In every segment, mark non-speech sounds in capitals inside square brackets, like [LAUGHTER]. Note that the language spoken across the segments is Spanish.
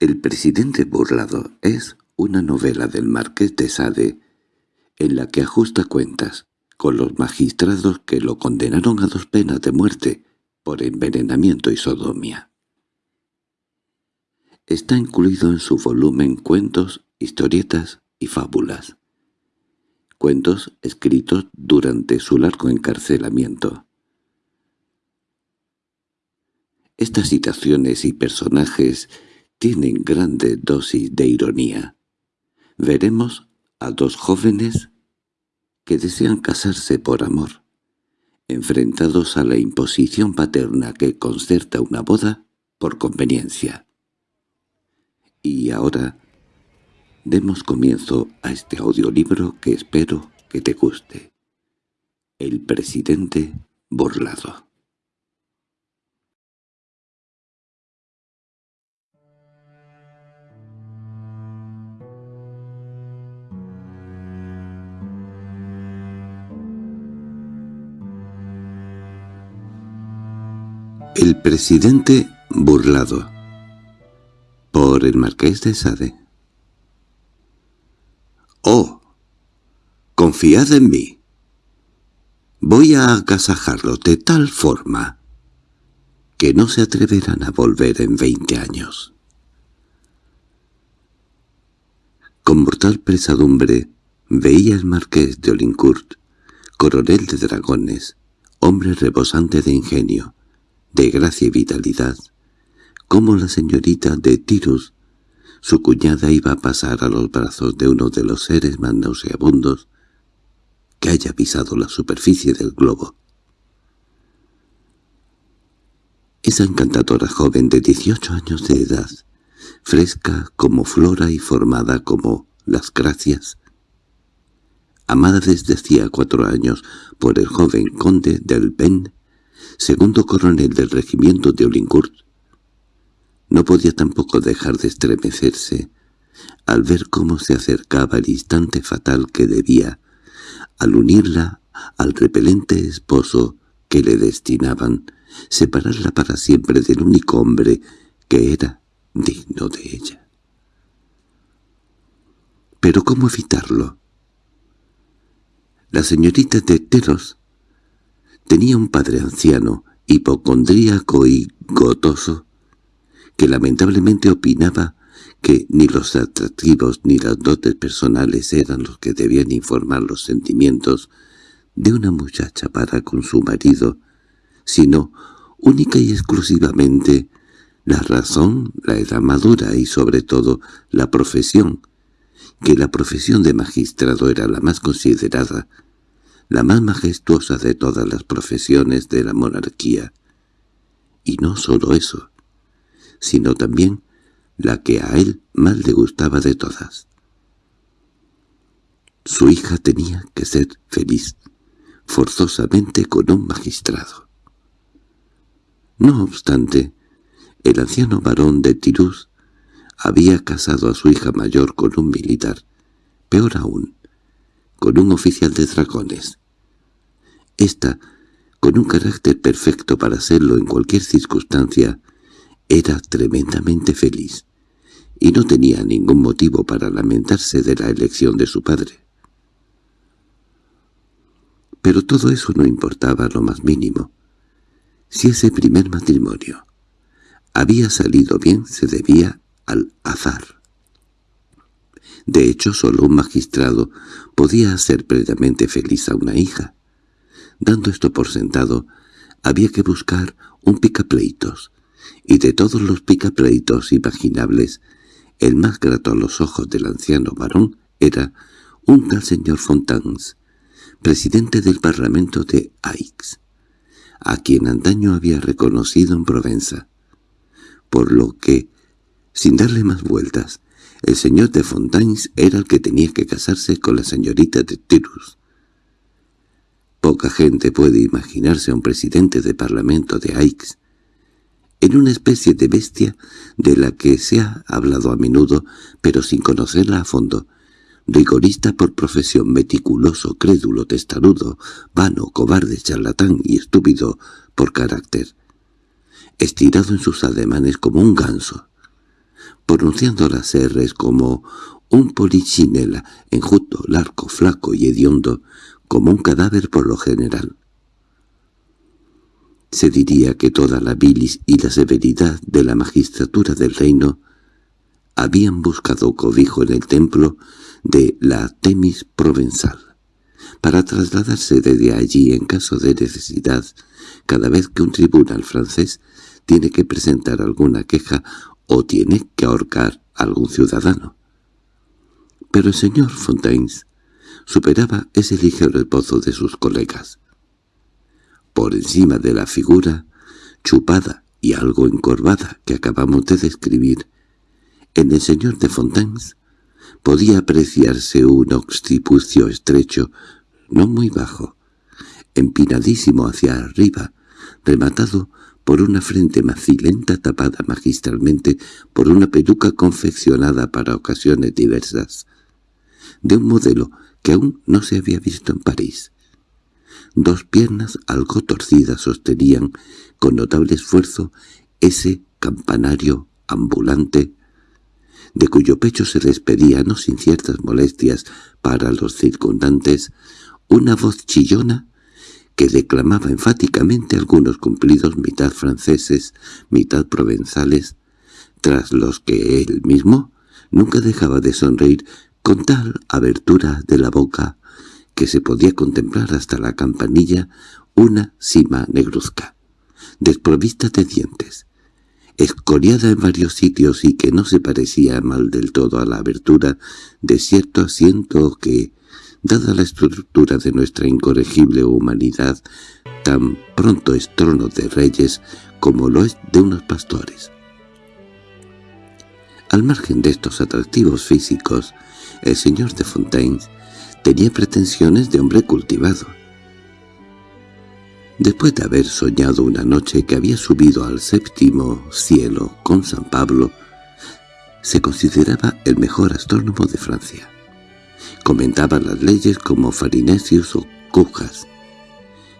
El presidente burlado es una novela del marqués de Sade en la que ajusta cuentas con los magistrados que lo condenaron a dos penas de muerte por envenenamiento y sodomía. Está incluido en su volumen Cuentos, Historietas y Fábulas. Cuentos escritos durante su largo encarcelamiento. Estas citaciones y personajes tienen grande dosis de ironía. Veremos a dos jóvenes que desean casarse por amor, enfrentados a la imposición paterna que concerta una boda por conveniencia. Y ahora demos comienzo a este audiolibro que espero que te guste. El presidente burlado. El presidente burlado por el marqués de Sade «Oh, confiad en mí. Voy a agasajarlo de tal forma que no se atreverán a volver en veinte años». Con mortal pesadumbre veía el marqués de Olincourt, coronel de dragones, hombre rebosante de ingenio, de gracia y vitalidad, como la señorita de Tirus, su cuñada iba a pasar a los brazos de uno de los seres más nauseabundos que haya pisado la superficie del globo. Esa encantadora joven de dieciocho años de edad, fresca como flora y formada como las gracias, amada desde hacía cuatro años por el joven conde del Ben, segundo coronel del regimiento de Olincourt, no podía tampoco dejar de estremecerse al ver cómo se acercaba el instante fatal que debía, al unirla al repelente esposo que le destinaban, separarla para siempre del único hombre que era digno de ella. ¿Pero cómo evitarlo? La señorita de Teros Tenía un padre anciano, hipocondríaco y gotoso, que lamentablemente opinaba que ni los atractivos ni las dotes personales eran los que debían informar los sentimientos de una muchacha para con su marido, sino única y exclusivamente la razón, la edad madura y sobre todo la profesión, que la profesión de magistrado era la más considerada la más majestuosa de todas las profesiones de la monarquía. Y no sólo eso, sino también la que a él más le gustaba de todas. Su hija tenía que ser feliz, forzosamente con un magistrado. No obstante, el anciano varón de Tirús había casado a su hija mayor con un militar, peor aún, con un oficial de dragones, esta, con un carácter perfecto para hacerlo en cualquier circunstancia, era tremendamente feliz, y no tenía ningún motivo para lamentarse de la elección de su padre. Pero todo eso no importaba lo más mínimo. Si ese primer matrimonio había salido bien, se debía al azar. De hecho, solo un magistrado podía hacer plenamente feliz a una hija. Dando esto por sentado, había que buscar un picapleitos, y de todos los picapleitos imaginables, el más grato a los ojos del anciano varón era un tal señor Fontans, presidente del Parlamento de Aix, a quien antaño había reconocido en Provenza, por lo que, sin darle más vueltas, el señor de Fontans era el que tenía que casarse con la señorita de Tirus. Poca gente puede imaginarse a un presidente de parlamento de Aix en una especie de bestia de la que se ha hablado a menudo, pero sin conocerla a fondo, rigorista por profesión, meticuloso, crédulo, testarudo, vano, cobarde, charlatán y estúpido por carácter, estirado en sus ademanes como un ganso, pronunciando las R's como un polichinela, enjuto, largo, flaco y hediondo, como un cadáver por lo general. Se diría que toda la bilis y la severidad de la magistratura del reino habían buscado cobijo en el templo de la Temis Provenzal, para trasladarse desde allí en caso de necesidad cada vez que un tribunal francés tiene que presentar alguna queja o tiene que ahorcar a algún ciudadano. Pero el señor Fontaines superaba ese ligero esbozo de sus colegas. Por encima de la figura, chupada y algo encorvada que acabamos de describir, en el señor de Fontaines podía apreciarse un occipucio estrecho, no muy bajo, empinadísimo hacia arriba, rematado por una frente macilenta tapada magistralmente por una peluca confeccionada para ocasiones diversas, de un modelo que aún no se había visto en París. Dos piernas algo torcidas sostenían con notable esfuerzo ese campanario ambulante de cuyo pecho se despedía, no sin ciertas molestias para los circundantes, una voz chillona que declamaba enfáticamente algunos cumplidos mitad franceses, mitad provenzales, tras los que él mismo nunca dejaba de sonreír con tal abertura de la boca que se podía contemplar hasta la campanilla una cima negruzca, desprovista de dientes, escoriada en varios sitios y que no se parecía mal del todo a la abertura de cierto asiento que, dada la estructura de nuestra incorregible humanidad, tan pronto es trono de reyes como lo es de unos pastores. Al margen de estos atractivos físicos, el señor de Fontaine tenía pretensiones de hombre cultivado. Después de haber soñado una noche que había subido al séptimo cielo con San Pablo, se consideraba el mejor astrónomo de Francia. Comentaba las leyes como Farinesius o Cujas,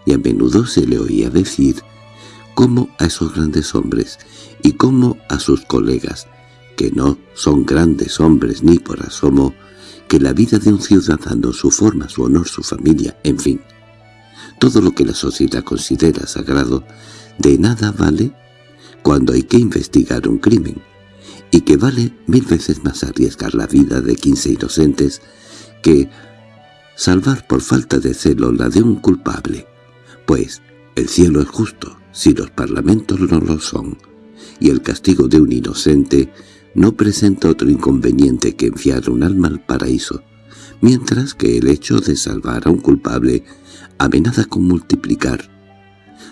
y a menudo se le oía decir cómo a esos grandes hombres y cómo a sus colegas, que no son grandes hombres ni por asomo, que la vida de un ciudadano, su forma, su honor, su familia, en fin, todo lo que la sociedad considera sagrado, de nada vale cuando hay que investigar un crimen, y que vale mil veces más arriesgar la vida de quince inocentes que salvar por falta de celo la de un culpable, pues el cielo es justo si los parlamentos no lo son, y el castigo de un inocente no presenta otro inconveniente que enfiar un alma al paraíso, mientras que el hecho de salvar a un culpable amenaza con multiplicar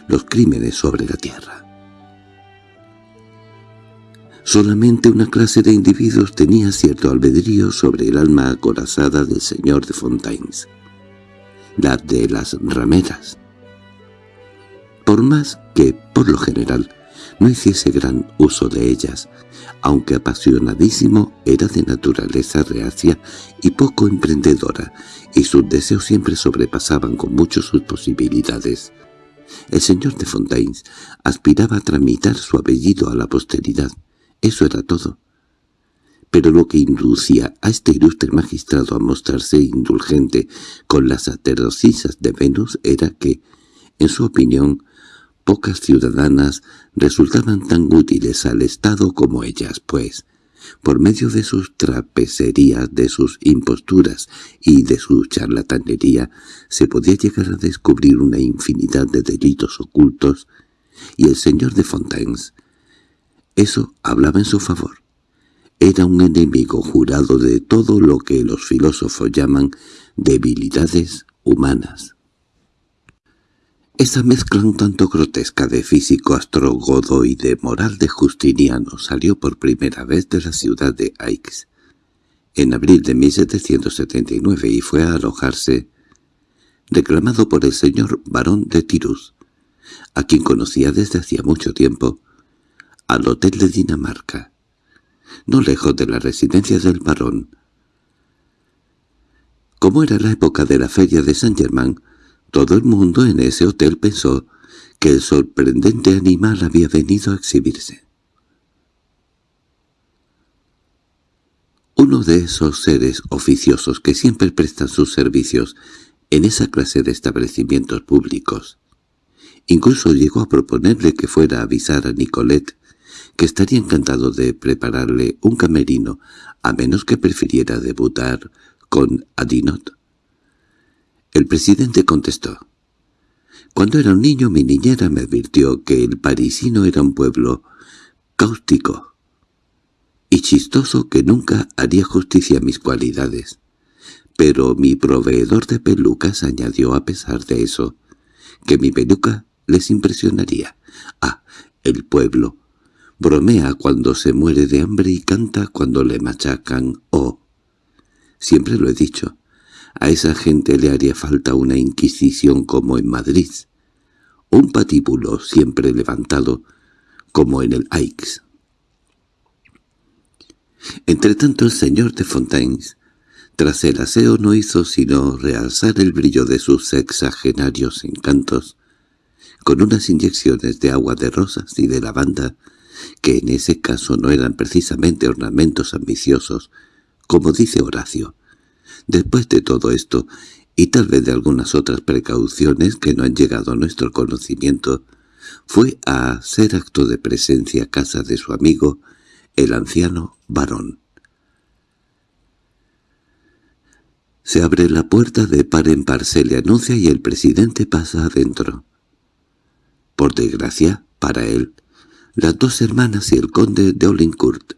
los crímenes sobre la tierra. Solamente una clase de individuos tenía cierto albedrío sobre el alma acorazada del señor de Fontaines, la de las rameras. Por más que, por lo general, no hiciese gran uso de ellas, aunque apasionadísimo, era de naturaleza reacia y poco emprendedora, y sus deseos siempre sobrepasaban con mucho sus posibilidades. El señor de Fontaines aspiraba a tramitar su apellido a la posteridad. Eso era todo. Pero lo que inducía a este ilustre magistrado a mostrarse indulgente con las sacerdocisas de Venus era que, en su opinión, pocas ciudadanas resultaban tan útiles al Estado como ellas, pues, por medio de sus trapeserías, de sus imposturas y de su charlatanería, se podía llegar a descubrir una infinidad de delitos ocultos, y el señor de Fontaines, eso hablaba en su favor. Era un enemigo jurado de todo lo que los filósofos llaman debilidades humanas. Esa mezcla un tanto grotesca de físico astrogodo y de moral de Justiniano salió por primera vez de la ciudad de Aix en abril de 1779 y fue a alojarse, reclamado por el señor barón de Tirus, a quien conocía desde hacía mucho tiempo, al hotel de Dinamarca, no lejos de la residencia del barón. Como era la época de la feria de Saint-Germain, todo el mundo en ese hotel pensó que el sorprendente animal había venido a exhibirse. uno de esos seres oficiosos que siempre prestan sus servicios en esa clase de establecimientos públicos. Incluso llegó a proponerle que fuera a avisar a Nicolette que estaría encantado de prepararle un camerino, a menos que prefiriera debutar con Adinot. El presidente contestó. Cuando era un niño mi niñera me advirtió que el parisino era un pueblo cáustico y chistoso que nunca haría justicia a mis cualidades. Pero mi proveedor de pelucas añadió a pesar de eso, que mi peluca les impresionaría. Ah, el pueblo. Bromea cuando se muere de hambre y canta cuando le machacan. Oh, siempre lo he dicho, a esa gente le haría falta una inquisición como en Madrid, un patíbulo siempre levantado, como en el Aix. Entretanto el señor de Fontaines, tras el aseo no hizo sino realzar el brillo de sus sexagenarios encantos, con unas inyecciones de agua de rosas y de lavanda, que en ese caso no eran precisamente ornamentos ambiciosos, como dice Horacio, Después de todo esto, y tal vez de algunas otras precauciones que no han llegado a nuestro conocimiento, fue a hacer acto de presencia a casa de su amigo, el anciano varón. Se abre la puerta de par en par, se le anuncia y el presidente pasa adentro. Por desgracia, para él, las dos hermanas y el conde de Olincourt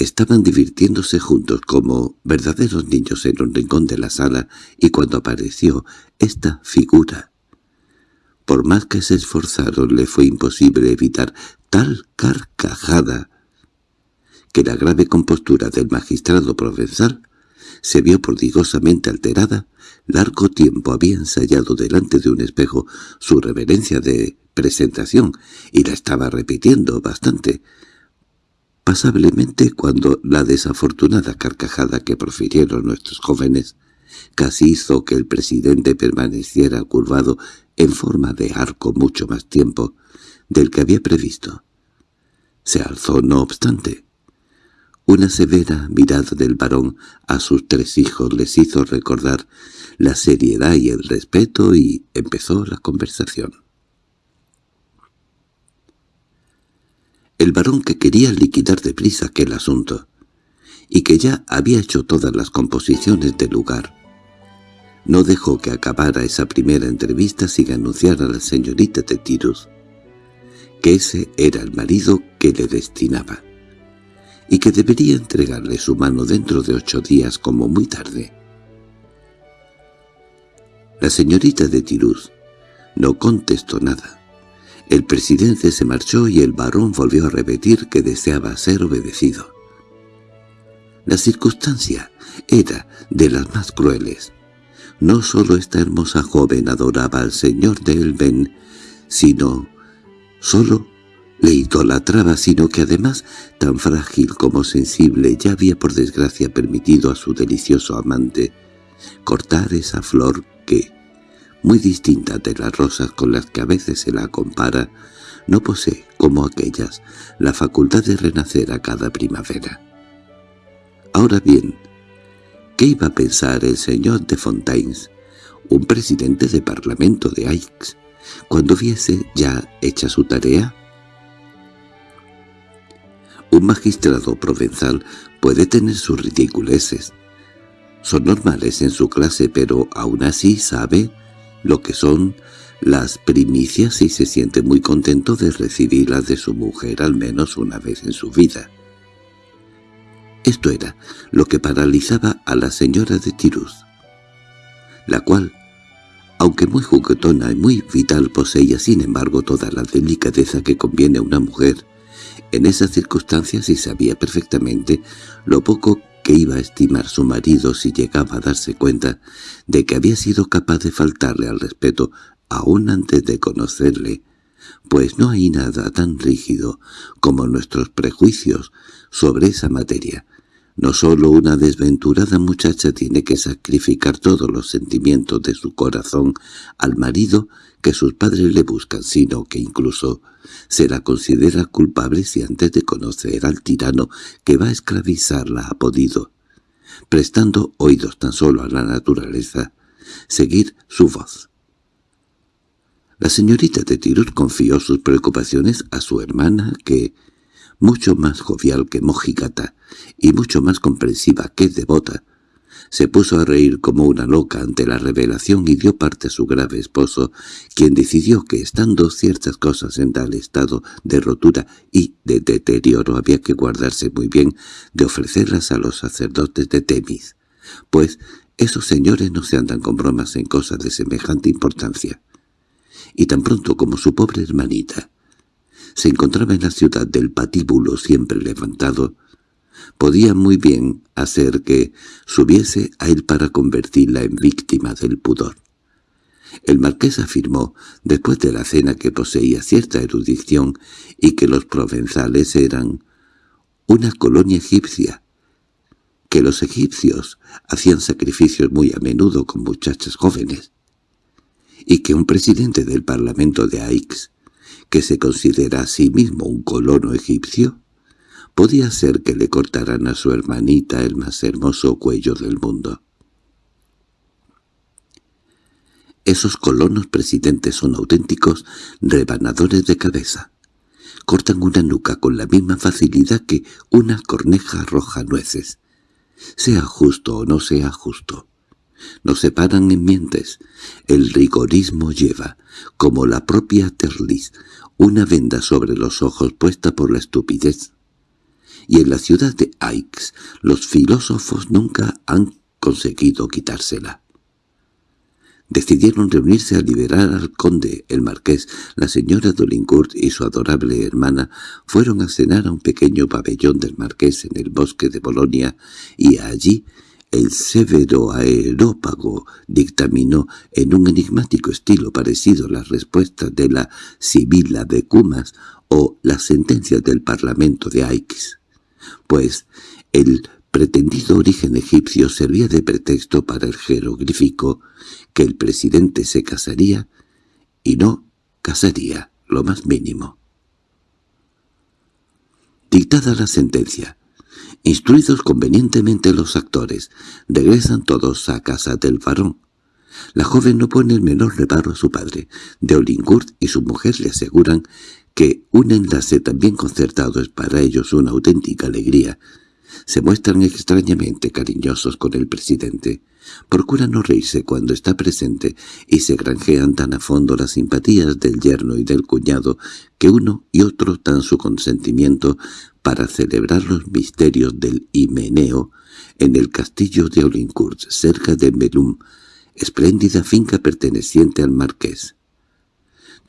Estaban divirtiéndose juntos como verdaderos niños en un rincón de la sala y cuando apareció esta figura, por más que se esforzaron le fue imposible evitar tal carcajada que la grave compostura del magistrado provenzal se vio prodigosamente alterada. Largo tiempo había ensayado delante de un espejo su reverencia de presentación y la estaba repitiendo bastante, pasablemente cuando la desafortunada carcajada que profirieron nuestros jóvenes casi hizo que el presidente permaneciera curvado en forma de arco mucho más tiempo del que había previsto. Se alzó no obstante. Una severa mirada del varón a sus tres hijos les hizo recordar la seriedad y el respeto y empezó la conversación. El varón que quería liquidar deprisa aquel asunto, y que ya había hecho todas las composiciones del lugar. No dejó que acabara esa primera entrevista sin anunciar a la señorita de Tirus que ese era el marido que le destinaba, y que debería entregarle su mano dentro de ocho días como muy tarde. La señorita de Tirus no contestó nada. El presidente se marchó y el varón volvió a repetir que deseaba ser obedecido. La circunstancia era de las más crueles. No sólo esta hermosa joven adoraba al señor de Elben, sino sólo le idolatraba, sino que además, tan frágil como sensible, ya había por desgracia permitido a su delicioso amante cortar esa flor que, muy distinta de las rosas con las que a veces se la compara, no posee, como aquellas, la facultad de renacer a cada primavera. Ahora bien, ¿qué iba a pensar el señor de Fontaines, un presidente de parlamento de Aix, cuando viese ya hecha su tarea? Un magistrado provenzal puede tener sus ridiculeces. Son normales en su clase, pero aún así sabe lo que son las primicias y se siente muy contento de recibirlas de su mujer al menos una vez en su vida. Esto era lo que paralizaba a la señora de Tiruz, la cual, aunque muy juguetona y muy vital poseía sin embargo toda la delicadeza que conviene a una mujer, en esas circunstancias y sabía perfectamente lo poco que iba a estimar su marido si llegaba a darse cuenta de que había sido capaz de faltarle al respeto aún antes de conocerle, pues no hay nada tan rígido como nuestros prejuicios sobre esa materia. No sólo una desventurada muchacha tiene que sacrificar todos los sentimientos de su corazón al marido que sus padres le buscan, sino que incluso se la considera culpable si antes de conocer al tirano que va a esclavizarla ha podido, prestando oídos tan solo a la naturaleza, seguir su voz. La señorita de Tirut confió sus preocupaciones a su hermana que, mucho más jovial que mojigata y mucho más comprensiva que devota, se puso a reír como una loca ante la revelación y dio parte a su grave esposo, quien decidió que estando ciertas cosas en tal estado de rotura y de deterioro había que guardarse muy bien de ofrecerlas a los sacerdotes de Temis, pues esos señores no se andan con bromas en cosas de semejante importancia. Y tan pronto como su pobre hermanita se encontraba en la ciudad del patíbulo siempre levantado, podía muy bien hacer que subiese a él para convertirla en víctima del pudor. El marqués afirmó, después de la cena que poseía cierta erudición y que los provenzales eran una colonia egipcia, que los egipcios hacían sacrificios muy a menudo con muchachas jóvenes, y que un presidente del parlamento de Aix, que se considera a sí mismo un colono egipcio, podía ser que le cortaran a su hermanita el más hermoso cuello del mundo. Esos colonos presidentes son auténticos rebanadores de cabeza. Cortan una nuca con la misma facilidad que una corneja roja nueces. Sea justo o no sea justo. No se paran en mientes. El rigorismo lleva, como la propia Terlis, una venda sobre los ojos puesta por la estupidez y en la ciudad de Aix los filósofos nunca han conseguido quitársela. Decidieron reunirse a liberar al conde, el marqués, la señora Dolincourt y su adorable hermana fueron a cenar a un pequeño pabellón del marqués en el bosque de Bolonia y allí el severo aerópago dictaminó en un enigmático estilo parecido a las respuestas de la Sibila de Cumas o las sentencias del Parlamento de Aix pues el pretendido origen egipcio servía de pretexto para el jeroglífico que el presidente se casaría y no casaría lo más mínimo. Dictada la sentencia, instruidos convenientemente los actores, regresan todos a casa del varón. La joven no pone el menor reparo a su padre. De Olincourt y su mujer le aseguran que un enlace tan bien concertado es para ellos una auténtica alegría. Se muestran extrañamente cariñosos con el presidente. Procuran no reírse cuando está presente y se granjean tan a fondo las simpatías del yerno y del cuñado que uno y otro dan su consentimiento para celebrar los misterios del Himeneo en el castillo de Olincourt, cerca de Melum, espléndida finca perteneciente al marqués.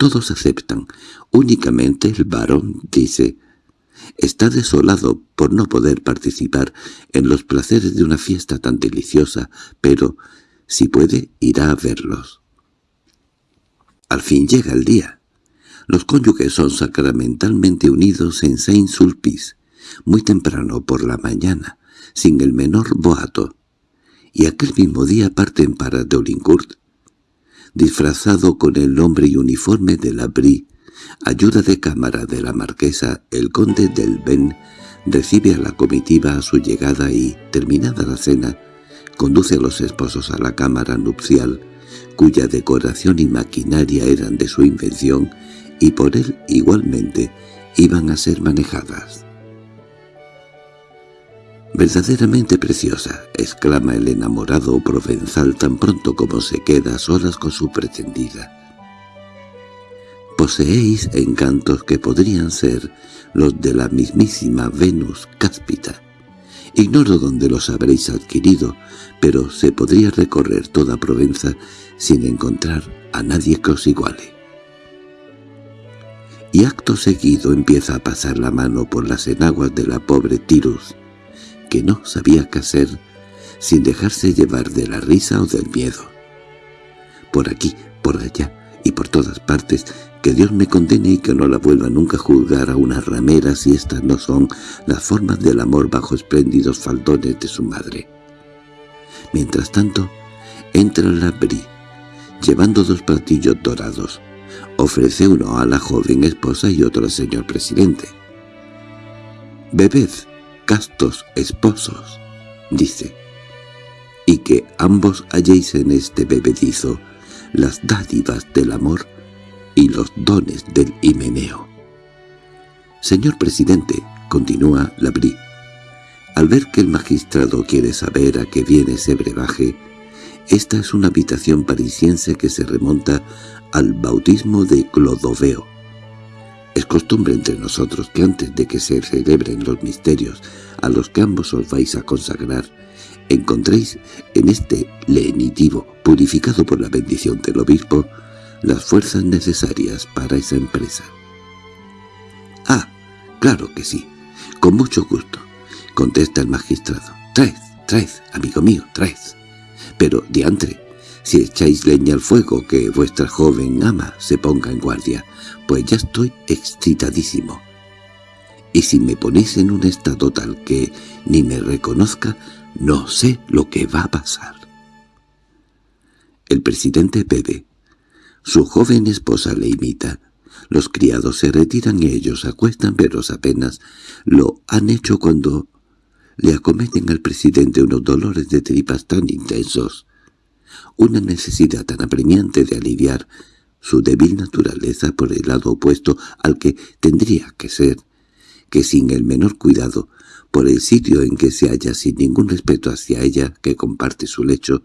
Todos aceptan. Únicamente el varón dice, está desolado por no poder participar en los placeres de una fiesta tan deliciosa, pero, si puede, irá a verlos. Al fin llega el día. Los cónyuges son sacramentalmente unidos en Saint-Sulpice, muy temprano por la mañana, sin el menor boato, y aquel mismo día parten para Dolincourt, disfrazado con el nombre y uniforme de la Brie, ayuda de cámara de la marquesa, el conde del Ben recibe a la comitiva a su llegada y, terminada la cena, conduce a los esposos a la cámara nupcial, cuya decoración y maquinaria eran de su invención y por él igualmente iban a ser manejadas. «Verdaderamente preciosa», exclama el enamorado provenzal tan pronto como se queda a solas con su pretendida. «Poseéis encantos que podrían ser los de la mismísima Venus cáspita. Ignoro dónde los habréis adquirido, pero se podría recorrer toda Provenza sin encontrar a nadie que os iguale». Y acto seguido empieza a pasar la mano por las enaguas de la pobre Tirus, que no sabía qué hacer sin dejarse llevar de la risa o del miedo. Por aquí, por allá y por todas partes, que Dios me condene y que no la vuelva nunca a juzgar a una ramera si estas no son las formas del amor bajo espléndidos faldones de su madre. Mientras tanto, entra la Bri, llevando dos platillos dorados. Ofrece uno a la joven esposa y otro al señor presidente. «Bebed», castos esposos, dice. y que ambos halléis en este bebedizo las dádivas del amor y los dones del himeneo. Señor presidente, continúa Labrí, al ver que el magistrado quiere saber a qué viene ese brebaje, esta es una habitación parisiense que se remonta al bautismo de Clodoveo. Es costumbre entre nosotros que antes de que se celebren los misterios a los que ambos os vais a consagrar, encontréis en este lenitivo, purificado por la bendición del obispo, las fuerzas necesarias para esa empresa. —Ah, claro que sí, con mucho gusto —contesta el magistrado—. Traed, traed, amigo mío, traed. Pero, diantre, si echáis leña al fuego, que vuestra joven ama se ponga en guardia, pues ya estoy excitadísimo. Y si me ponéis en un estado tal que ni me reconozca, no sé lo que va a pasar. El presidente bebe. Su joven esposa le imita. Los criados se retiran y ellos acuestan, pero apenas lo han hecho cuando le acometen al presidente unos dolores de tripas tan intensos, una necesidad tan apremiante de aliviar su débil naturaleza por el lado opuesto al que tendría que ser, que sin el menor cuidado, por el sitio en que se halla sin ningún respeto hacia ella que comparte su lecho,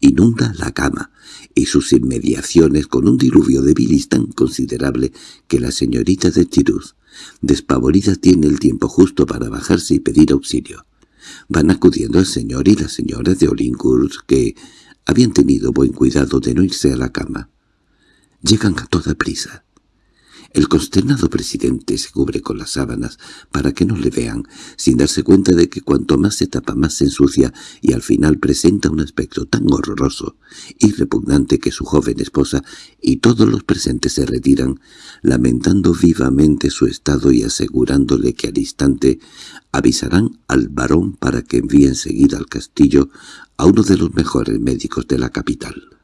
inunda la cama y sus inmediaciones con un diluvio de bilis tan considerable que la señorita de Tiruz, despavorida, tiene el tiempo justo para bajarse y pedir auxilio. Van acudiendo el señor y la señora de Olincourt, que habían tenido buen cuidado de no irse a la cama. Llegan a toda prisa. El consternado presidente se cubre con las sábanas para que no le vean, sin darse cuenta de que cuanto más se tapa más se ensucia y al final presenta un aspecto tan horroroso y repugnante que su joven esposa y todos los presentes se retiran, lamentando vivamente su estado y asegurándole que al instante avisarán al varón para que envíe enseguida al castillo a uno de los mejores médicos de la capital.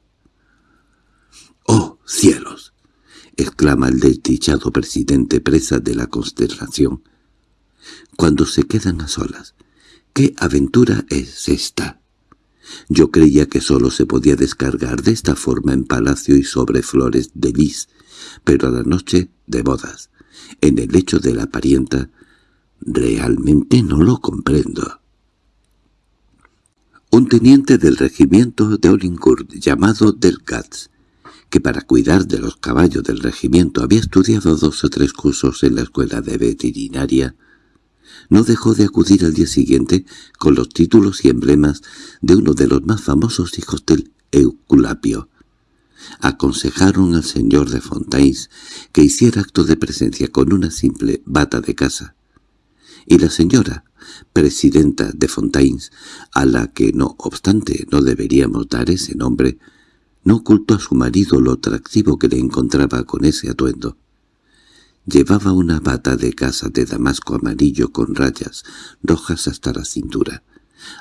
¡Oh, cielos! —exclama el desdichado presidente presa de la consternación. Cuando se quedan a solas. —¿Qué aventura es esta? Yo creía que solo se podía descargar de esta forma en palacio y sobre flores de lis, pero a la noche de bodas, en el lecho de la parienta, realmente no lo comprendo. Un teniente del regimiento de Olincourt llamado Delcatz que para cuidar de los caballos del regimiento había estudiado dos o tres cursos en la escuela de veterinaria, no dejó de acudir al día siguiente con los títulos y emblemas de uno de los más famosos hijos del Euculapio. Aconsejaron al señor de Fontaines que hiciera acto de presencia con una simple bata de casa. Y la señora, presidenta de Fontaines, a la que no obstante no deberíamos dar ese nombre, no ocultó a su marido lo atractivo que le encontraba con ese atuendo. Llevaba una bata de casa de damasco amarillo con rayas rojas hasta la cintura,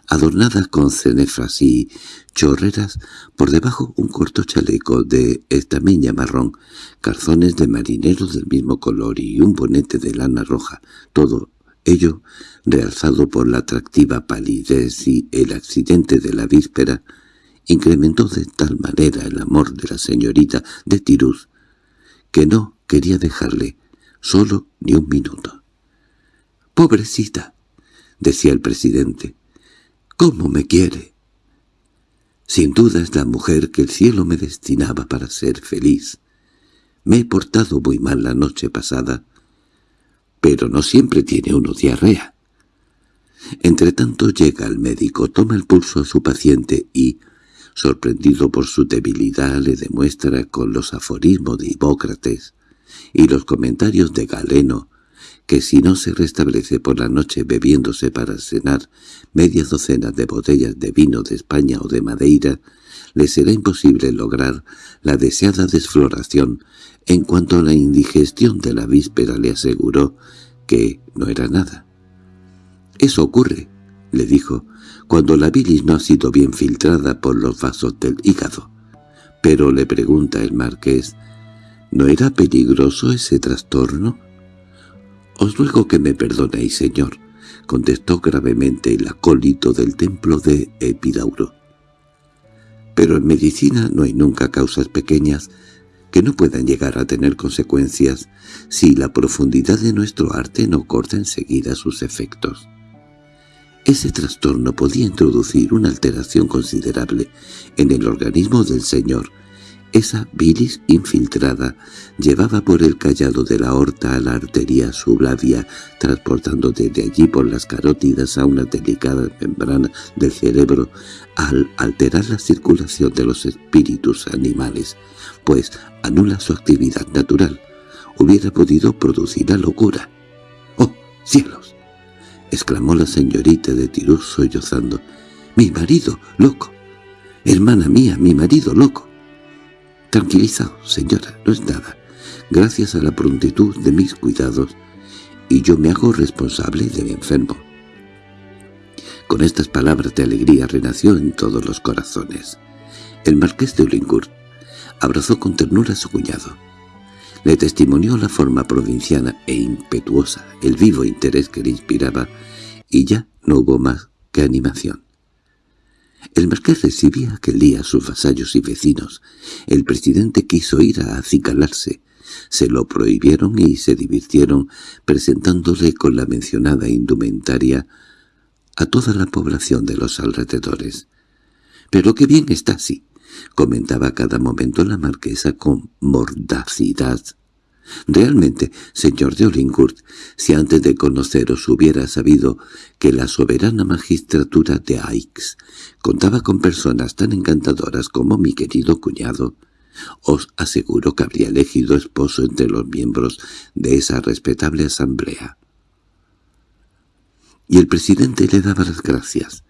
adornada con cenefras y chorreras, por debajo un corto chaleco de estameña marrón, calzones de marinero del mismo color y un bonete de lana roja, todo ello realzado por la atractiva palidez y el accidente de la víspera, incrementó de tal manera el amor de la señorita de Tiruz que no quería dejarle solo ni un minuto. «¡Pobrecita!» decía el presidente. «¿Cómo me quiere?» Sin duda es la mujer que el cielo me destinaba para ser feliz. Me he portado muy mal la noche pasada, pero no siempre tiene uno diarrea. Entretanto llega el médico, toma el pulso a su paciente y, sorprendido por su debilidad, le demuestra con los aforismos de Hipócrates y los comentarios de Galeno que si no se restablece por la noche bebiéndose para cenar media docena de botellas de vino de España o de Madeira, le será imposible lograr la deseada desfloración en cuanto a la indigestión de la víspera le aseguró que no era nada. «Eso ocurre», le dijo, cuando la bilis no ha sido bien filtrada por los vasos del hígado. Pero le pregunta el marqués, ¿no era peligroso ese trastorno? —Os ruego que me perdonéis, señor —contestó gravemente el acólito del templo de Epidauro—. Pero en medicina no hay nunca causas pequeñas que no puedan llegar a tener consecuencias si la profundidad de nuestro arte no corta enseguida sus efectos. Ese trastorno podía introducir una alteración considerable en el organismo del señor, esa bilis infiltrada llevaba por el callado de la aorta a la arteria sublavia, transportando desde allí por las carótidas a una delicada membrana del cerebro al alterar la circulación de los espíritus animales, pues anula su actividad natural. Hubiera podido producir la locura. —¡Oh, cielos! —exclamó la señorita de Tirus sollozando. —¡Mi marido, loco! —Hermana mía, mi marido, loco. Tranquilizado, señora, no es nada. Gracias a la prontitud de mis cuidados, y yo me hago responsable del enfermo. Con estas palabras de alegría renació en todos los corazones. El marqués de Ulincourt abrazó con ternura a su cuñado. Le testimonió la forma provinciana e impetuosa, el vivo interés que le inspiraba, y ya no hubo más que animación. El marqués recibía aquel día a sus vasallos y vecinos. El presidente quiso ir a acicalarse. Se lo prohibieron y se divirtieron presentándole con la mencionada indumentaria a toda la población de los alrededores. «Pero qué bien está así», comentaba cada momento la marquesa con mordacidad Realmente, señor de Olincourt, si antes de conoceros hubiera sabido que la soberana magistratura de Aix contaba con personas tan encantadoras como mi querido cuñado, os aseguro que habría elegido esposo entre los miembros de esa respetable asamblea. Y el presidente le daba las gracias,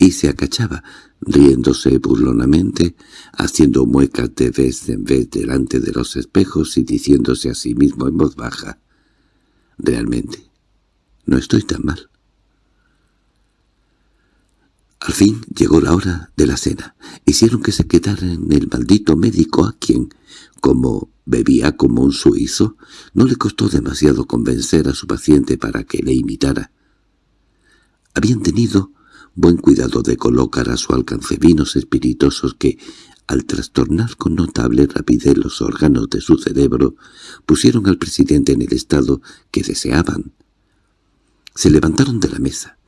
y se acachaba, riéndose burlonamente, haciendo muecas de vez en vez delante de los espejos y diciéndose a sí mismo en voz baja, «Realmente, no estoy tan mal». Al fin llegó la hora de la cena. Hicieron que se quedara en el maldito médico a quien, como bebía como un suizo, no le costó demasiado convencer a su paciente para que le imitara. Habían tenido buen cuidado de colocar a su alcance vinos espirituosos que, al trastornar con notable rapidez los órganos de su cerebro, pusieron al presidente en el estado que deseaban. Se levantaron de la mesa.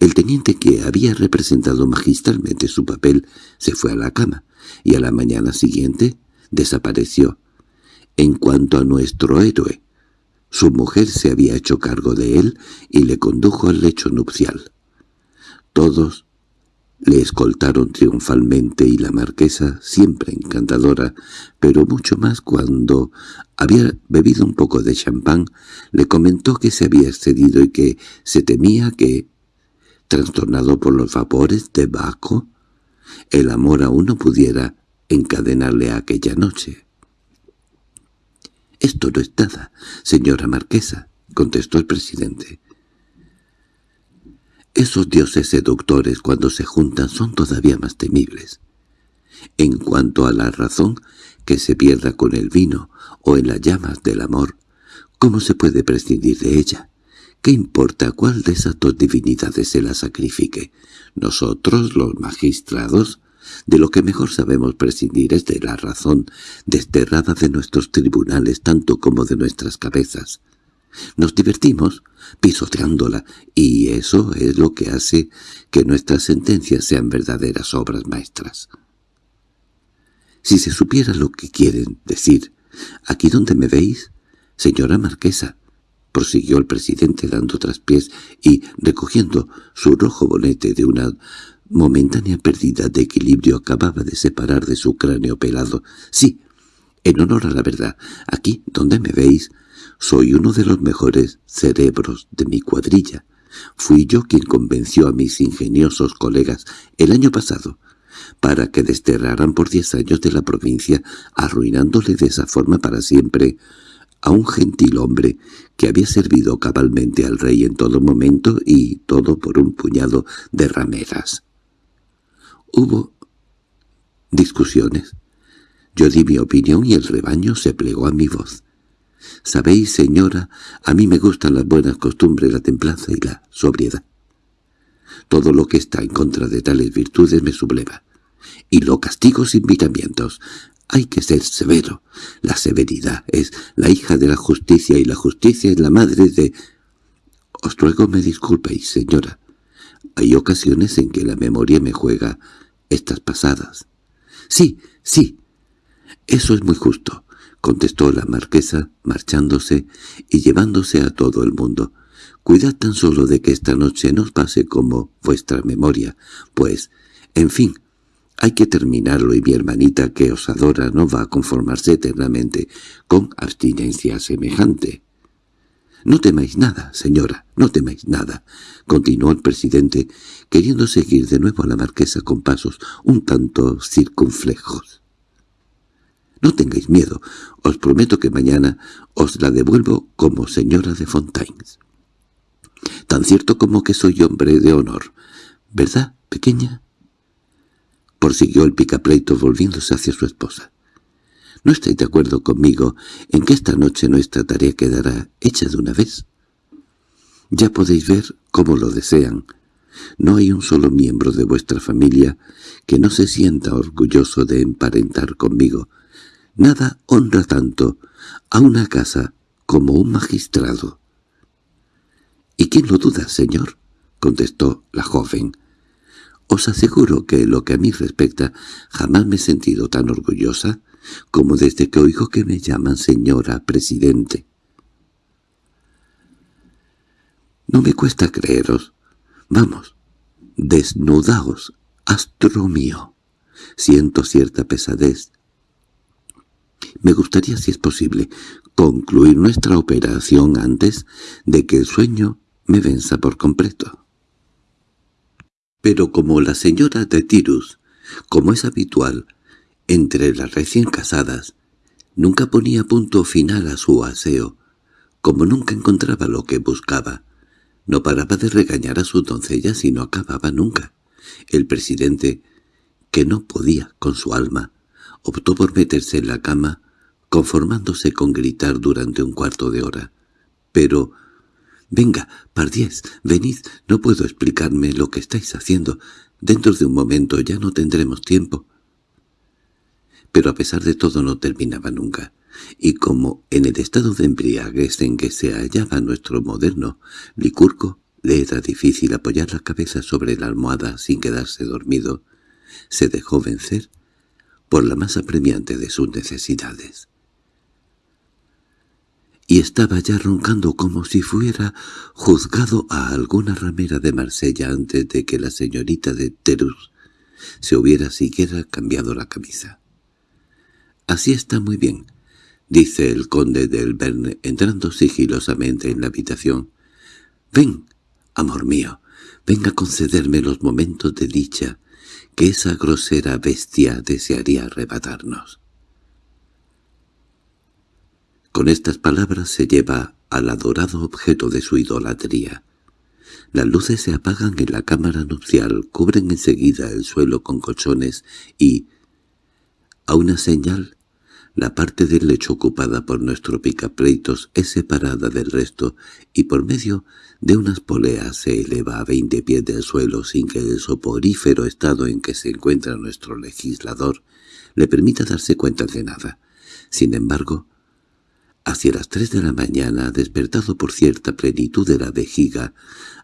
El teniente que había representado magistralmente su papel se fue a la cama, y a la mañana siguiente desapareció. En cuanto a nuestro héroe, su mujer se había hecho cargo de él y le condujo al lecho nupcial. Todos le escoltaron triunfalmente y la marquesa, siempre encantadora, pero mucho más cuando había bebido un poco de champán, le comentó que se había excedido y que se temía que, trastornado por los vapores de Baco, el amor aún no pudiera encadenarle aquella noche. —Esto no es nada, señora marquesa —contestó el presidente. Esos dioses seductores cuando se juntan son todavía más temibles. En cuanto a la razón que se pierda con el vino o en las llamas del amor, ¿cómo se puede prescindir de ella? ¿Qué importa cuál de esas dos divinidades se la sacrifique? Nosotros, los magistrados, de lo que mejor sabemos prescindir es de la razón desterrada de nuestros tribunales tanto como de nuestras cabezas. Nos divertimos pisoteándola, y eso es lo que hace que nuestras sentencias sean verdaderas obras maestras. Si se supiera lo que quieren decir, aquí donde me veis, señora marquesa, prosiguió el presidente dando traspiés y recogiendo su rojo bonete de una momentánea pérdida de equilibrio acababa de separar de su cráneo pelado. Sí, en honor a la verdad, aquí donde me veis, soy uno de los mejores cerebros de mi cuadrilla. Fui yo quien convenció a mis ingeniosos colegas el año pasado para que desterraran por diez años de la provincia, arruinándole de esa forma para siempre a un gentil hombre que había servido cabalmente al rey en todo momento y todo por un puñado de rameras. Hubo discusiones. Yo di mi opinión y el rebaño se plegó a mi voz. Sabéis, señora, a mí me gustan las buenas costumbres, la templanza y la sobriedad. Todo lo que está en contra de tales virtudes me subleva. y lo castigo sin miramientos. Hay que ser severo. La severidad es la hija de la justicia y la justicia es la madre de... Os ruego me disculpéis, señora. Hay ocasiones en que la memoria me juega estas pasadas. Sí, sí. Eso es muy justo, contestó la marquesa, marchándose y llevándose a todo el mundo. Cuidad tan solo de que esta noche no pase como vuestra memoria, pues, en fin, hay que terminarlo y mi hermanita que os adora no va a conformarse eternamente con abstinencia semejante. —No temáis nada, señora, no temáis nada —continuó el presidente, queriendo seguir de nuevo a la marquesa con pasos un tanto circunflejos. —No tengáis miedo, os prometo que mañana os la devuelvo como señora de Fontaines. Tan cierto como que soy hombre de honor, ¿verdad, pequeña? prosiguió el picapleito volviéndose hacia su esposa. ¿No estáis de acuerdo conmigo en que esta noche nuestra tarea quedará hecha de una vez? Ya podéis ver cómo lo desean. No hay un solo miembro de vuestra familia que no se sienta orgulloso de emparentar conmigo. Nada honra tanto a una casa como un magistrado. —¿Y quién lo duda, señor? —contestó la joven. Os aseguro que, lo que a mí respecta, jamás me he sentido tan orgullosa como desde que oigo que me llaman señora presidente. No me cuesta creeros. Vamos, desnudaos, astro mío. Siento cierta pesadez. Me gustaría, si es posible, concluir nuestra operación antes de que el sueño me venza por completo. Pero como la señora de Tirus, como es habitual entre las recién casadas, nunca ponía punto final a su aseo, como nunca encontraba lo que buscaba, no paraba de regañar a su doncella y no acababa nunca. El presidente, que no podía con su alma, optó por meterse en la cama, conformándose con gritar durante un cuarto de hora. Pero «Venga, Pardiez, venid, no puedo explicarme lo que estáis haciendo. Dentro de un momento ya no tendremos tiempo». Pero a pesar de todo no terminaba nunca, y como en el estado de embriaguez en que se hallaba nuestro moderno Licurco, le era difícil apoyar la cabeza sobre la almohada sin quedarse dormido, se dejó vencer por la más apremiante de sus necesidades y estaba ya roncando como si fuera juzgado a alguna ramera de Marsella antes de que la señorita de Terus se hubiera siquiera cambiado la camisa. «Así está muy bien», dice el conde del Verne entrando sigilosamente en la habitación. «Ven, amor mío, ven a concederme los momentos de dicha que esa grosera bestia desearía arrebatarnos». Con estas palabras se lleva al adorado objeto de su idolatría. Las luces se apagan en la cámara nupcial, cubren enseguida el suelo con colchones y, a una señal, la parte del lecho ocupada por nuestro picapleitos es separada del resto y por medio de unas poleas se eleva a veinte pies del suelo sin que el soporífero estado en que se encuentra nuestro legislador le permita darse cuenta de nada. Sin embargo, Hacia las tres de la mañana, despertado por cierta plenitud de la vejiga,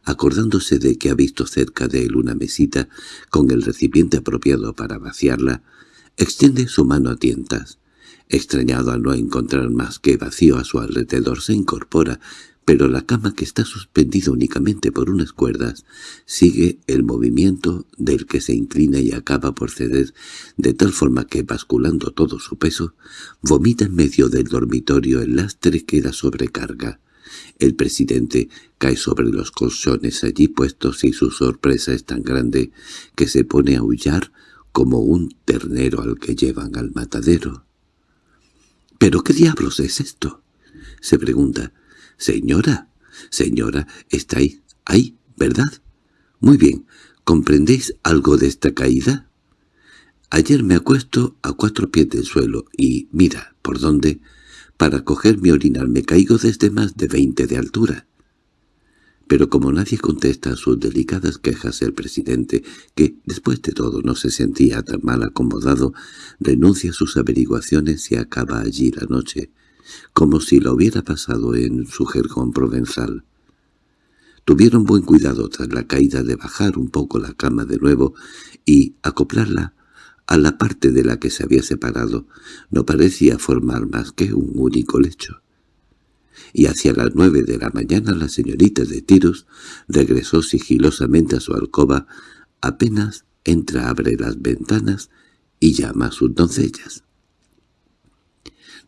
acordándose de que ha visto cerca de él una mesita con el recipiente apropiado para vaciarla, extiende su mano a tientas. Extrañado al no encontrar más que vacío a su alrededor, se incorpora, pero la cama que está suspendida únicamente por unas cuerdas sigue el movimiento del que se inclina y acaba por ceder, de tal forma que, basculando todo su peso, vomita en medio del dormitorio el lastre que la sobrecarga. El presidente cae sobre los colchones allí puestos y su sorpresa es tan grande que se pone a aullar como un ternero al que llevan al matadero. —¿Pero qué diablos es esto? —se pregunta. —Señora, señora, estáis ahí, ¿verdad? Muy bien, ¿comprendéis algo de esta caída? Ayer me acuesto a cuatro pies del suelo y, mira, por dónde, para coger mi orinar me caigo desde más de veinte de altura. Pero como nadie contesta a sus delicadas quejas, el presidente, que después de todo no se sentía tan mal acomodado, renuncia a sus averiguaciones y acaba allí la noche, como si lo hubiera pasado en su jergón provenzal. Tuvieron buen cuidado tras la caída de bajar un poco la cama de nuevo y acoplarla a la parte de la que se había separado. No parecía formar más que un único lecho y hacia las nueve de la mañana la señorita de Tirus regresó sigilosamente a su alcoba, apenas entra abre las ventanas y llama a sus doncellas.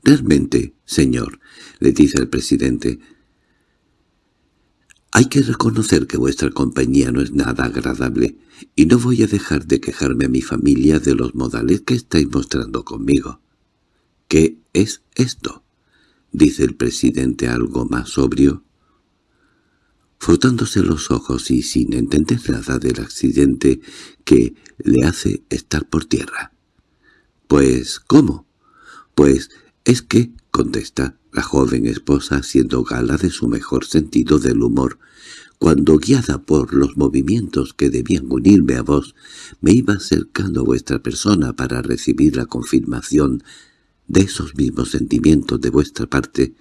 «Realmente, señor», le dice el presidente, «hay que reconocer que vuestra compañía no es nada agradable, y no voy a dejar de quejarme a mi familia de los modales que estáis mostrando conmigo». «¿Qué es esto?» Dice el presidente algo más sobrio. Frotándose los ojos y sin entender nada del accidente que le hace estar por tierra. —Pues, ¿cómo? —Pues es que —contesta la joven esposa haciendo gala de su mejor sentido del humor— cuando guiada por los movimientos que debían unirme a vos, me iba acercando a vuestra persona para recibir la confirmación de esos mismos sentimientos de vuestra parte,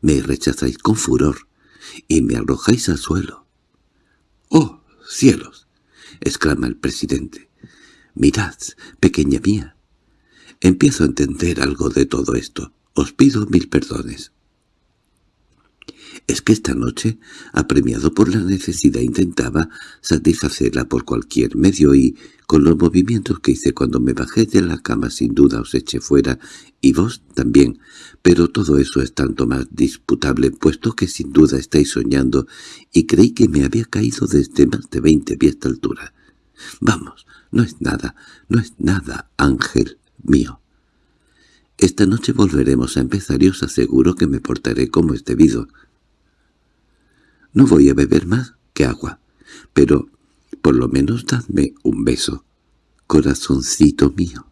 me rechazáis con furor y me arrojáis al suelo. —¡Oh, cielos! —exclama el presidente. —Mirad, pequeña mía. Empiezo a entender algo de todo esto. Os pido mil perdones es que esta noche, apremiado por la necesidad, intentaba satisfacerla por cualquier medio y, con los movimientos que hice cuando me bajé de la cama, sin duda os eché fuera, y vos también, pero todo eso es tanto más disputable, puesto que sin duda estáis soñando, y creí que me había caído desde más de veinte pies de altura. Vamos, no es nada, no es nada, ángel mío. Esta noche volveremos a empezar y os aseguro que me portaré como es debido. No voy a beber más que agua, pero por lo menos dadme un beso, corazoncito mío.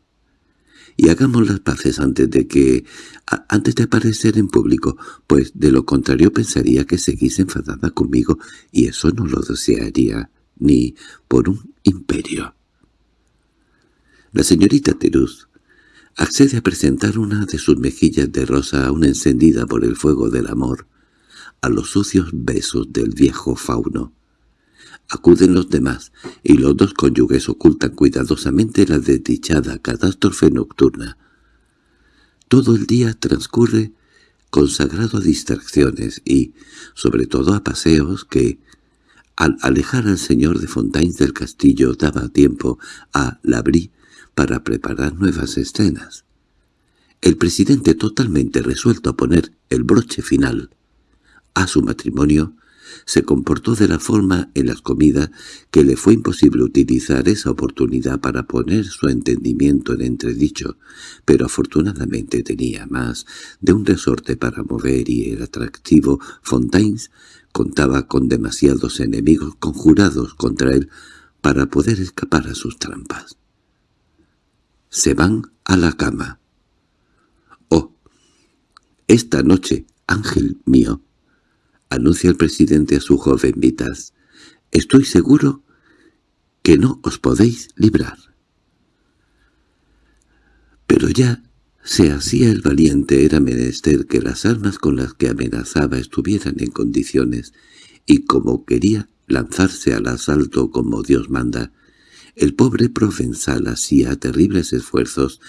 Y hagamos las paces antes de que... antes de aparecer en público, pues de lo contrario pensaría que seguís enfadada conmigo y eso no lo desearía ni por un imperio. La señorita Terus accede a presentar una de sus mejillas de rosa aún encendida por el fuego del amor, a los sucios besos del viejo fauno. Acuden los demás, y los dos cónyuges ocultan cuidadosamente la desdichada catástrofe nocturna. Todo el día transcurre consagrado a distracciones y, sobre todo a paseos que, al alejar al señor de Fontaine del castillo, daba tiempo a Labrí para preparar nuevas escenas. El presidente totalmente resuelto a poner el broche final a su matrimonio, se comportó de la forma en las comidas que le fue imposible utilizar esa oportunidad para poner su entendimiento en entredicho, pero afortunadamente tenía más de un resorte para mover y el atractivo Fontaines contaba con demasiados enemigos conjurados contra él para poder escapar a sus trampas. Se van a la cama. —Oh, esta noche, ángel mío, anuncia el presidente a su joven Vitas. Estoy seguro que no os podéis librar. Pero ya se hacía el valiente era menester que las armas con las que amenazaba estuvieran en condiciones, y como quería lanzarse al asalto como Dios manda, el pobre provenzal hacía terribles esfuerzos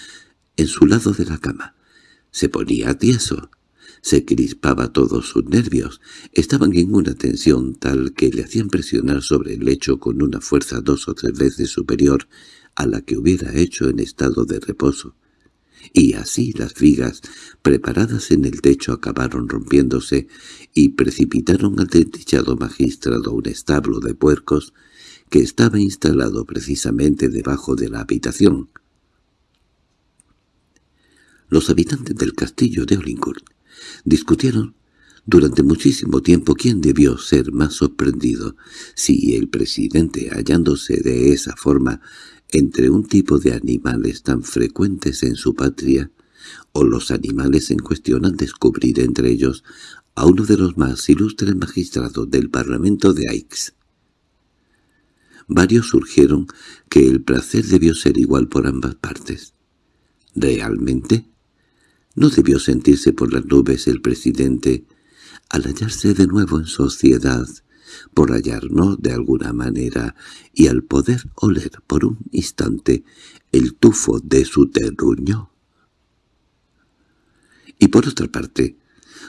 en su lado de la cama. Se ponía tieso, se crispaba todos sus nervios, estaban en una tensión tal que le hacían presionar sobre el lecho con una fuerza dos o tres veces superior a la que hubiera hecho en estado de reposo. Y así las vigas, preparadas en el techo, acabaron rompiéndose y precipitaron al desdichado magistrado un establo de puercos que estaba instalado precisamente debajo de la habitación. Los habitantes del castillo de Olincourt Discutieron durante muchísimo tiempo quién debió ser más sorprendido, si el presidente hallándose de esa forma entre un tipo de animales tan frecuentes en su patria, o los animales en cuestión al descubrir entre ellos a uno de los más ilustres magistrados del Parlamento de Aix. Varios surgieron que el placer debió ser igual por ambas partes. ¿Realmente? ¿No debió sentirse por las nubes el presidente al hallarse de nuevo en sociedad, por hallarnos de alguna manera y al poder oler por un instante el tufo de su terruño? Y por otra parte,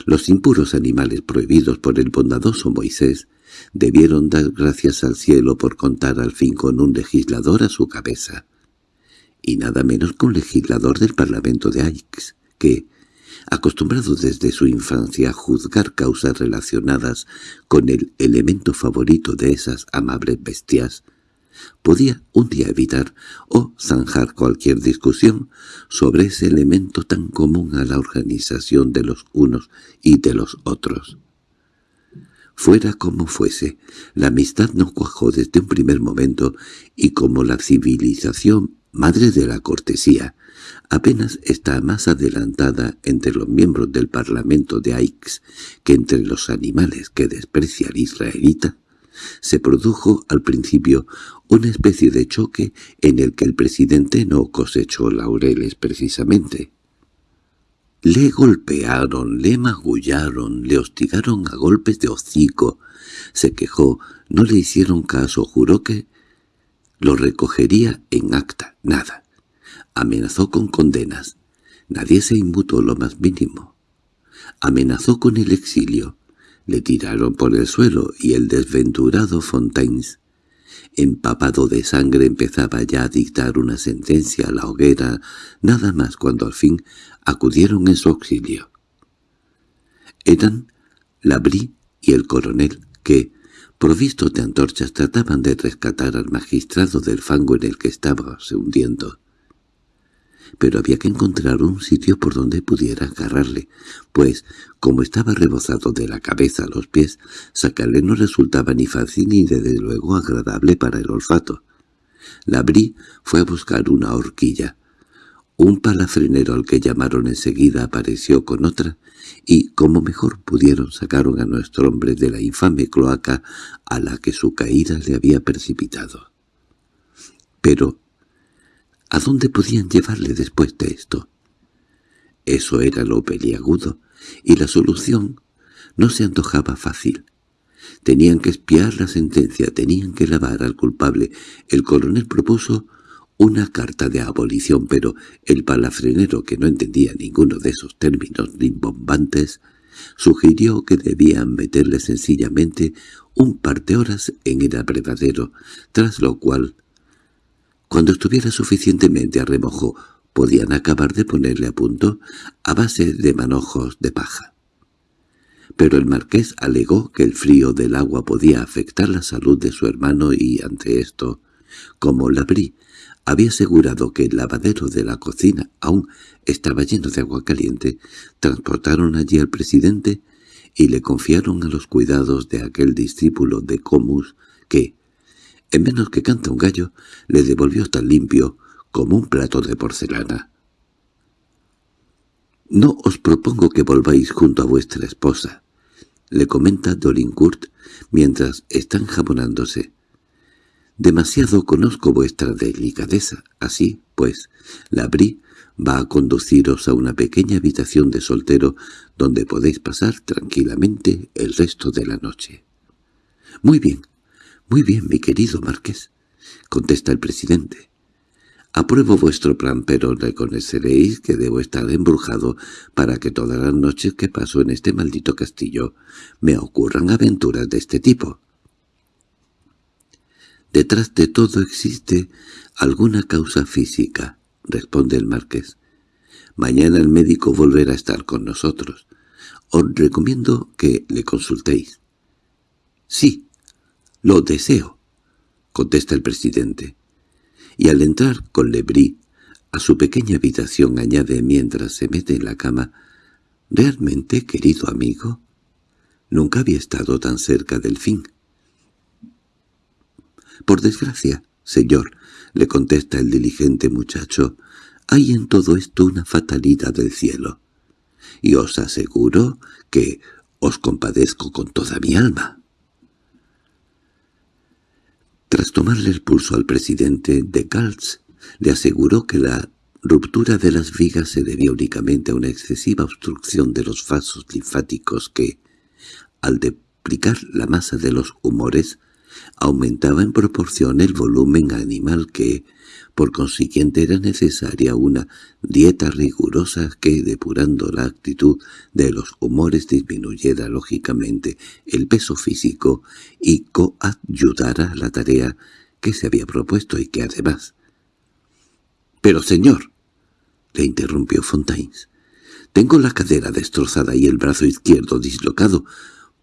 los impuros animales prohibidos por el bondadoso Moisés debieron dar gracias al cielo por contar al fin con un legislador a su cabeza, y nada menos que un legislador del Parlamento de Aix, que, acostumbrado desde su infancia a juzgar causas relacionadas con el elemento favorito de esas amables bestias, podía un día evitar o zanjar cualquier discusión sobre ese elemento tan común a la organización de los unos y de los otros. Fuera como fuese, la amistad no cuajó desde un primer momento y como la civilización, madre de la cortesía, apenas está más adelantada entre los miembros del Parlamento de Aix que entre los animales que desprecia el israelita, se produjo al principio una especie de choque en el que el presidente no cosechó laureles precisamente. Le golpearon, le magullaron, le hostigaron a golpes de hocico, se quejó, no le hicieron caso, juró que lo recogería en acta, nada. Amenazó con condenas, nadie se inmutó lo más mínimo. Amenazó con el exilio, le tiraron por el suelo y el desventurado Fontaines, empapado de sangre, empezaba ya a dictar una sentencia a la hoguera, nada más cuando al fin acudieron en su auxilio. Eran Labrí y el coronel, que, provistos de antorchas, trataban de rescatar al magistrado del fango en el que estaba se hundiendo pero había que encontrar un sitio por donde pudiera agarrarle, pues, como estaba rebozado de la cabeza a los pies, sacarle no resultaba ni fácil ni desde luego agradable para el olfato. La Bri fue a buscar una horquilla. Un palafrenero al que llamaron enseguida apareció con otra, y, como mejor pudieron, sacaron a nuestro hombre de la infame cloaca a la que su caída le había precipitado. Pero ¿A dónde podían llevarle después de esto? Eso era lo peliagudo, y la solución no se antojaba fácil. Tenían que espiar la sentencia, tenían que lavar al culpable. El coronel propuso una carta de abolición, pero el palafrenero, que no entendía ninguno de esos términos rimbombantes, sugirió que debían meterle sencillamente un par de horas en el abrevadero, tras lo cual cuando estuviera suficientemente a remojo, podían acabar de ponerle a punto a base de manojos de paja. Pero el marqués alegó que el frío del agua podía afectar la salud de su hermano y, ante esto, como Labrí había asegurado que el lavadero de la cocina aún estaba lleno de agua caliente, transportaron allí al presidente y le confiaron a los cuidados de aquel discípulo de Comus que, en menos que canta un gallo, le devolvió tan limpio como un plato de porcelana. «No os propongo que volváis junto a vuestra esposa», le comenta Dolincourt mientras están jabonándose. «Demasiado conozco vuestra delicadeza, así, pues, la abrí va a conduciros a una pequeña habitación de soltero donde podéis pasar tranquilamente el resto de la noche». «Muy bien», —Muy bien, mi querido marqués —contesta el presidente—. Apruebo vuestro plan, pero reconoceréis que debo estar embrujado para que todas las noches que paso en este maldito castillo me ocurran aventuras de este tipo. Detrás de todo existe alguna causa física, responde el marqués. Mañana el médico volverá a estar con nosotros. Os recomiendo que le consultéis. Sí, —Lo deseo —contesta el presidente. Y al entrar con Lebrí a su pequeña habitación añade mientras se mete en la cama, —¿Realmente, querido amigo? Nunca había estado tan cerca del fin. —Por desgracia, señor —le contesta el diligente muchacho—, hay en todo esto una fatalidad del cielo. Y os aseguro que Os compadezco con toda mi alma. Tras tomarle el pulso al presidente, de Galtz le aseguró que la ruptura de las vigas se debía únicamente a una excesiva obstrucción de los vasos linfáticos que, al duplicar la masa de los humores, aumentaba en proporción el volumen animal que, por consiguiente era necesaria una dieta rigurosa que, depurando la actitud de los humores, disminuyera lógicamente el peso físico y coayudara a la tarea que se había propuesto y que además... —Pero señor —le interrumpió Fontaines—, tengo la cadera destrozada y el brazo izquierdo dislocado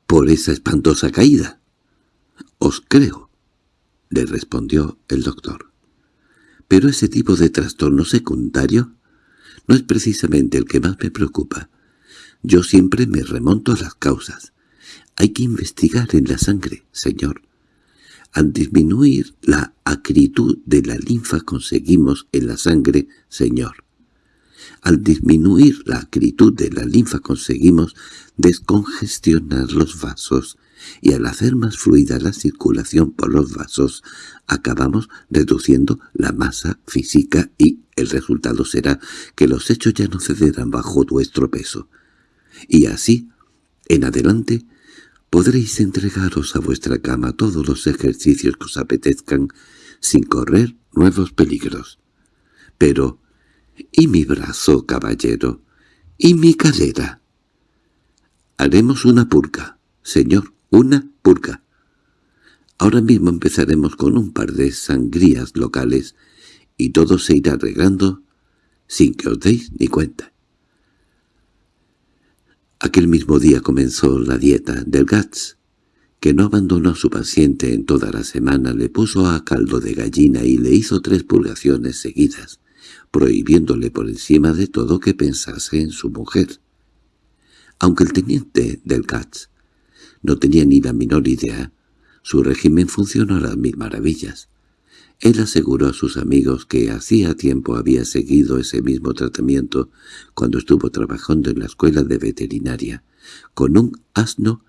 por esa espantosa caída. —Os creo —le respondió el doctor. Pero ese tipo de trastorno secundario no es precisamente el que más me preocupa. Yo siempre me remonto a las causas. Hay que investigar en la sangre, señor. Al disminuir la acritud de la linfa conseguimos en la sangre, señor. Al disminuir la acritud de la linfa conseguimos descongestionar los vasos y al hacer más fluida la circulación por los vasos, acabamos reduciendo la masa física y el resultado será que los hechos ya no cederán bajo vuestro peso. Y así, en adelante, podréis entregaros a vuestra cama todos los ejercicios que os apetezcan sin correr nuevos peligros. Pero, ¿y mi brazo, caballero? ¿Y mi cadera? Haremos una purga, señor, una purga. Ahora mismo empezaremos con un par de sangrías locales y todo se irá arreglando sin que os deis ni cuenta. Aquel mismo día comenzó la dieta del Gats, que no abandonó a su paciente en toda la semana, le puso a caldo de gallina y le hizo tres purgaciones seguidas, prohibiéndole por encima de todo que pensase en su mujer. Aunque el teniente del Gats no tenía ni la menor idea. Su régimen funcionó a las mil maravillas. Él aseguró a sus amigos que hacía tiempo había seguido ese mismo tratamiento cuando estuvo trabajando en la escuela de veterinaria, con un asno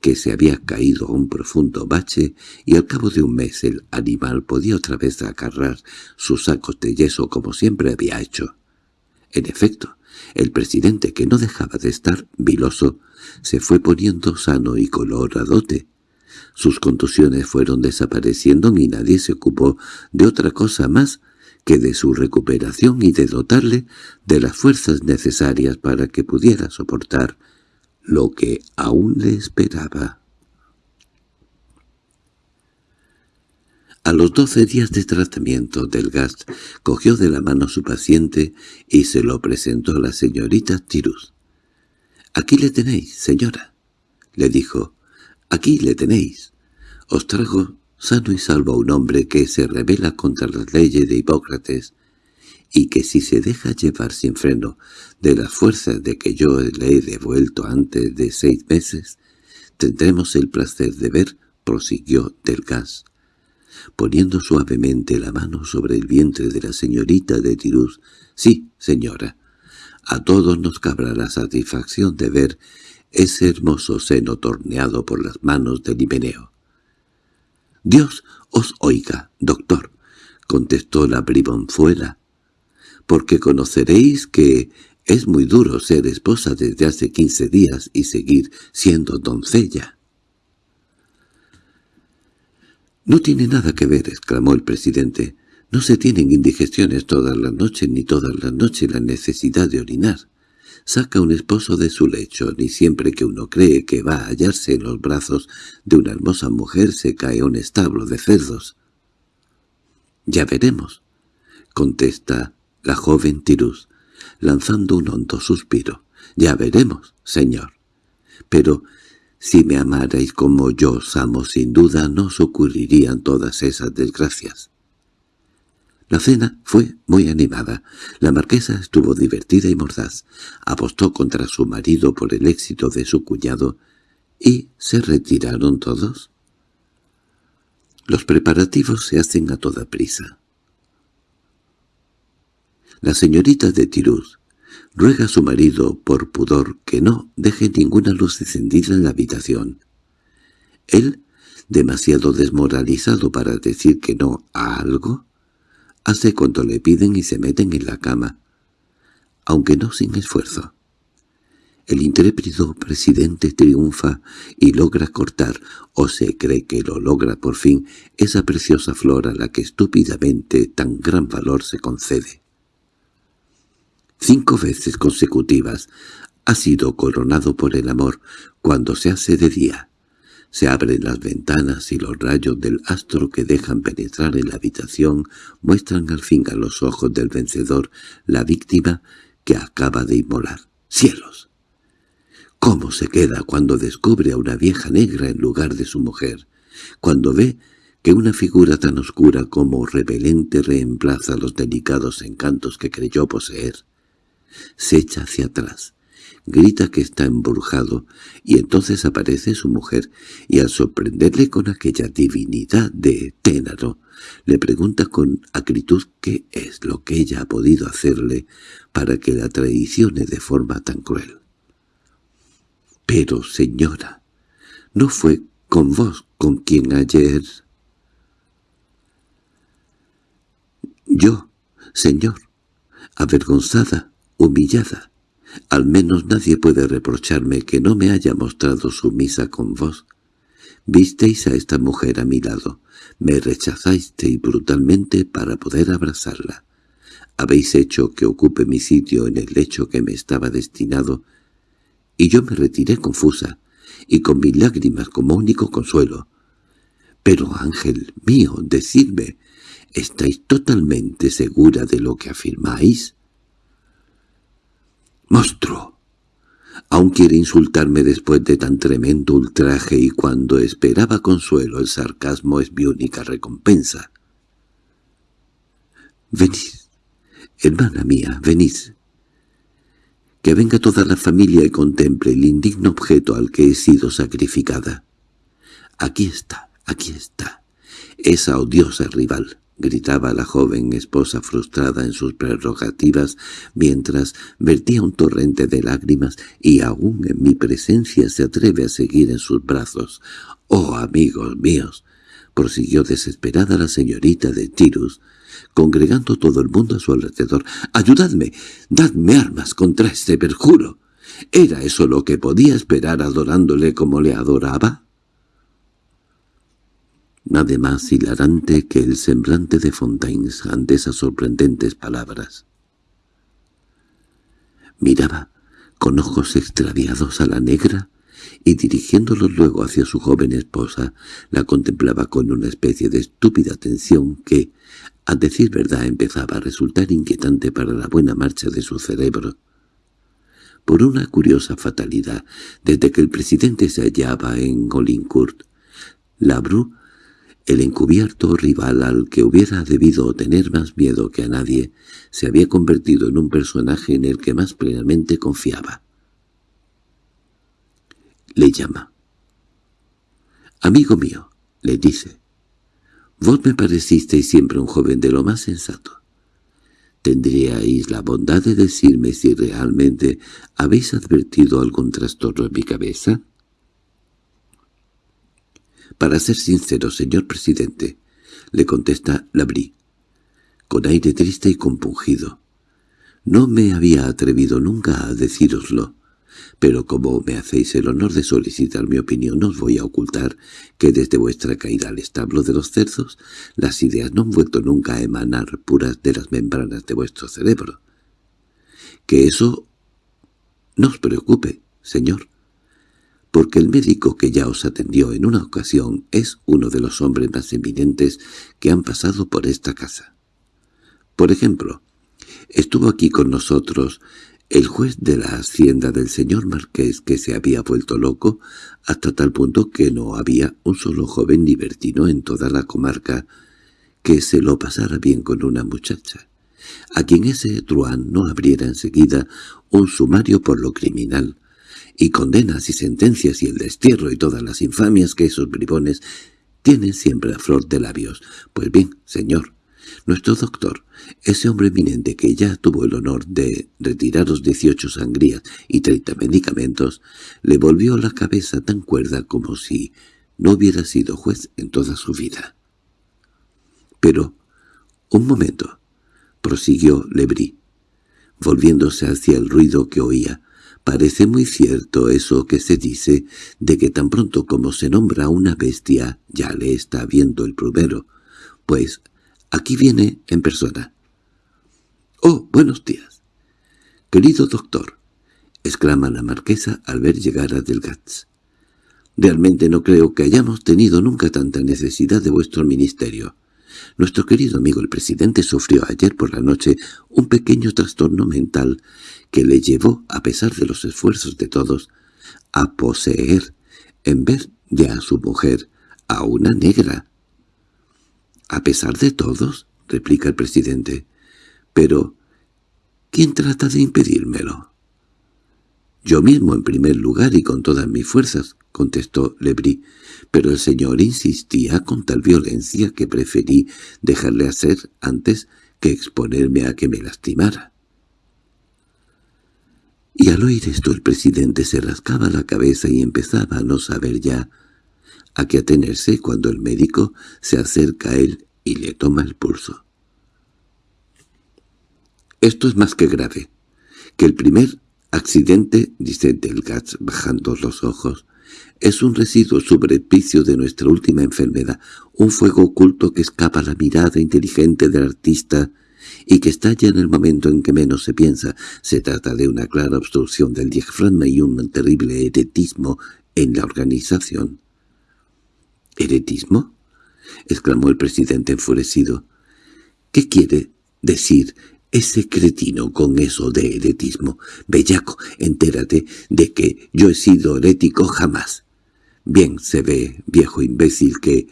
que se había caído a un profundo bache y al cabo de un mes el animal podía otra vez acarrar sus sacos de yeso como siempre había hecho. En efecto, el presidente, que no dejaba de estar viloso, se fue poniendo sano y coloradote. Sus contusiones fueron desapareciendo y nadie se ocupó de otra cosa más que de su recuperación y de dotarle de las fuerzas necesarias para que pudiera soportar lo que aún le esperaba. A los doce días de tratamiento del gas, cogió de la mano a su paciente y se lo presentó a la señorita Tiruz. «Aquí le tenéis, señora», le dijo. «Aquí le tenéis. Os trajo sano y salvo a un hombre que se revela contra las leyes de Hipócrates y que si se deja llevar sin freno de las fuerzas de que yo le he devuelto antes de seis meses, tendremos el placer de ver», prosiguió del gas, poniendo suavemente la mano sobre el vientre de la señorita de Tirús. «Sí, señora, a todos nos cabrá la satisfacción de ver ese hermoso seno torneado por las manos del Himeneo. «Dios os oiga, doctor», contestó la bribonzuela, «porque conoceréis que es muy duro ser esposa desde hace quince días y seguir siendo doncella». «No tiene nada que ver», exclamó el presidente. No se tienen indigestiones todas las noches ni todas las noches la necesidad de orinar. Saca un esposo de su lecho, ni siempre que uno cree que va a hallarse en los brazos de una hermosa mujer se cae un establo de cerdos. —Ya veremos —contesta la joven Tirus, lanzando un hondo suspiro. —Ya veremos, señor. Pero si me amarais como yo os amo, sin duda no os ocurrirían todas esas desgracias. La cena fue muy animada. La marquesa estuvo divertida y mordaz. Apostó contra su marido por el éxito de su cuñado y se retiraron todos. Los preparativos se hacen a toda prisa. La señorita de Tiruz Ruega a su marido, por pudor, que no deje ninguna luz encendida en la habitación. Él, demasiado desmoralizado para decir que no a algo, hace cuanto le piden y se meten en la cama, aunque no sin esfuerzo. El intrépido presidente triunfa y logra cortar, o se cree que lo logra por fin, esa preciosa flor a la que estúpidamente tan gran valor se concede. Cinco veces consecutivas ha sido coronado por el amor cuando se hace de día. Se abren las ventanas y los rayos del astro que dejan penetrar en la habitación muestran al fin a los ojos del vencedor la víctima que acaba de inmolar. ¡Cielos! ¿Cómo se queda cuando descubre a una vieja negra en lugar de su mujer? Cuando ve que una figura tan oscura como repelente reemplaza los delicados encantos que creyó poseer. Se echa hacia atrás, grita que está embrujado, y entonces aparece su mujer, y al sorprenderle con aquella divinidad de Ténaro, le pregunta con acritud qué es lo que ella ha podido hacerle para que la traicione de forma tan cruel. —Pero, señora, ¿no fue con vos con quien ayer...? —Yo, señor, avergonzada, humillada. Al menos nadie puede reprocharme que no me haya mostrado sumisa con vos. Visteis a esta mujer a mi lado, me rechazasteis brutalmente para poder abrazarla. Habéis hecho que ocupe mi sitio en el lecho que me estaba destinado, y yo me retiré confusa, y con mis lágrimas como único consuelo. Pero, ángel mío, decidme, ¿estáis totalmente segura de lo que afirmáis? —¡Monstruo! Aún quiere insultarme después de tan tremendo ultraje y cuando esperaba consuelo el sarcasmo es mi única recompensa. —Venid, hermana mía, venid. Que venga toda la familia y contemple el indigno objeto al que he sido sacrificada. Aquí está, aquí está, esa odiosa rival gritaba la joven esposa frustrada en sus prerrogativas mientras vertía un torrente de lágrimas y aún en mi presencia se atreve a seguir en sus brazos. —¡Oh, amigos míos! prosiguió desesperada la señorita de Tirus, congregando todo el mundo a su alrededor. —¡Ayudadme! ¡Dadme armas contra este perjuro! ¿Era eso lo que podía esperar adorándole como le adoraba? Nada más hilarante que el semblante de Fontaines ante esas sorprendentes palabras. Miraba con ojos extraviados a la negra y dirigiéndolos luego hacia su joven esposa, la contemplaba con una especie de estúpida atención que, a decir verdad, empezaba a resultar inquietante para la buena marcha de su cerebro. Por una curiosa fatalidad, desde que el presidente se hallaba en Olincourt, Labru el encubierto rival al que hubiera debido tener más miedo que a nadie se había convertido en un personaje en el que más plenamente confiaba. Le llama. «Amigo mío», le dice, «vos me parecisteis siempre un joven de lo más sensato. ¿Tendríais la bondad de decirme si realmente habéis advertido algún trastorno en mi cabeza?» —Para ser sincero, señor presidente —le contesta Labrí, con aire triste y compungido—, no me había atrevido nunca a decíroslo, pero como me hacéis el honor de solicitar mi opinión, os voy a ocultar que desde vuestra caída al establo de los cerdos, las ideas no han vuelto nunca a emanar puras de las membranas de vuestro cerebro. Que eso no os preocupe, señor porque el médico que ya os atendió en una ocasión es uno de los hombres más eminentes que han pasado por esta casa. Por ejemplo, estuvo aquí con nosotros el juez de la hacienda del señor marqués que se había vuelto loco hasta tal punto que no había un solo joven libertino en toda la comarca que se lo pasara bien con una muchacha, a quien ese truán no abriera enseguida un sumario por lo criminal, y condenas y sentencias y el destierro y todas las infamias que esos bribones tienen siempre a flor de labios. Pues bien, señor, Nuestro doctor, ese hombre eminente que ya tuvo el honor de retiraros 18 sangrías y 30 medicamentos, le volvió la cabeza tan cuerda como si no hubiera sido juez en toda su vida. Pero, un momento, prosiguió Lebrí, volviéndose hacia el ruido que oía, Parece muy cierto eso que se dice de que tan pronto como se nombra una bestia ya le está viendo el primero, pues aquí viene en persona. —Oh, buenos días. —Querido doctor —exclama la marquesa al ver llegar a Delgats—, realmente no creo que hayamos tenido nunca tanta necesidad de vuestro ministerio. Nuestro querido amigo el presidente sufrió ayer por la noche un pequeño trastorno mental que le llevó, a pesar de los esfuerzos de todos, a poseer, en vez de a su mujer, a una negra. —¿A pesar de todos? —replica el presidente. —Pero, ¿quién trata de impedírmelo? —Yo mismo en primer lugar y con todas mis fuerzas —contestó Lebrí—, pero el señor insistía con tal violencia que preferí dejarle hacer antes que exponerme a que me lastimara. Y al oír esto el presidente se rascaba la cabeza y empezaba a no saber ya a qué atenerse cuando el médico se acerca a él y le toma el pulso. «Esto es más que grave. Que el primer accidente», dice Delgats bajando los ojos, «es un residuo sobrepicio de nuestra última enfermedad, un fuego oculto que escapa a la mirada inteligente del artista y que estalla en el momento en que menos se piensa. Se trata de una clara obstrucción del diafragma y un terrible heretismo en la organización. —¿Heretismo? —exclamó el presidente enfurecido. —¿Qué quiere decir ese cretino con eso de heretismo? Bellaco, entérate de que yo he sido herético jamás. Bien se ve, viejo imbécil, que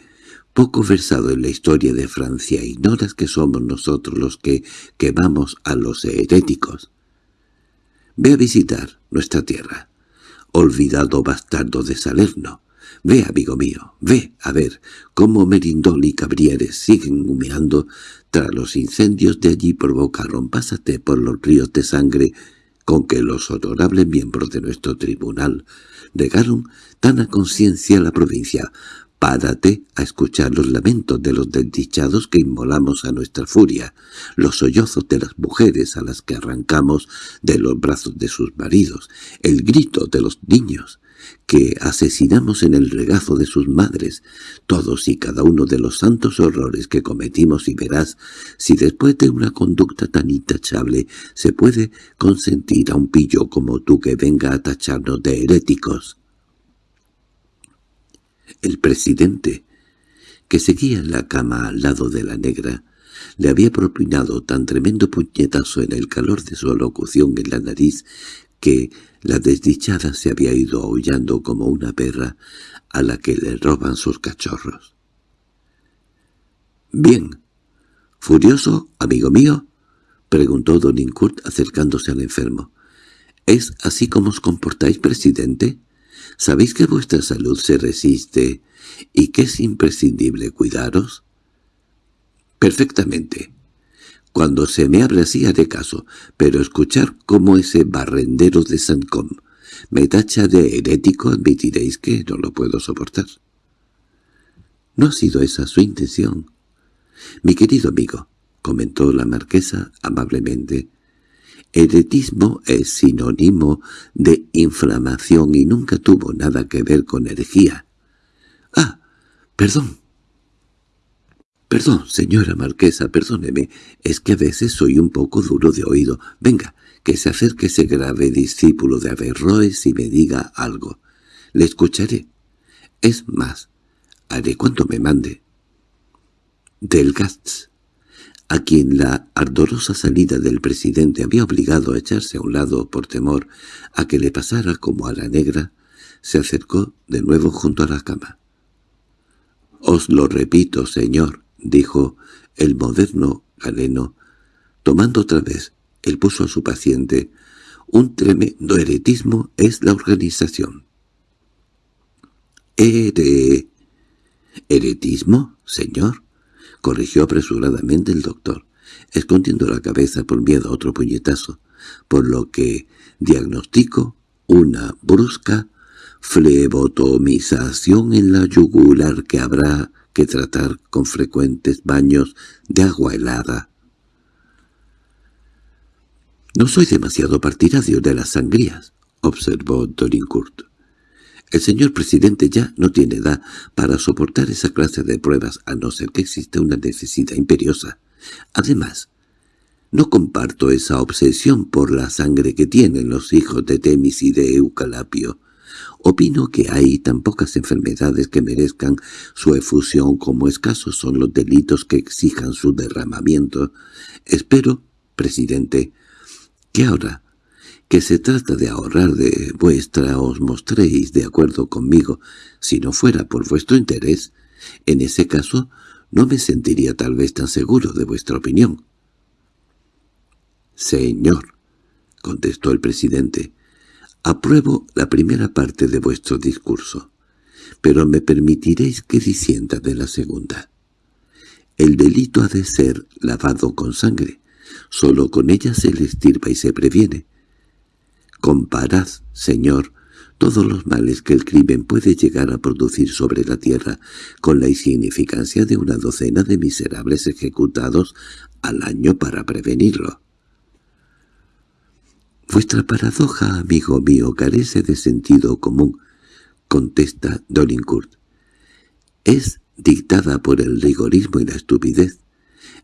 poco versado en la historia de Francia, ignoras que somos nosotros los que quemamos a los heréticos. Ve a visitar nuestra tierra, olvidado bastardo de Salerno. Ve, amigo mío, ve a ver cómo Merindol y Cabrieres siguen humeando tras los incendios de allí provocaron. Pásate por los ríos de sangre con que los honorables miembros de nuestro tribunal regaron tan a conciencia la provincia. Párate a escuchar los lamentos de los desdichados que inmolamos a nuestra furia, los sollozos de las mujeres a las que arrancamos de los brazos de sus maridos, el grito de los niños que asesinamos en el regazo de sus madres, todos y cada uno de los santos horrores que cometimos y verás si después de una conducta tan intachable se puede consentir a un pillo como tú que venga a tacharnos de heréticos. El presidente, que seguía en la cama al lado de la negra, le había propinado tan tremendo puñetazo en el calor de su alocución en la nariz que la desdichada se había ido aullando como una perra a la que le roban sus cachorros. —Bien. —¿Furioso, amigo mío? —preguntó don Incurt acercándose al enfermo. —¿Es así como os comportáis, presidente? ¿Sabéis que vuestra salud se resiste y que es imprescindible cuidaros? Perfectamente. Cuando se me abre así haré caso, pero escuchar cómo ese barrendero de Sancom me tacha de herético admitiréis que no lo puedo soportar. No ha sido esa su intención. Mi querido amigo, comentó la marquesa amablemente, Heretismo es sinónimo de inflamación y nunca tuvo nada que ver con herejía. —Ah, perdón. —Perdón, señora marquesa, perdóneme, es que a veces soy un poco duro de oído. Venga, que se acerque ese grave discípulo de Averroes y me diga algo. Le escucharé. Es más, haré cuanto me mande. Delgats a quien la ardorosa salida del presidente había obligado a echarse a un lado por temor a que le pasara como a la negra, se acercó de nuevo junto a la cama. «Os lo repito, señor», dijo el moderno galeno, tomando otra vez el puso a su paciente, «un tremendo heretismo es la organización». «¿Ere... heretismo, señor?» corrigió apresuradamente el doctor, escondiendo la cabeza por miedo a otro puñetazo, por lo que diagnostico una brusca flebotomización en la yugular que habrá que tratar con frecuentes baños de agua helada. «No soy demasiado partidario de las sangrías», observó Dorincourt. «El señor presidente ya no tiene edad para soportar esa clase de pruebas a no ser que exista una necesidad imperiosa. Además, no comparto esa obsesión por la sangre que tienen los hijos de Temis y de Eucalapio. Opino que hay tan pocas enfermedades que merezcan su efusión como escasos son los delitos que exijan su derramamiento. Espero, presidente, que ahora que se trata de ahorrar de vuestra os mostréis de acuerdo conmigo, si no fuera por vuestro interés, en ese caso no me sentiría tal vez tan seguro de vuestra opinión. —Señor —contestó el presidente—, apruebo la primera parte de vuestro discurso, pero me permitiréis que disienta de la segunda. El delito ha de ser lavado con sangre, Solo con ella se le estirpa y se previene. Comparad, Señor, todos los males que el crimen puede llegar a producir sobre la tierra con la insignificancia de una docena de miserables ejecutados al año para prevenirlo. «Vuestra paradoja, amigo mío, carece de sentido común», contesta Dolincourt. «Es dictada por el rigorismo y la estupidez.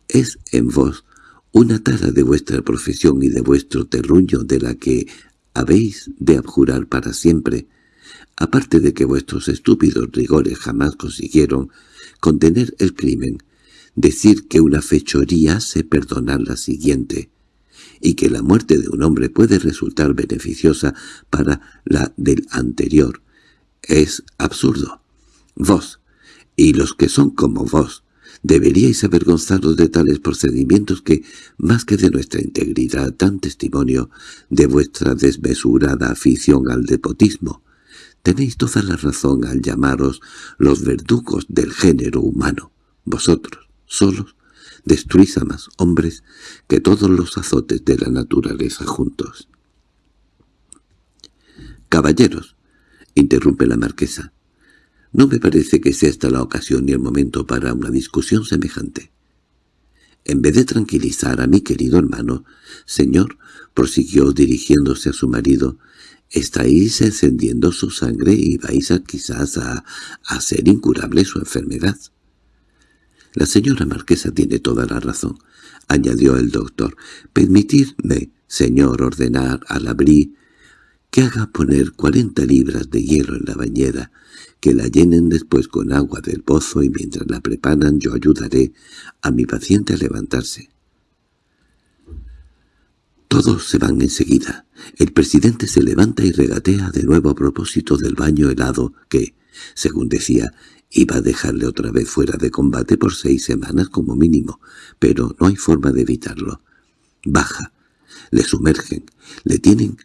Es en vos una tara de vuestra profesión y de vuestro terruño de la que habéis de abjurar para siempre, aparte de que vuestros estúpidos rigores jamás consiguieron contener el crimen, decir que una fechoría se perdonar la siguiente, y que la muerte de un hombre puede resultar beneficiosa para la del anterior, es absurdo. Vos, y los que son como vos, Deberíais avergonzaros de tales procedimientos que, más que de nuestra integridad, dan testimonio de vuestra desmesurada afición al depotismo. Tenéis toda la razón al llamaros los verdugos del género humano. Vosotros, solos, destruís a más hombres que todos los azotes de la naturaleza juntos. «Caballeros», interrumpe la marquesa, no me parece que sea esta la ocasión ni el momento para una discusión semejante. En vez de tranquilizar a mi querido hermano, señor, prosiguió dirigiéndose a su marido, estáis encendiendo su sangre y vais a, quizás a hacer incurable su enfermedad. La señora marquesa tiene toda la razón, añadió el doctor. Permitidme, señor, ordenar a la que haga poner cuarenta libras de hielo en la bañera, que la llenen después con agua del pozo y mientras la preparan yo ayudaré a mi paciente a levantarse. Todos se van enseguida. El presidente se levanta y regatea de nuevo a propósito del baño helado que, según decía, iba a dejarle otra vez fuera de combate por seis semanas como mínimo, pero no hay forma de evitarlo. Baja, le sumergen, le tienen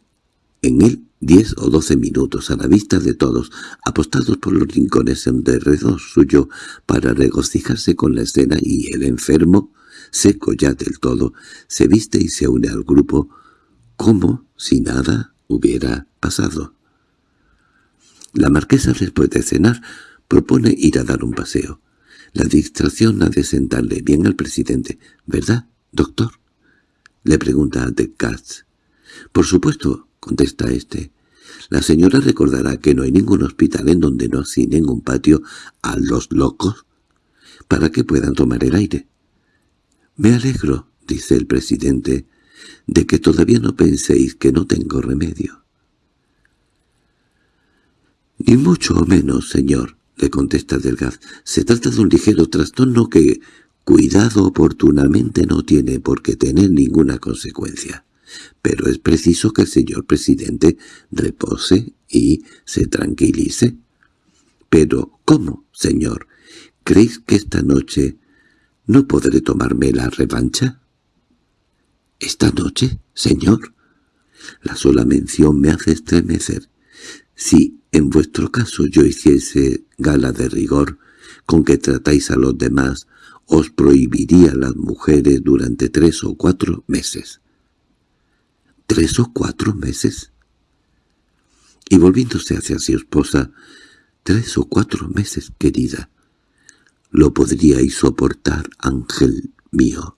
en él diez o doce minutos a la vista de todos, apostados por los rincones en derredor suyo para regocijarse con la escena y el enfermo, seco ya del todo, se viste y se une al grupo como si nada hubiera pasado. La marquesa después de cenar propone ir a dar un paseo. La distracción ha de sentarle bien al presidente, ¿verdad, doctor? Le pregunta a Descartes. Por supuesto, contesta éste. La señora recordará que no hay ningún hospital en donde no asignen un patio a los locos para que puedan tomar el aire. «Me alegro», dice el presidente, «de que todavía no penséis que no tengo remedio». «Ni mucho menos, señor», le contesta Delgaz. «Se trata de un ligero trastorno que, cuidado oportunamente, no tiene por qué tener ninguna consecuencia pero es preciso que el señor presidente repose y se tranquilice. —Pero, ¿cómo, señor? ¿Creéis que esta noche no podré tomarme la revancha? —¿Esta noche, señor? La sola mención me hace estremecer. Si en vuestro caso yo hiciese gala de rigor con que tratáis a los demás, os prohibiría las mujeres durante tres o cuatro meses. ¿Tres o cuatro meses? Y volviéndose hacia su esposa, tres o cuatro meses, querida. Lo podríais soportar, ángel mío.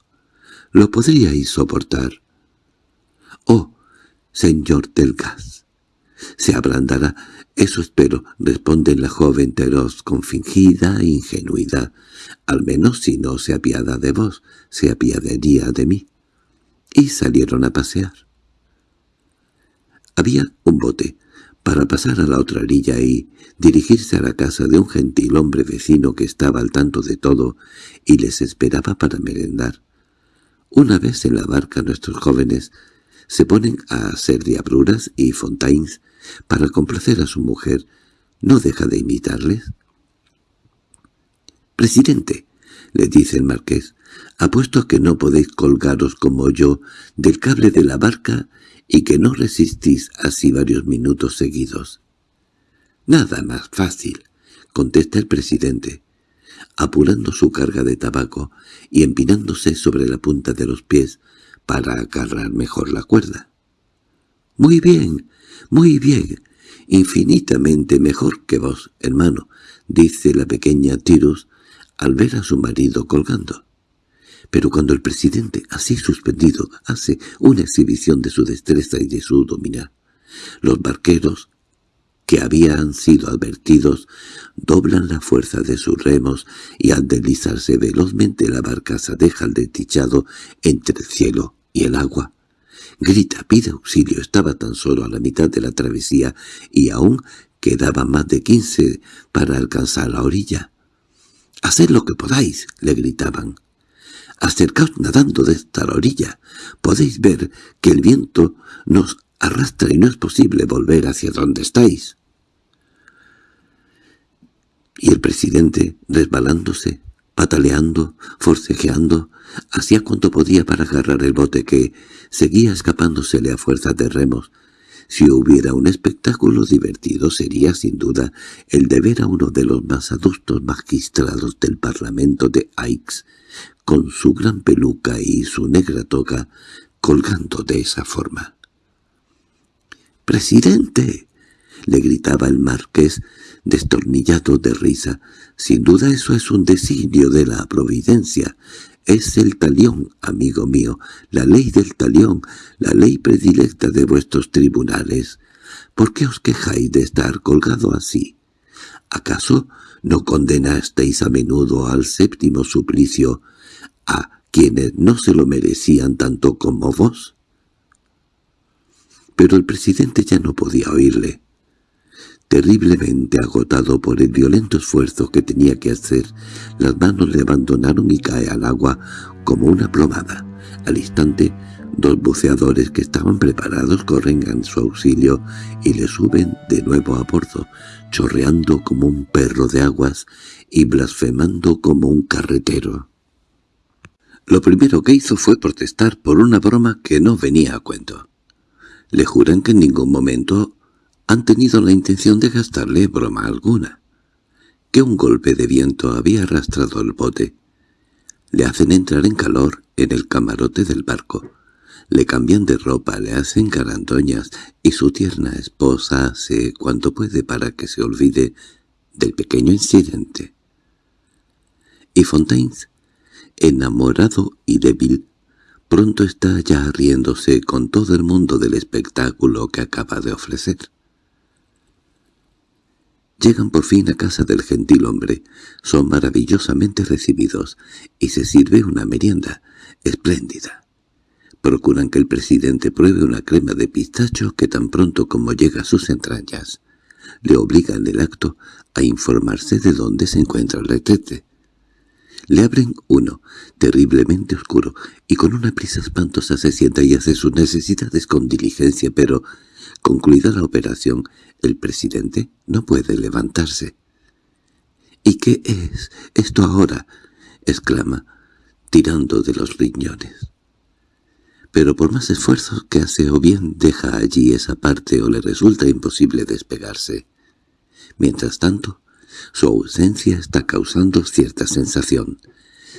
Lo podríais soportar. Oh, señor del gas. Se ablandará, eso espero, responde la joven Teros con fingida ingenuidad. Al menos si no se apiada de vos, se apiadaría de mí. Y salieron a pasear. Había un bote para pasar a la otra orilla y dirigirse a la casa de un gentil hombre vecino que estaba al tanto de todo y les esperaba para merendar. Una vez en la barca nuestros jóvenes se ponen a hacer diabluras y fontaines para complacer a su mujer. ¿No deja de imitarles? «Presidente», le dice el marqués, «apuesto a que no podéis colgaros como yo del cable de la barca y que no resistís así varios minutos seguidos». «Nada más fácil», contesta el presidente, apurando su carga de tabaco y empinándose sobre la punta de los pies para agarrar mejor la cuerda. «Muy bien, muy bien, infinitamente mejor que vos, hermano», dice la pequeña Tirus al ver a su marido colgando. Pero cuando el presidente, así suspendido, hace una exhibición de su destreza y de su dominar, los barqueros, que habían sido advertidos, doblan la fuerza de sus remos y al deslizarse velozmente la barcaza deja el desdichado entre el cielo y el agua. Grita, pide auxilio, estaba tan solo a la mitad de la travesía y aún quedaba más de quince para alcanzar la orilla. «Haced lo que podáis», le gritaban. «Acercaos nadando de esta orilla. Podéis ver que el viento nos arrastra y no es posible volver hacia donde estáis». Y el presidente, resbalándose, pataleando, forcejeando, hacía cuanto podía para agarrar el bote que seguía escapándosele a fuerza de remos. Si hubiera un espectáculo divertido sería sin duda el de ver a uno de los más adustos magistrados del Parlamento de Aix, con su gran peluca y su negra toga, colgando de esa forma. —¡Presidente! —le gritaba el marqués, destornillado de risa. —Sin duda eso es un designio de la providencia. Es el talión, amigo mío, la ley del talión, la ley predilecta de vuestros tribunales. ¿Por qué os quejáis de estar colgado así? ¿Acaso no condenasteis a menudo al séptimo suplicio a quienes no se lo merecían tanto como vos? Pero el presidente ya no podía oírle. Terriblemente agotado por el violento esfuerzo que tenía que hacer, las manos le abandonaron y cae al agua como una plomada. Al instante, dos buceadores que estaban preparados corren en su auxilio y le suben de nuevo a bordo, chorreando como un perro de aguas y blasfemando como un carretero. Lo primero que hizo fue protestar por una broma que no venía a cuento. Le juran que en ningún momento han tenido la intención de gastarle broma alguna. Que un golpe de viento había arrastrado el bote. Le hacen entrar en calor en el camarote del barco. Le cambian de ropa, le hacen garandoñas y su tierna esposa hace cuanto puede para que se olvide del pequeño incidente. Y Fontaines, enamorado y débil, pronto está ya riéndose con todo el mundo del espectáculo que acaba de ofrecer. Llegan por fin a casa del gentil hombre, son maravillosamente recibidos, y se sirve una merienda espléndida. Procuran que el presidente pruebe una crema de pistacho que tan pronto como llega a sus entrañas, le obligan el acto a informarse de dónde se encuentra el retrete. Le abren uno, terriblemente oscuro, y con una prisa espantosa se sienta y hace sus necesidades con diligencia, pero, concluida la operación, el presidente no puede levantarse. —¿Y qué es esto ahora? —exclama, tirando de los riñones. Pero por más esfuerzos que hace o bien deja allí esa parte o le resulta imposible despegarse. Mientras tanto, su ausencia está causando cierta sensación.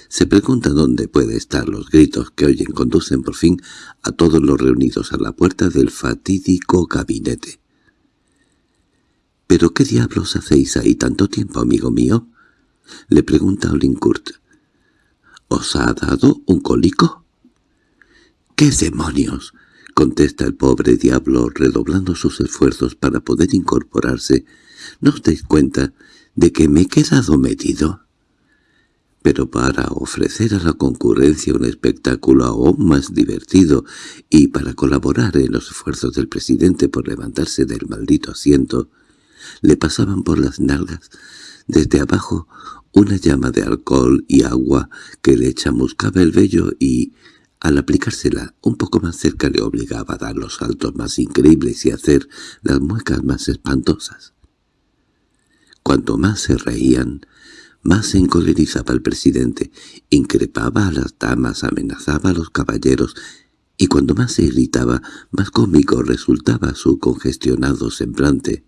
Se pregunta dónde puede estar los gritos que oyen conducen por fin a todos los reunidos a la puerta del fatídico gabinete. —¿Pero qué diablos hacéis ahí tanto tiempo, amigo mío? —le pregunta Olincourt. —¿Os ha dado un cólico? —¿Qué demonios? —contesta el pobre diablo redoblando sus esfuerzos para poder incorporarse. ¿No os dais cuenta de que me he quedado metido? Pero para ofrecer a la concurrencia un espectáculo aún más divertido y para colaborar en los esfuerzos del presidente por levantarse del maldito asiento, le pasaban por las nalgas desde abajo una llama de alcohol y agua que le chamuscaba el vello y, al aplicársela un poco más cerca le obligaba a dar los saltos más increíbles y hacer las muecas más espantosas. Cuanto más se reían, más encolerizaba el presidente, increpaba a las damas, amenazaba a los caballeros, y cuando más se irritaba, más cómico resultaba su congestionado semblante.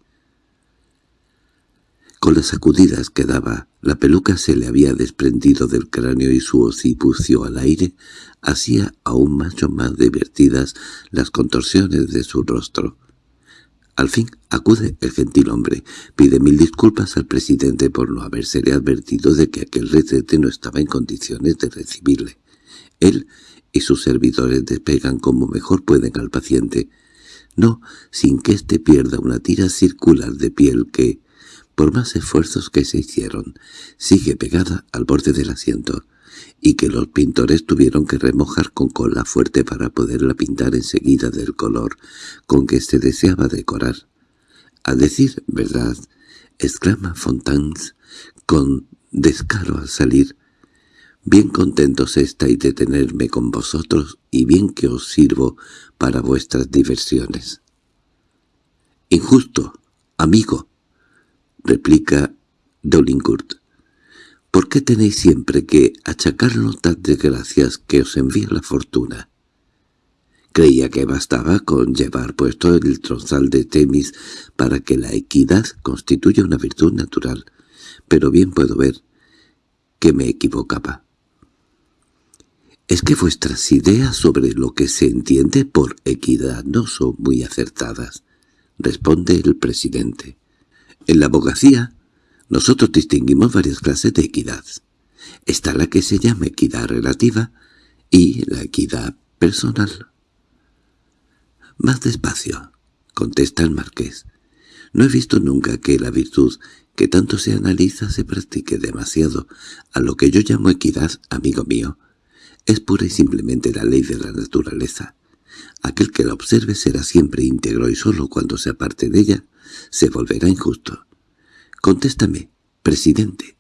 Con las sacudidas que daba, la peluca se le había desprendido del cráneo y su occipucio al aire hacía aún mucho más divertidas las contorsiones de su rostro. Al fin acude el gentil hombre, pide mil disculpas al presidente por no habérsele advertido de que aquel retrete no estaba en condiciones de recibirle. Él y sus servidores despegan como mejor pueden al paciente, no sin que éste pierda una tira circular de piel que, por más esfuerzos que se hicieron, sigue pegada al borde del asiento y que los pintores tuvieron que remojar con cola fuerte para poderla pintar enseguida del color con que se deseaba decorar. A decir verdad, exclama Fontans con descaro al salir, bien contentos estáis de tenerme con vosotros y bien que os sirvo para vuestras diversiones. —Injusto, amigo —replica Dolincourt. ¿Por qué tenéis siempre que achacarnos las desgracias que os envía la fortuna? Creía que bastaba con llevar puesto el tronzal de Temis para que la equidad constituya una virtud natural, pero bien puedo ver que me equivocaba. Es que vuestras ideas sobre lo que se entiende por equidad no son muy acertadas, responde el presidente. En la abogacía nosotros distinguimos varias clases de equidad. Está la que se llama equidad relativa y la equidad personal. —Más despacio —contesta el marqués—. No he visto nunca que la virtud que tanto se analiza se practique demasiado. A lo que yo llamo equidad, amigo mío, es pura y simplemente la ley de la naturaleza. Aquel que la observe será siempre íntegro y solo cuando se aparte de ella se volverá injusto. Contéstame, presidente.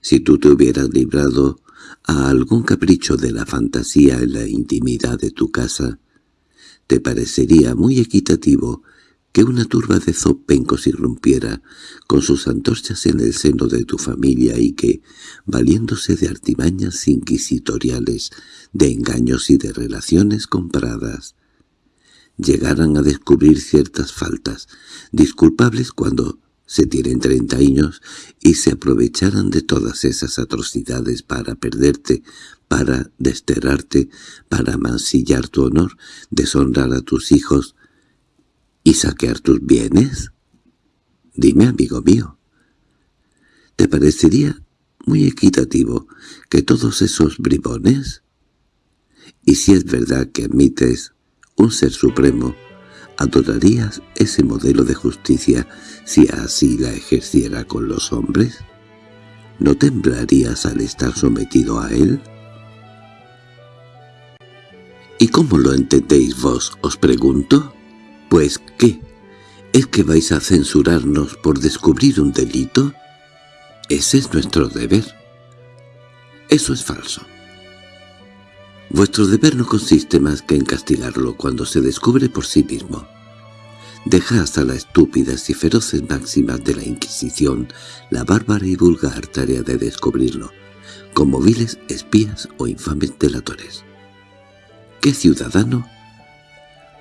Si tú te hubieras librado a algún capricho de la fantasía en la intimidad de tu casa, ¿te parecería muy equitativo que una turba de zopencos irrumpiera con sus antorchas en el seno de tu familia y que, valiéndose de artimañas inquisitoriales, de engaños y de relaciones compradas, llegaran a descubrir ciertas faltas, disculpables cuando se tienen treinta años y se aprovecharan de todas esas atrocidades para perderte, para desterrarte, para mancillar tu honor, deshonrar a tus hijos y saquear tus bienes? Dime, amigo mío, ¿te parecería muy equitativo que todos esos bribones? Y si es verdad que admites un ser supremo, ¿Adorarías ese modelo de justicia si así la ejerciera con los hombres? ¿No temblarías al estar sometido a él? ¿Y cómo lo entendéis vos, os pregunto? Pues, ¿qué? ¿Es que vais a censurarnos por descubrir un delito? Ese es nuestro deber. Eso es falso. Vuestro deber no consiste más que en castigarlo cuando se descubre por sí mismo. Deja hasta las estúpidas y feroces máximas de la Inquisición la bárbara y vulgar tarea de descubrirlo, como viles espías o infames delatores. ¿Qué ciudadano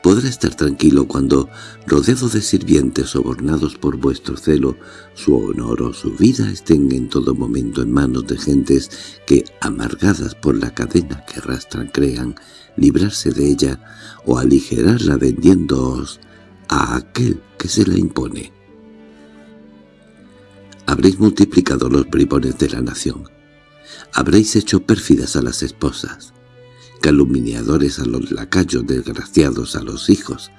Podrá estar tranquilo cuando, rodeado de sirvientes sobornados por vuestro celo, su honor o su vida estén en todo momento en manos de gentes que, amargadas por la cadena que arrastran, crean librarse de ella o aligerarla vendiéndoos a aquel que se la impone. Habréis multiplicado los bribones de la nación. Habréis hecho pérfidas a las esposas calumniadores a los lacayos, desgraciados a los hijos.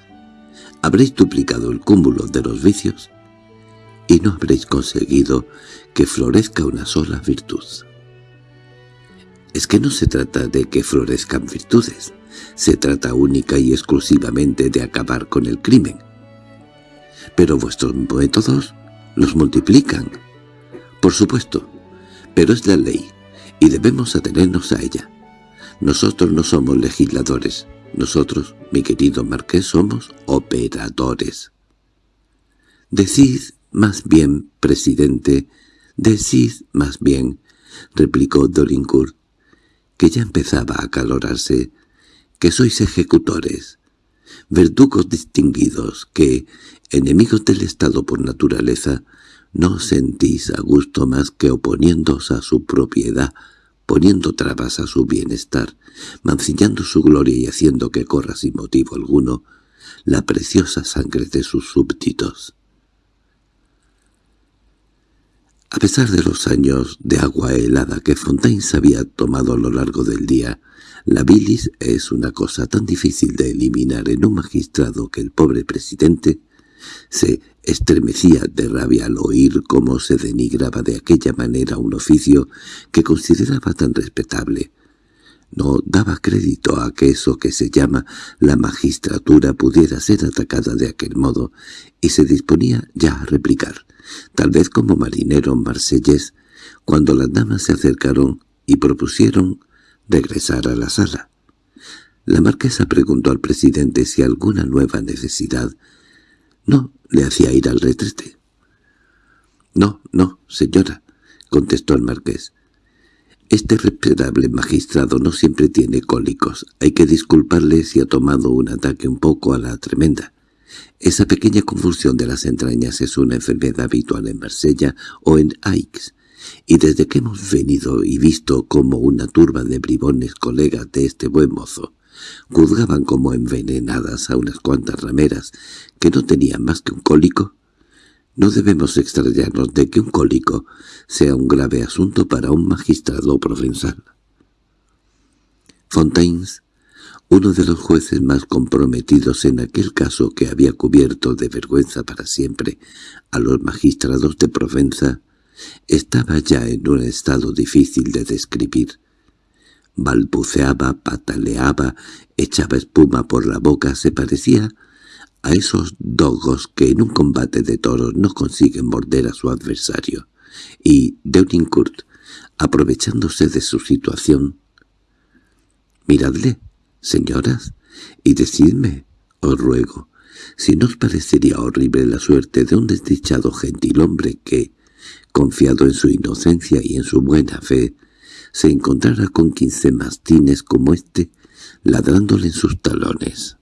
Habréis duplicado el cúmulo de los vicios y no habréis conseguido que florezca una sola virtud. Es que no se trata de que florezcan virtudes, se trata única y exclusivamente de acabar con el crimen. Pero vuestros métodos los multiplican. Por supuesto, pero es la ley, y debemos atenernos a ella. Nosotros no somos legisladores. Nosotros, mi querido marqués, somos operadores. Decid más bien, presidente, decid más bien, replicó Dorincourt, que ya empezaba a calorarse, que sois ejecutores, verdugos distinguidos, que, enemigos del Estado por naturaleza, no sentís a gusto más que oponiéndose a su propiedad, poniendo trabas a su bienestar, mancillando su gloria y haciendo que corra sin motivo alguno la preciosa sangre de sus súbditos. A pesar de los años de agua helada que Fontaine había tomado a lo largo del día, la bilis es una cosa tan difícil de eliminar en un magistrado que el pobre presidente se estremecía de rabia al oír cómo se denigraba de aquella manera un oficio que consideraba tan respetable. No daba crédito a que eso que se llama la magistratura pudiera ser atacada de aquel modo, y se disponía ya a replicar, tal vez como marinero marsellés, cuando las damas se acercaron y propusieron regresar a la sala. La marquesa preguntó al presidente si alguna nueva necesidad no le hacía ir al retrete. —No, no, señora —contestó el marqués. Este respetable magistrado no siempre tiene cólicos. Hay que disculparle si ha tomado un ataque un poco a la tremenda. Esa pequeña convulsión de las entrañas es una enfermedad habitual en Marsella o en Aix, y desde que hemos venido y visto como una turba de bribones colegas de este buen mozo juzgaban como envenenadas a unas cuantas rameras que no tenían más que un cólico, no debemos extrañarnos de que un cólico sea un grave asunto para un magistrado provenzal. Fontaines, uno de los jueces más comprometidos en aquel caso que había cubierto de vergüenza para siempre a los magistrados de Provenza, estaba ya en un estado difícil de describir balbuceaba, pataleaba, echaba espuma por la boca, se parecía a esos dogos que en un combate de toros no consiguen morder a su adversario. Y Deunincourt, aprovechándose de su situación, «Miradle, señoras, y decidme, os ruego, si no os parecería horrible la suerte de un desdichado gentilhombre que, confiado en su inocencia y en su buena fe, se encontrara con quince mastines como este, ladrándole en sus talones.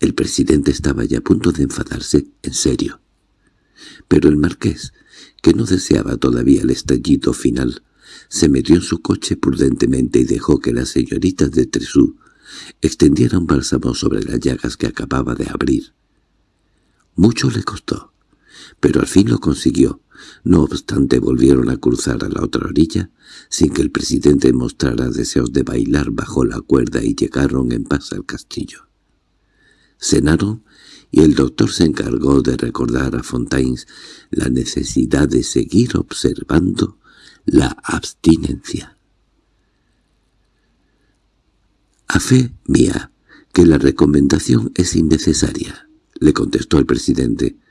El presidente estaba ya a punto de enfadarse, en serio. Pero el marqués, que no deseaba todavía el estallido final, se metió en su coche prudentemente y dejó que las señoritas de Tresú extendieran bálsamo sobre las llagas que acababa de abrir. Mucho le costó, pero al fin lo consiguió, no obstante volvieron a cruzar a la otra orilla, sin que el presidente mostrara deseos de bailar bajo la cuerda y llegaron en paz al castillo. Cenaron y el doctor se encargó de recordar a Fontaines la necesidad de seguir observando la abstinencia. «A fe mía, que la recomendación es innecesaria», le contestó el presidente.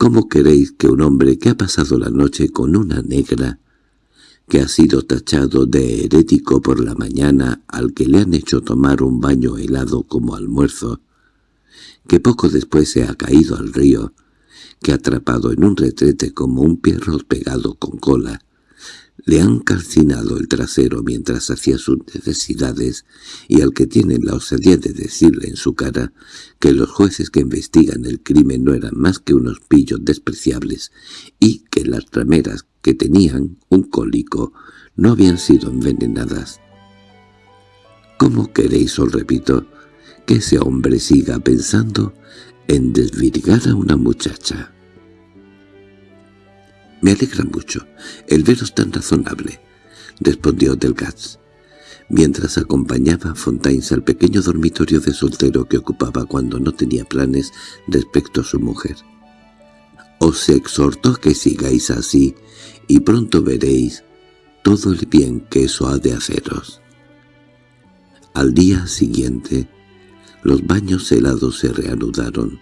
¿Cómo queréis que un hombre que ha pasado la noche con una negra, que ha sido tachado de herético por la mañana al que le han hecho tomar un baño helado como almuerzo, que poco después se ha caído al río, que ha atrapado en un retrete como un perro pegado con cola, le han calcinado el trasero mientras hacía sus necesidades y al que tienen la osadía de decirle en su cara que los jueces que investigan el crimen no eran más que unos pillos despreciables y que las rameras que tenían un cólico no habían sido envenenadas. ¿Cómo queréis, os repito, que ese hombre siga pensando en desvirgar a una muchacha? —Me alegra mucho el veros tan razonable —respondió Delgats, mientras acompañaba a Fontaines al pequeño dormitorio de soltero que ocupaba cuando no tenía planes respecto a su mujer. Os exhorto que sigáis así, y pronto veréis todo el bien que eso ha de haceros. Al día siguiente, los baños helados se reanudaron.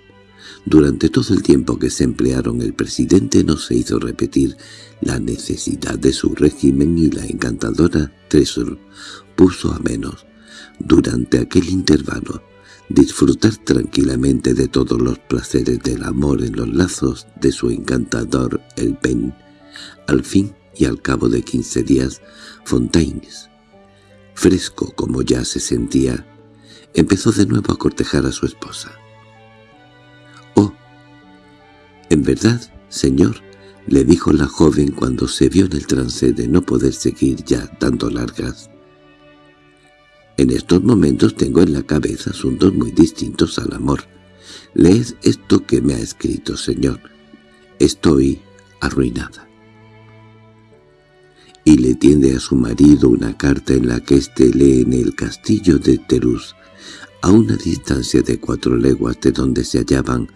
Durante todo el tiempo que se emplearon el presidente no se hizo repetir la necesidad de su régimen y la encantadora Tresor puso a menos, durante aquel intervalo, disfrutar tranquilamente de todos los placeres del amor en los lazos de su encantador el Pen. Al fin y al cabo de quince días, Fontaines, fresco como ya se sentía, empezó de nuevo a cortejar a su esposa. —En verdad, señor —le dijo la joven cuando se vio en el trance de no poder seguir ya dando largas—, en estos momentos tengo en la cabeza asuntos muy distintos al amor. Leed esto que me ha escrito, señor. Estoy arruinada. Y le tiende a su marido una carta en la que éste lee en el castillo de Terús a una distancia de cuatro leguas de donde se hallaban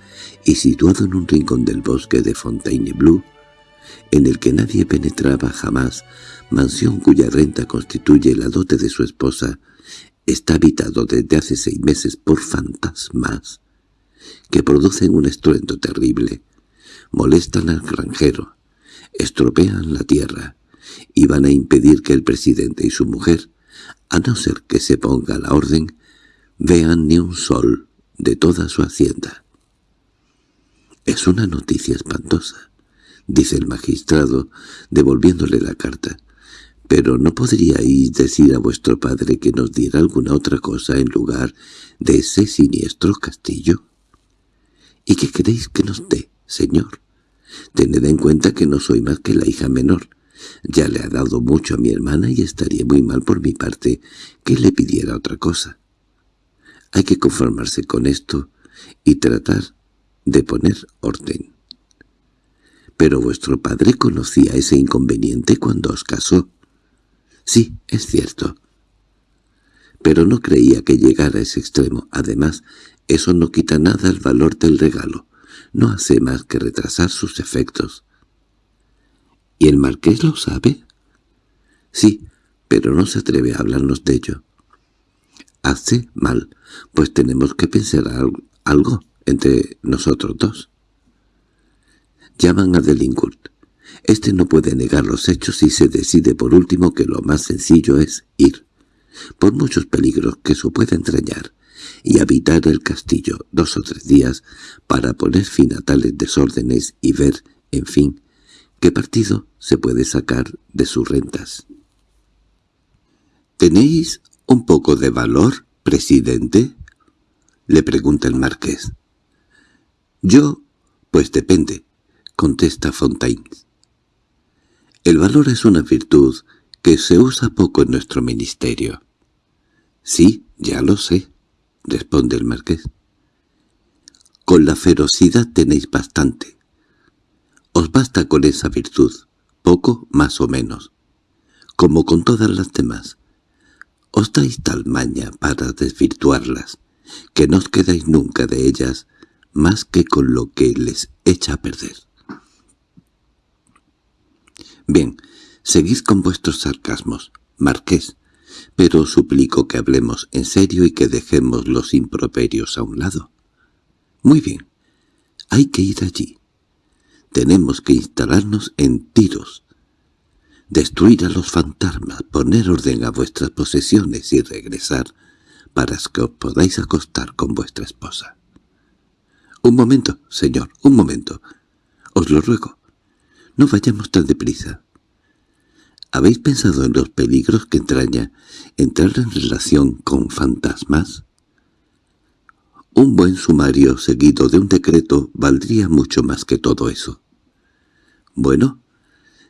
y situado en un rincón del bosque de Fontainebleau, en el que nadie penetraba jamás, mansión cuya renta constituye la dote de su esposa, está habitado desde hace seis meses por fantasmas que producen un estruendo terrible, molestan al granjero, estropean la tierra y van a impedir que el presidente y su mujer, a no ser que se ponga la orden, vean ni un sol de toda su hacienda. —Es una noticia espantosa —dice el magistrado, devolviéndole la carta—, pero ¿no podríais decir a vuestro padre que nos diera alguna otra cosa en lugar de ese siniestro castillo? —¿Y qué queréis que nos dé, señor? Tened en cuenta que no soy más que la hija menor. Ya le ha dado mucho a mi hermana y estaría muy mal por mi parte que le pidiera otra cosa. Hay que conformarse con esto y tratar de poner orden. —¿Pero vuestro padre conocía ese inconveniente cuando os casó? —Sí, es cierto. Pero no creía que llegara a ese extremo. Además, eso no quita nada el valor del regalo. No hace más que retrasar sus efectos. —¿Y el marqués lo sabe? —Sí, pero no se atreve a hablarnos de ello. —Hace mal, pues tenemos que pensar algo entre nosotros dos. Llaman a Delincourt. Este no puede negar los hechos y se decide por último que lo más sencillo es ir, por muchos peligros que eso pueda entrañar, y habitar el castillo dos o tres días para poner fin a tales desórdenes y ver, en fin, qué partido se puede sacar de sus rentas. —¿Tenéis un poco de valor, presidente? —le pregunta el marqués. —Yo, pues depende —contesta Fontaine. El valor es una virtud que se usa poco en nuestro ministerio. —Sí, ya lo sé —responde el marqués. Con la ferocidad tenéis bastante. Os basta con esa virtud, poco más o menos, como con todas las demás. Os dais tal maña para desvirtuarlas, que no os quedáis nunca de ellas más que con lo que les echa a perder. Bien, seguid con vuestros sarcasmos, marqués, pero os suplico que hablemos en serio y que dejemos los improperios a un lado. Muy bien, hay que ir allí. Tenemos que instalarnos en tiros, destruir a los fantasmas, poner orden a vuestras posesiones y regresar para que os podáis acostar con vuestra esposa. —Un momento, señor, un momento. Os lo ruego. No vayamos tan deprisa. ¿Habéis pensado en los peligros que entraña entrar en relación con fantasmas? Un buen sumario seguido de un decreto valdría mucho más que todo eso. Bueno,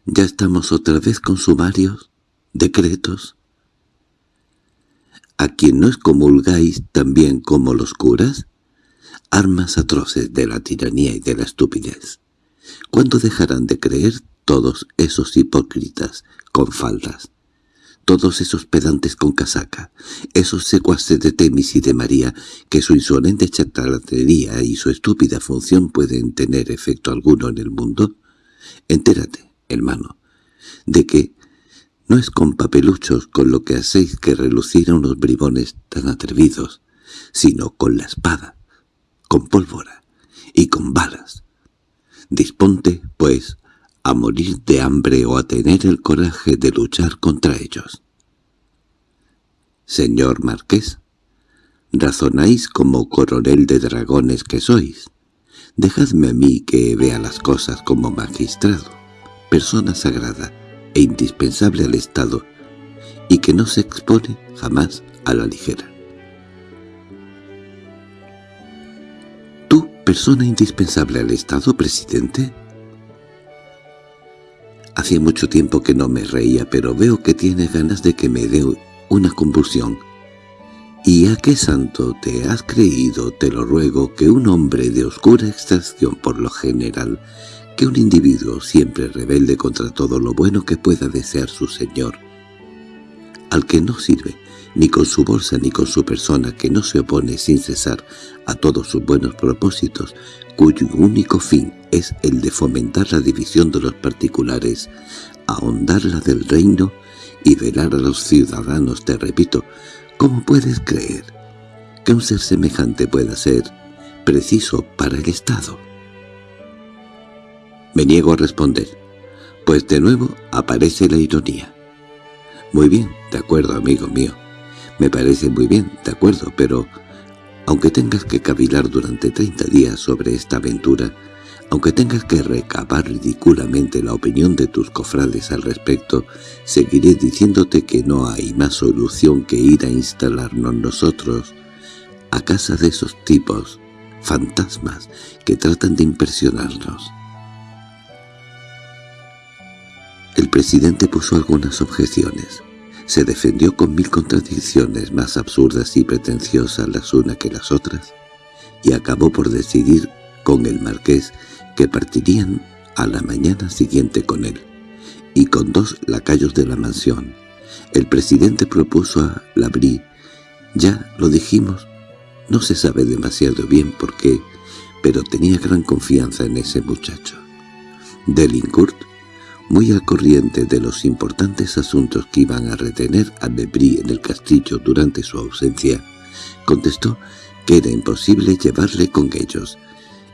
ya estamos otra vez con sumarios, decretos. ¿A quien no excomulgáis también como los curas? Armas atroces de la tiranía y de la estupidez. ¿Cuándo dejarán de creer todos esos hipócritas con faldas? Todos esos pedantes con casaca, esos secuaces de Temis y de María, que su insolente charlatanería y su estúpida función pueden tener efecto alguno en el mundo? Entérate, hermano, de que no es con papeluchos con lo que hacéis que relucir a unos bribones tan atrevidos, sino con la espada, con pólvora y con balas. Disponte, pues, a morir de hambre o a tener el coraje de luchar contra ellos. Señor Marqués, razonáis como coronel de dragones que sois. Dejadme a mí que vea las cosas como magistrado, persona sagrada e indispensable al Estado, y que no se expone jamás a la ligera. ¿Tú, persona indispensable al Estado, presidente? Hacía mucho tiempo que no me reía, pero veo que tiene ganas de que me dé una convulsión. ¿Y a qué santo te has creído, te lo ruego, que un hombre de oscura extracción por lo general, que un individuo siempre rebelde contra todo lo bueno que pueda desear su señor, al que no sirve, ni con su bolsa ni con su persona, que no se opone sin cesar a todos sus buenos propósitos, cuyo único fin es el de fomentar la división de los particulares, ahondar la del reino y velar a los ciudadanos, te repito, ¿cómo puedes creer que un ser semejante pueda ser preciso para el Estado? Me niego a responder, pues de nuevo aparece la ironía. Muy bien, de acuerdo, amigo mío. Me parece muy bien, de acuerdo, pero aunque tengas que cavilar durante treinta días sobre esta aventura, aunque tengas que recabar ridículamente la opinión de tus cofrades al respecto, seguiré diciéndote que no hay más solución que ir a instalarnos nosotros a casa de esos tipos, fantasmas, que tratan de impresionarnos. El presidente puso algunas objeciones. Se defendió con mil contradicciones más absurdas y pretenciosas las unas que las otras, y acabó por decidir con el marqués que partirían a la mañana siguiente con él, y con dos lacayos de la mansión. El presidente propuso a Labrí, ya lo dijimos, no se sabe demasiado bien por qué, pero tenía gran confianza en ese muchacho. Delincourt muy al corriente de los importantes asuntos que iban a retener a Debris en el castillo durante su ausencia, contestó que era imposible llevarle con ellos,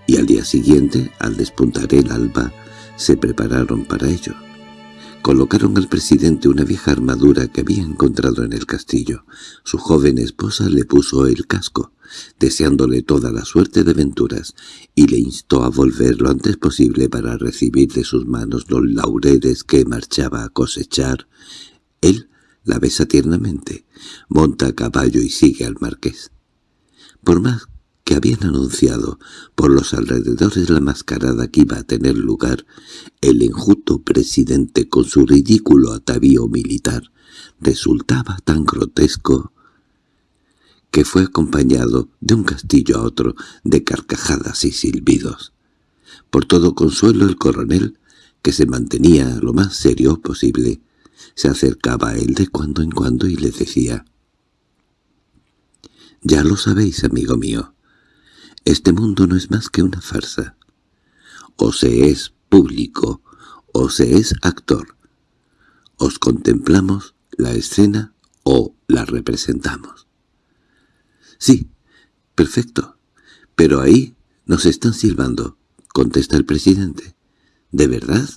y al día siguiente, al despuntar el alba, se prepararon para ello. Colocaron al presidente una vieja armadura que había encontrado en el castillo. Su joven esposa le puso el casco, deseándole toda la suerte de aventuras, y le instó a volver lo antes posible para recibir de sus manos los laureles que marchaba a cosechar. Él la besa tiernamente, monta a caballo y sigue al marqués. Por más que habían anunciado por los alrededores la mascarada que iba a tener lugar, el enjuto presidente con su ridículo atavío militar resultaba tan grotesco que fue acompañado de un castillo a otro de carcajadas y silbidos. Por todo consuelo el coronel, que se mantenía lo más serio posible, se acercaba a él de cuando en cuando y le decía «Ya lo sabéis, amigo mío, este mundo no es más que una farsa. O se es público, o se es actor. Os contemplamos la escena o la representamos. —Sí, perfecto. Pero ahí nos están silbando —contesta el presidente. —¿De verdad?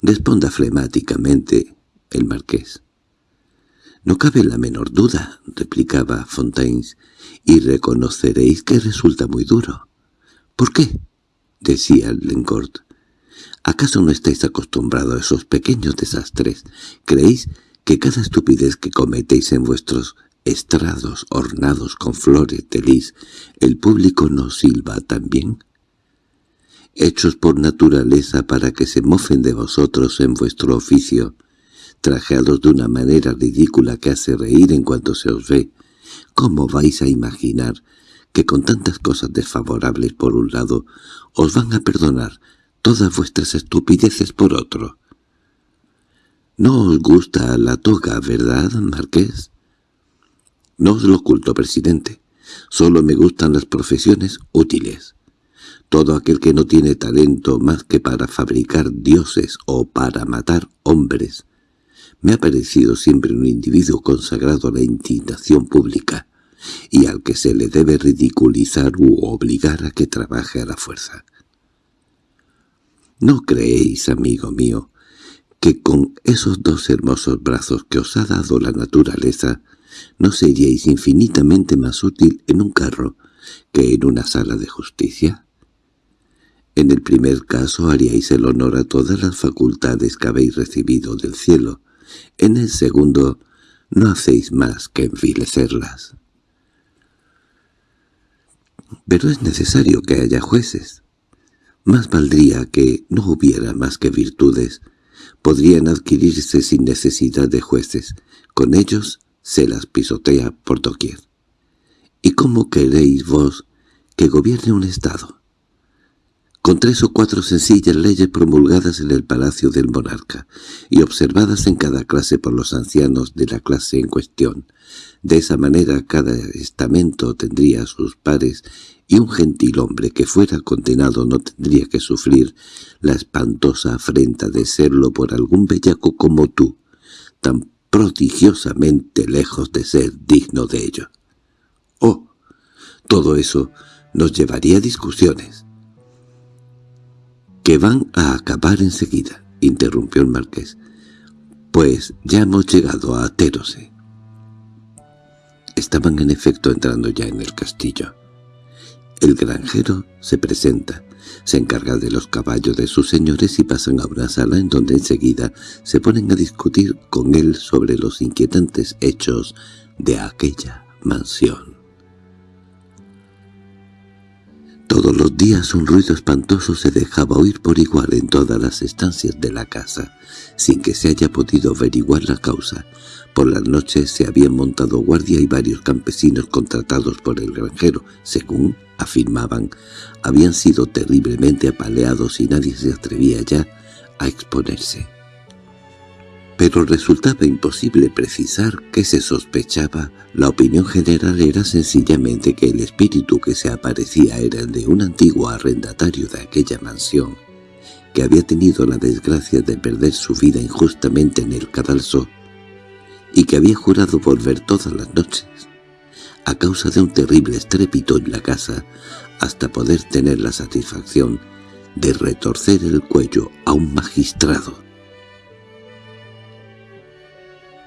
Responda flemáticamente el marqués. —No cabe la menor duda —replicaba Fontaines—, y reconoceréis que resulta muy duro. —¿Por qué? —decía Lencourt. ¿Acaso no estáis acostumbrados a esos pequeños desastres? ¿Creéis que cada estupidez que cometéis en vuestros estrados ornados con flores de lis, el público nos silba también? Hechos por naturaleza para que se mofen de vosotros en vuestro oficio, trajeados de una manera ridícula que hace reír en cuanto se os ve, ¿cómo vais a imaginar que con tantas cosas desfavorables por un lado os van a perdonar todas vuestras estupideces por otro? ¿No os gusta la toga, verdad, marqués? No os lo oculto, presidente. Solo me gustan las profesiones útiles. Todo aquel que no tiene talento más que para fabricar dioses o para matar hombres me ha parecido siempre un individuo consagrado a la indignación pública, y al que se le debe ridiculizar u obligar a que trabaje a la fuerza. ¿No creéis, amigo mío, que con esos dos hermosos brazos que os ha dado la naturaleza no seríais infinitamente más útil en un carro que en una sala de justicia? En el primer caso haríais el honor a todas las facultades que habéis recibido del cielo, en el segundo no hacéis más que envilecerlas. Pero es necesario que haya jueces. Más valdría que no hubiera más que virtudes. Podrían adquirirse sin necesidad de jueces. Con ellos se las pisotea por doquier. ¿Y cómo queréis vos que gobierne un Estado? Con tres o cuatro sencillas leyes promulgadas en el palacio del monarca y observadas en cada clase por los ancianos de la clase en cuestión. De esa manera cada estamento tendría sus pares y un gentil hombre que fuera condenado no tendría que sufrir la espantosa afrenta de serlo por algún bellaco como tú, tan prodigiosamente lejos de ser digno de ello. Oh, todo eso nos llevaría a discusiones —Que van a acabar enseguida —interrumpió el marqués—, pues ya hemos llegado a Aterose. Estaban en efecto entrando ya en el castillo. El granjero se presenta, se encarga de los caballos de sus señores y pasan a una sala en donde enseguida se ponen a discutir con él sobre los inquietantes hechos de aquella mansión. Todos los días un ruido espantoso se dejaba oír por igual en todas las estancias de la casa, sin que se haya podido averiguar la causa. Por las noches se habían montado guardia y varios campesinos contratados por el granjero, según afirmaban, habían sido terriblemente apaleados y nadie se atrevía ya a exponerse pero resultaba imposible precisar qué se sospechaba. La opinión general era sencillamente que el espíritu que se aparecía era el de un antiguo arrendatario de aquella mansión, que había tenido la desgracia de perder su vida injustamente en el cadalso, y que había jurado volver todas las noches, a causa de un terrible estrépito en la casa, hasta poder tener la satisfacción de retorcer el cuello a un magistrado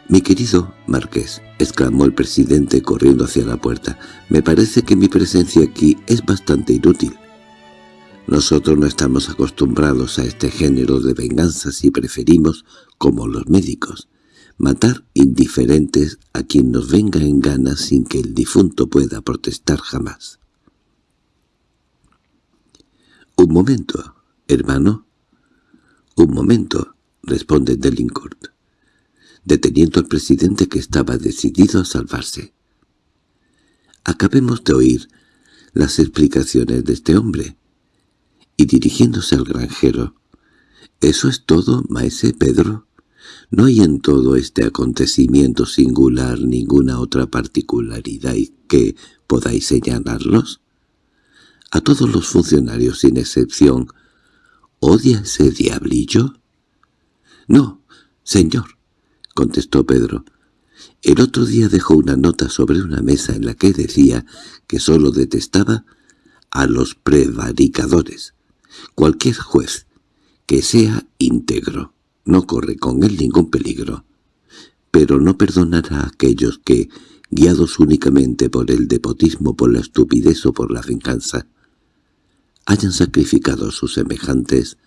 «Mi querido Marqués», exclamó el presidente corriendo hacia la puerta, «me parece que mi presencia aquí es bastante inútil. Nosotros no estamos acostumbrados a este género de venganzas y preferimos, como los médicos, matar indiferentes a quien nos venga en gana sin que el difunto pueda protestar jamás». «Un momento, hermano». «Un momento», responde Delincourt deteniendo al presidente que estaba decidido a salvarse. Acabemos de oír las explicaciones de este hombre. Y dirigiéndose al granjero, «¿Eso es todo, maese Pedro? ¿No hay en todo este acontecimiento singular ninguna otra particularidad y que podáis señalarlos?» A todos los funcionarios, sin excepción, ¿odia ese diablillo? «No, señor», contestó Pedro. El otro día dejó una nota sobre una mesa en la que decía que sólo detestaba a los prevaricadores. Cualquier juez que sea íntegro no corre con él ningún peligro, pero no perdonará a aquellos que, guiados únicamente por el depotismo, por la estupidez o por la venganza, hayan sacrificado a sus semejantes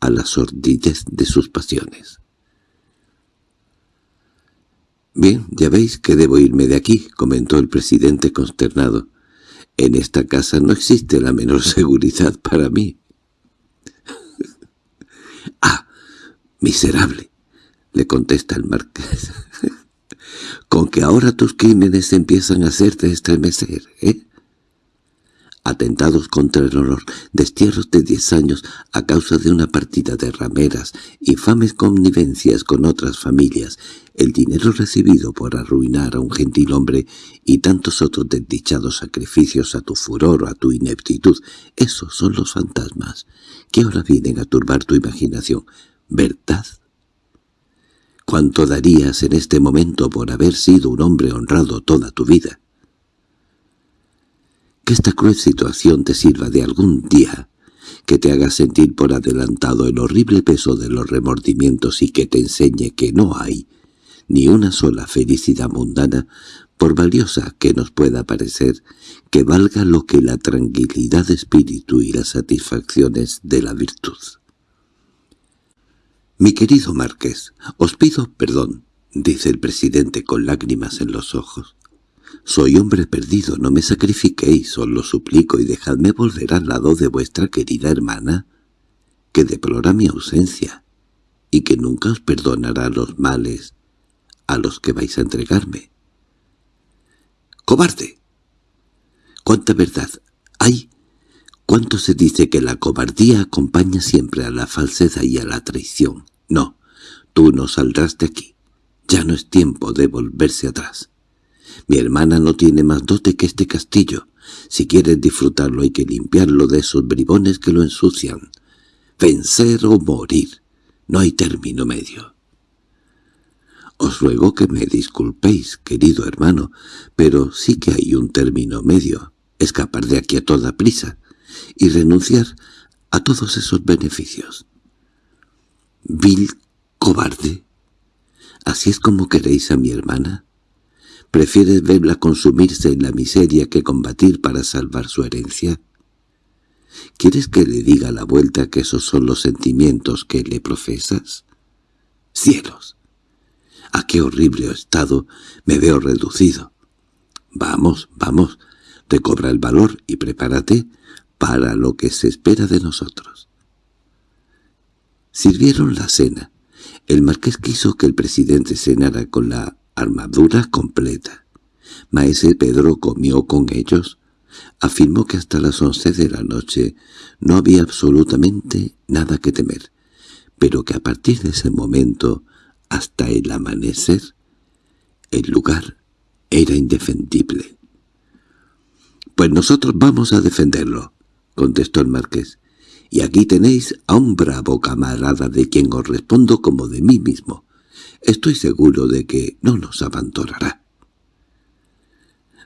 a la sordidez de sus pasiones. «Bien, ya veis que debo irme de aquí», comentó el presidente consternado. «En esta casa no existe la menor [LAUGHS] seguridad para mí». [LAUGHS] «¡Ah, miserable!» le contesta el marqués. [LAUGHS] «Con que ahora tus crímenes empiezan a hacerte estremecer, ¿eh?» Atentados contra el honor, destierros de diez años a causa de una partida de rameras, infames connivencias con otras familias, el dinero recibido por arruinar a un gentil hombre y tantos otros desdichados sacrificios a tu furor o a tu ineptitud, esos son los fantasmas que ahora vienen a turbar tu imaginación, ¿verdad? ¿Cuánto darías en este momento por haber sido un hombre honrado toda tu vida? Que esta cruel situación te sirva de algún día, que te haga sentir por adelantado el horrible peso de los remordimientos y que te enseñe que no hay ni una sola felicidad mundana, por valiosa que nos pueda parecer, que valga lo que la tranquilidad de espíritu y las satisfacciones de la virtud. «Mi querido marqués, os pido perdón», dice el presidente con lágrimas en los ojos. Soy hombre perdido, no me sacrifiquéis, os lo suplico, y dejadme volver al lado de vuestra querida hermana, que deplora mi ausencia, y que nunca os perdonará los males a los que vais a entregarme. ¡Cobarde! ¿Cuánta verdad hay? ¿Cuánto se dice que la cobardía acompaña siempre a la falsedad y a la traición? No, tú no saldrás de aquí. Ya no es tiempo de volverse atrás. Mi hermana no tiene más dote que este castillo. Si quieres disfrutarlo hay que limpiarlo de esos bribones que lo ensucian. Vencer o morir. No hay término medio. Os ruego que me disculpéis, querido hermano, pero sí que hay un término medio. Escapar de aquí a toda prisa y renunciar a todos esos beneficios. Vil cobarde. ¿Así es como queréis a mi hermana? ¿Prefieres verla consumirse en la miseria que combatir para salvar su herencia? ¿Quieres que le diga a la vuelta que esos son los sentimientos que le profesas? ¡Cielos! ¿A qué horrible estado me veo reducido? Vamos, vamos, recobra el valor y prepárate para lo que se espera de nosotros. Sirvieron la cena. El marqués quiso que el presidente cenara con la armadura completa. Maese Pedro comió con ellos. Afirmó que hasta las once de la noche no había absolutamente nada que temer, pero que a partir de ese momento, hasta el amanecer, el lugar era indefendible. «Pues nosotros vamos a defenderlo», contestó el marqués, «y aquí tenéis a un bravo camarada de quien os respondo como de mí mismo. Estoy seguro de que no nos abandonará.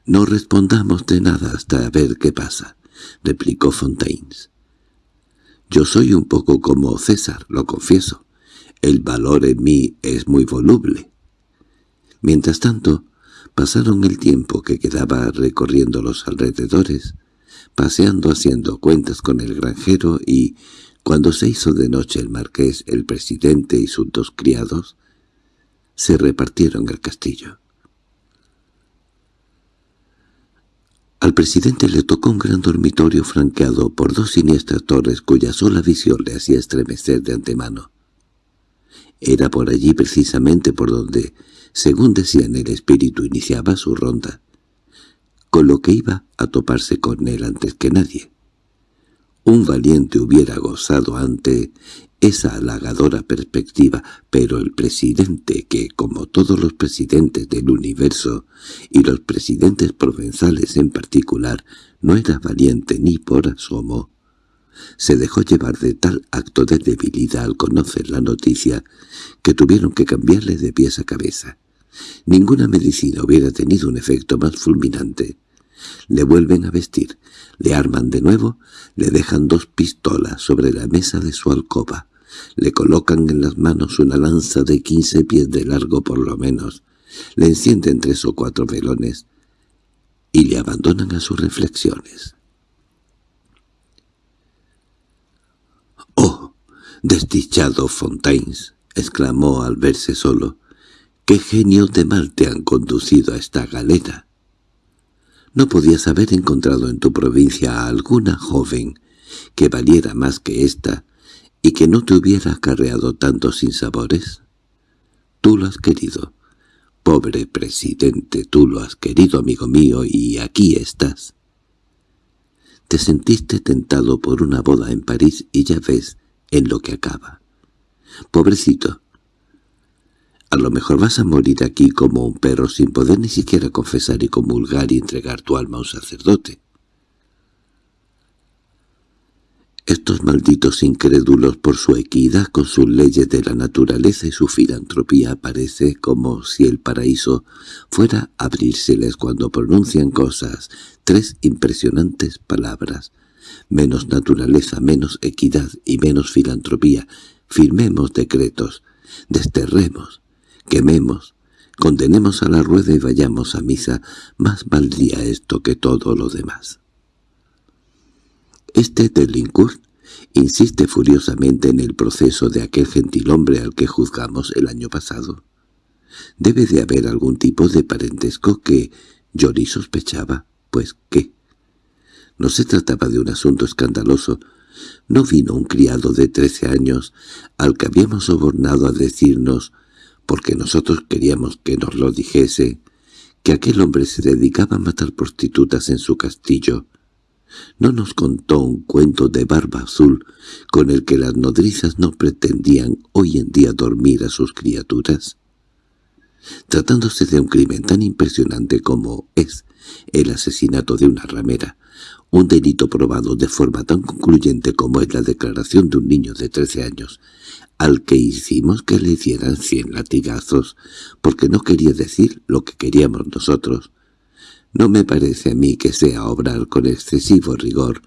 —No respondamos de nada hasta ver qué pasa —replicó Fontaines. —Yo soy un poco como César, lo confieso. El valor en mí es muy voluble. Mientras tanto, pasaron el tiempo que quedaba recorriendo los alrededores, paseando haciendo cuentas con el granjero y, cuando se hizo de noche el marqués, el presidente y sus dos criados, se repartieron el castillo. Al presidente le tocó un gran dormitorio franqueado por dos siniestras torres cuya sola visión le hacía estremecer de antemano. Era por allí precisamente por donde, según decían el espíritu, iniciaba su ronda, con lo que iba a toparse con él antes que nadie. Un valiente hubiera gozado ante esa halagadora perspectiva, pero el presidente que, como todos los presidentes del universo, y los presidentes provenzales en particular, no era valiente ni por asomo, se dejó llevar de tal acto de debilidad al conocer la noticia que tuvieron que cambiarle de pies a cabeza. Ninguna medicina hubiera tenido un efecto más fulminante. Le vuelven a vestir, le arman de nuevo, le dejan dos pistolas sobre la mesa de su alcoba, le colocan en las manos una lanza de quince pies de largo por lo menos, le encienden tres o cuatro velones y le abandonan a sus reflexiones. —¡Oh! —Desdichado Fontaines —exclamó al verse solo—, ¿qué genio de mal te han conducido a esta galera? ¿No podías haber encontrado en tu provincia a alguna joven que valiera más que ésta y que no te hubiera acarreado tantos sinsabores? Tú lo has querido. Pobre presidente, tú lo has querido, amigo mío, y aquí estás. Te sentiste tentado por una boda en París y ya ves en lo que acaba. Pobrecito. A lo mejor vas a morir aquí como un perro sin poder ni siquiera confesar y comulgar y entregar tu alma a un sacerdote. Estos malditos incrédulos por su equidad con sus leyes de la naturaleza y su filantropía parece como si el paraíso fuera a abrírseles cuando pronuncian cosas, tres impresionantes palabras, menos naturaleza, menos equidad y menos filantropía, firmemos decretos, desterremos, quememos, condenemos a la rueda y vayamos a misa, más valdría esto que todo lo demás. Este Delincourt insiste furiosamente en el proceso de aquel gentilhombre al que juzgamos el año pasado. Debe de haber algún tipo de parentesco que Jory sospechaba, pues ¿qué? No se trataba de un asunto escandaloso. No vino un criado de trece años al que habíamos sobornado a decirnos, porque nosotros queríamos que nos lo dijese, que aquel hombre se dedicaba a matar prostitutas en su castillo, ¿No nos contó un cuento de barba azul con el que las nodrizas no pretendían hoy en día dormir a sus criaturas? Tratándose de un crimen tan impresionante como es el asesinato de una ramera, un delito probado de forma tan concluyente como es la declaración de un niño de trece años, al que hicimos que le dieran cien latigazos, porque no quería decir lo que queríamos nosotros, no me parece a mí que sea obrar con excesivo rigor,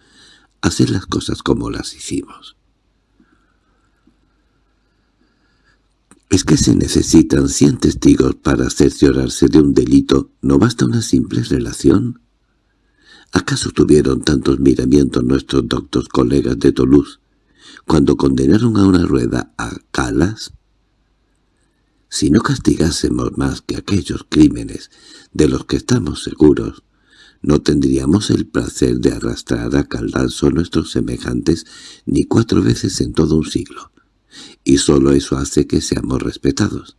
hacer las cosas como las hicimos. ¿Es que se necesitan cien testigos para cerciorarse de un delito? ¿No basta una simple relación? ¿Acaso tuvieron tantos miramientos nuestros doctos colegas de Toulouse cuando condenaron a una rueda a Calas? Si no castigásemos más que aquellos crímenes de los que estamos seguros, no tendríamos el placer de arrastrar a Caldanzo nuestros semejantes ni cuatro veces en todo un siglo, y sólo eso hace que seamos respetados.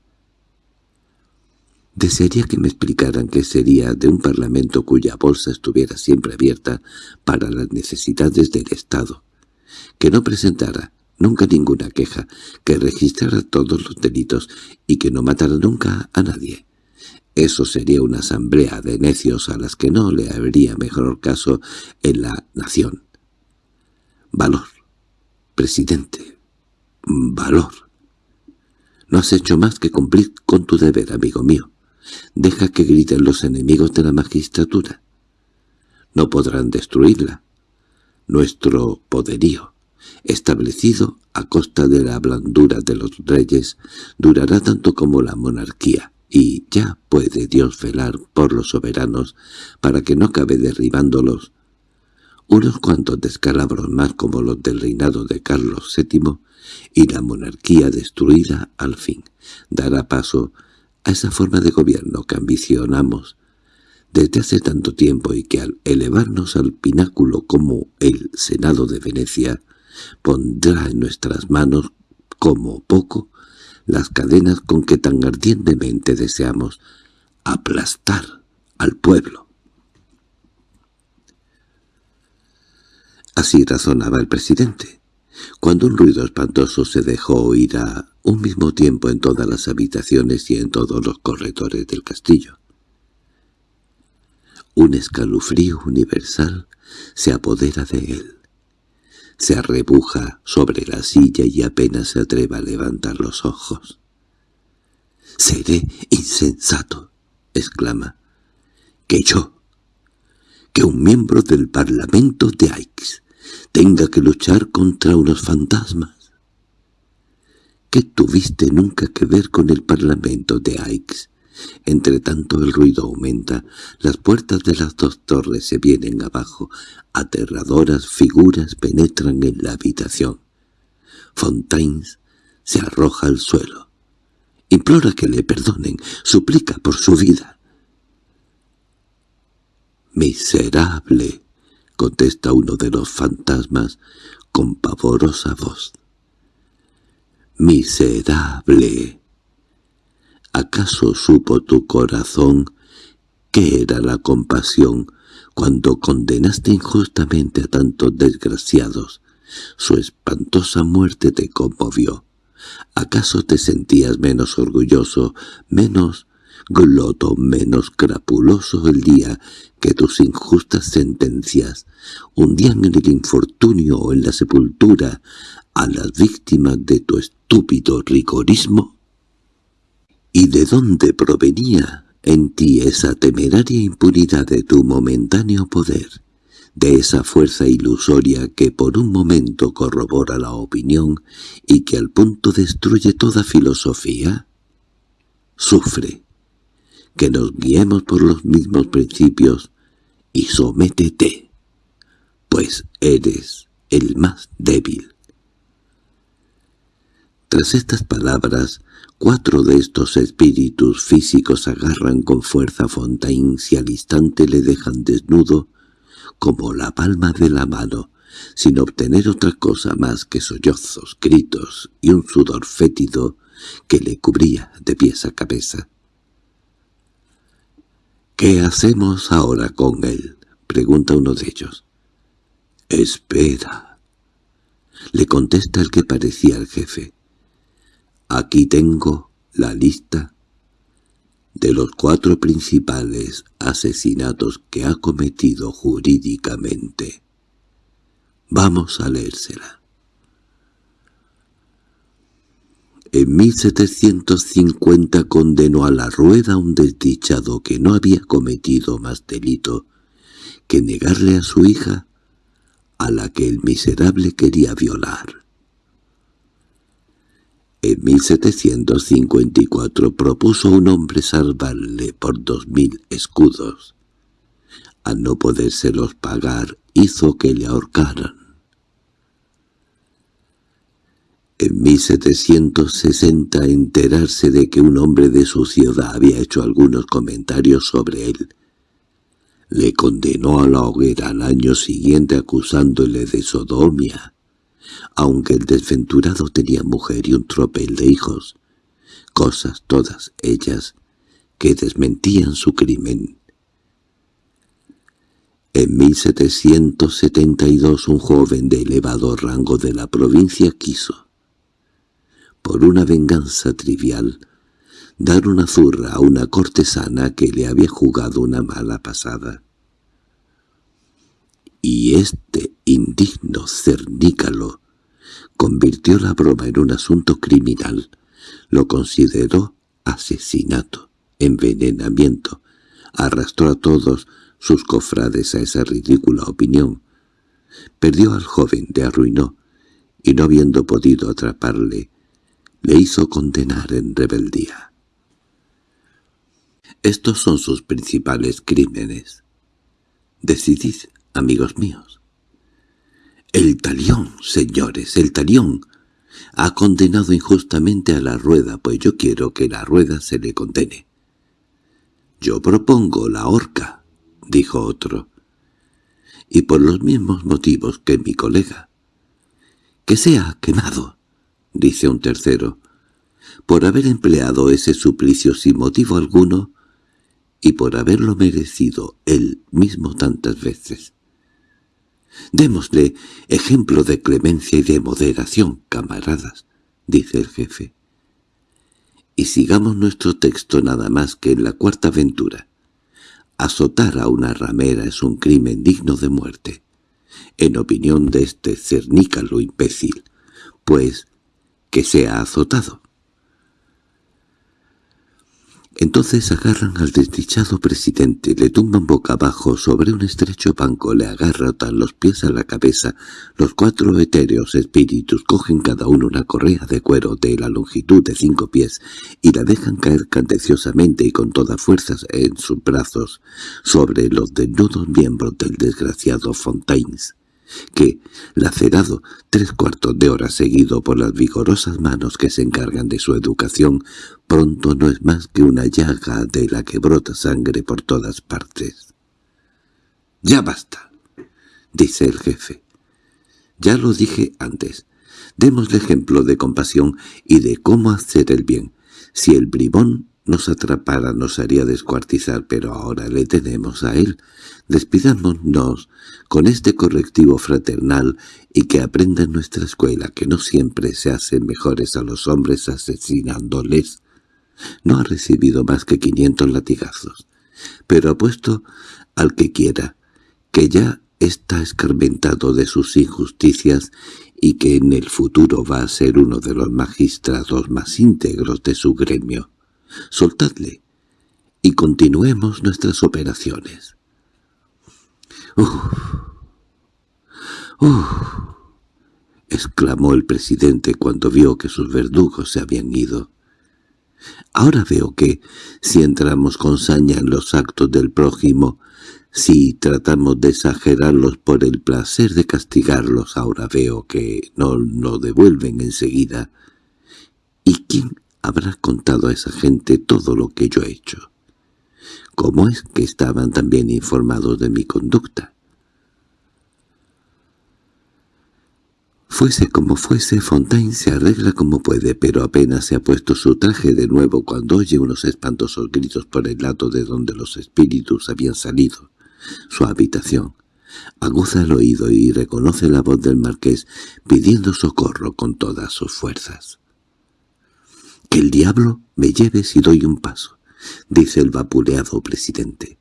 Desearía que me explicaran qué sería de un parlamento cuya bolsa estuviera siempre abierta para las necesidades del Estado, que no presentara nunca ninguna queja, que registrara todos los delitos y que no matara nunca a nadie. Eso sería una asamblea de necios a las que no le habría mejor caso en la nación. Valor, presidente, valor. No has hecho más que cumplir con tu deber, amigo mío. Deja que griten los enemigos de la magistratura. No podrán destruirla. Nuestro poderío establecido a costa de la blandura de los reyes, durará tanto como la monarquía, y ya puede Dios velar por los soberanos para que no acabe derribándolos. Unos cuantos descalabros más como los del reinado de Carlos VII y la monarquía destruida al fin dará paso a esa forma de gobierno que ambicionamos desde hace tanto tiempo y que al elevarnos al pináculo como el Senado de Venecia pondrá en nuestras manos, como poco, las cadenas con que tan ardientemente deseamos aplastar al pueblo. Así razonaba el presidente, cuando un ruido espantoso se dejó oír a un mismo tiempo en todas las habitaciones y en todos los corredores del castillo. Un escalofrío universal se apodera de él se arrebuja sobre la silla y apenas se atreva a levantar los ojos. «¡Seré insensato!» exclama. «¡Que yo, que un miembro del Parlamento de Aix tenga que luchar contra unos fantasmas!» ¿Qué tuviste nunca que ver con el Parlamento de Aix? Entre tanto el ruido aumenta, las puertas de las dos torres se vienen abajo, aterradoras figuras penetran en la habitación. Fontaines se arroja al suelo. Implora que le perdonen, suplica por su vida. «Miserable», contesta uno de los fantasmas con pavorosa voz. «Miserable». ¿Acaso supo tu corazón qué era la compasión cuando condenaste injustamente a tantos desgraciados? Su espantosa muerte te conmovió. ¿Acaso te sentías menos orgulloso, menos gloto, menos crapuloso el día que tus injustas sentencias hundían en el infortunio o en la sepultura a las víctimas de tu estúpido rigorismo? ¿Y de dónde provenía en ti esa temeraria impunidad de tu momentáneo poder, de esa fuerza ilusoria que por un momento corrobora la opinión y que al punto destruye toda filosofía? Sufre, que nos guiemos por los mismos principios y sométete, pues eres el más débil. Tras estas palabras, cuatro de estos espíritus físicos agarran con fuerza a Fontaine y al instante le dejan desnudo como la palma de la mano, sin obtener otra cosa más que sollozos, gritos y un sudor fétido que le cubría de pies a cabeza. —¿Qué hacemos ahora con él? —pregunta uno de ellos. —Espera —le contesta el que parecía el jefe. Aquí tengo la lista de los cuatro principales asesinatos que ha cometido jurídicamente. Vamos a leérsela. En 1750 condenó a la rueda un desdichado que no había cometido más delito que negarle a su hija, a la que el miserable quería violar. En 1754 propuso un hombre salvarle por dos mil escudos. Al no podérselos pagar, hizo que le ahorcaran. En 1760 enterarse de que un hombre de su ciudad había hecho algunos comentarios sobre él. Le condenó a la hoguera al año siguiente acusándole de sodomia aunque el desventurado tenía mujer y un tropel de hijos, cosas todas ellas que desmentían su crimen. En 1772 un joven de elevado rango de la provincia quiso, por una venganza trivial, dar una zurra a una cortesana que le había jugado una mala pasada. Y este indigno cernícalo convirtió la broma en un asunto criminal. Lo consideró asesinato, envenenamiento. Arrastró a todos sus cofrades a esa ridícula opinión. Perdió al joven, le arruinó, y no habiendo podido atraparle, le hizo condenar en rebeldía. Estos son sus principales crímenes. Decidid, amigos míos. El talión, señores, el talión. Ha condenado injustamente a la rueda, pues yo quiero que la rueda se le condene. Yo propongo la horca, dijo otro. Y por los mismos motivos que mi colega. Que sea quemado, dice un tercero, por haber empleado ese suplicio sin motivo alguno y por haberlo merecido él mismo tantas veces. Démosle ejemplo de clemencia y de moderación, camaradas, dice el jefe. Y sigamos nuestro texto nada más que en la cuarta aventura. Azotar a una ramera es un crimen digno de muerte, en opinión de este cernícalo imbécil, pues que sea azotado. Entonces agarran al desdichado presidente, le tumban boca abajo sobre un estrecho banco, le agarran los pies a la cabeza. Los cuatro etéreos espíritus cogen cada uno una correa de cuero de la longitud de cinco pies y la dejan caer candeciosamente y con toda fuerza en sus brazos sobre los desnudos miembros del desgraciado Fontaines. Que, lacerado tres cuartos de hora seguido por las vigorosas manos que se encargan de su educación, pronto no es más que una llaga de la que brota sangre por todas partes. —¡Ya basta! —dice el jefe. —Ya lo dije antes. Démosle ejemplo de compasión y de cómo hacer el bien. Si el bribón nos atrapara nos haría descuartizar, pero ahora le tenemos a él. Despidámonos con este correctivo fraternal y que aprenda en nuestra escuela que no siempre se hacen mejores a los hombres asesinándoles. No ha recibido más que quinientos latigazos, pero apuesto al que quiera, que ya está escarmentado de sus injusticias y que en el futuro va a ser uno de los magistrados más íntegros de su gremio. Soltadle y continuemos nuestras operaciones. —¡Uf! ¡Uf! —exclamó el presidente cuando vio que sus verdugos se habían ido. Ahora veo que, si entramos con saña en los actos del prójimo, si tratamos de exagerarlos por el placer de castigarlos, ahora veo que no lo devuelven enseguida. ¿Y quién habrá contado a esa gente todo lo que yo he hecho? ¿Cómo es que estaban también informados de mi conducta? Fuese como fuese, Fontaine se arregla como puede, pero apenas se ha puesto su traje de nuevo cuando oye unos espantosos gritos por el lado de donde los espíritus habían salido. Su habitación. Aguza el oído y reconoce la voz del marqués pidiendo socorro con todas sus fuerzas. «Que el diablo me lleve si doy un paso», dice el vapuleado presidente.